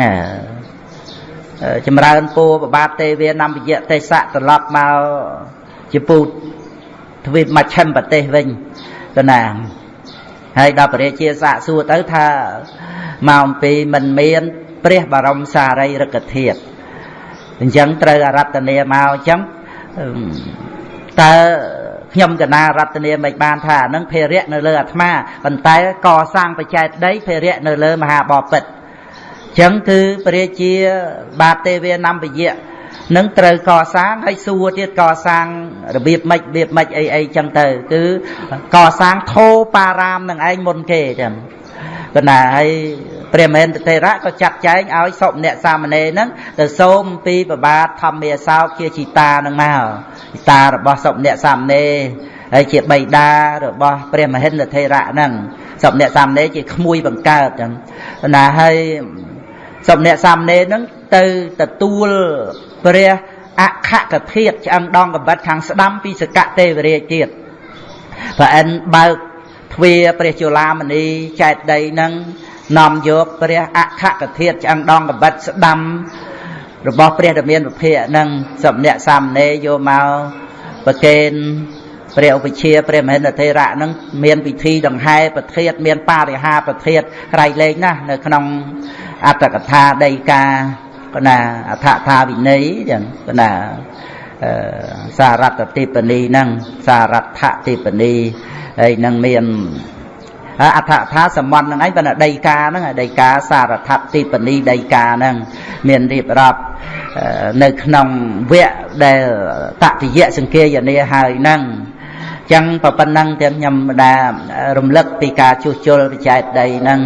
ណាចម្រើនពូប្របាទទេវានំពយៈទេសៈត្រឡប់មកជាពូទ្វីបមជ្ឈិមប្រទេសវិញទៅណាហើយដល់ព្រះរាជាសាកសួរទៅថាមកអំពីមិនមាន ព្រះបរមសារីរិកធាតុអញ្ចឹងត្រូវអរតនាមកអញ្ចឹងតើ ខ្ញុំកណារតនាមិនបានថានឹងភេរៈនៅលើអាត្មាប៉ុន្តែកសាងបច្ចេកដីភេរៈនៅលើមហាបពិតអញ្ចឹងគឺព្រះជាបាទេវានំពយៈនឹងត្រូវកសាងហើយសួរទៀតកសាងរបៀបម៉េចរបៀបម៉េចអីអីចឹងទៅ គឺកសាងធោបារាមនឹងឯងមុនគេចឹងគណៈហើយ ព្រះមហេន្ទទេរៈក៏ចាត់ចែងឲ្យសុអ្នកសាមណេរហ្នឹងទៅសូមពីប្របាទធម្មាសោកជាជីតានឹងមកជីតារបស់សុអ្នកសាមណេរហើយជាបិតារបស់ព្រះមហេន្ទទេរៈហ្នឹងសុអ្នកសាមណេរជាក្មួយបង្កើតចឹងណាហើយសុអ្នកសាមណេរហ្នឹងទៅទទួលព្រះអខកធាតឆ្អឹងដងកំបិតខាងស្ដាំពីសកទេវរាជទៀតព្រះអិនបើកទ្វាព្រះជឡាមនីចែកដីនឹង នាំយកព្រះអខកធាតឆ្អឹងដងកបិតស្ដាំ របស់ព្រះតមានពភៈនឹងសំអ្នកសាមណេរយកមកប្រកេនព្រះឧបជាព្រះមហិន្ទធេរៈនឹងមានពិធីដង្ហែប្រធាតមានបរិហាប្រធាតក្រៃលែងណាស់នៅក្នុងអត្តកថាដីកាកណាអថថាវិន័យចឹងកណាសារតតិបនីហ្នឹងសារថតិបនីហើយនឹងមាន អដ្ឋថាសម្បត្តិហ្នឹងឯងប៉ុន្តែដីកាហ្នឹងដីកាសារថតិបនីដីកាហ្នឹងមានរៀបរាប់នៅក្នុងវគ្គដែលតតិយៈសង្គាយនាហើយហ្នឹងចឹងប៉ុណ្ណឹងទាំងខ្ញុំម្ដារំលឹកពីការជួសជុលវិច័យដីហ្នឹង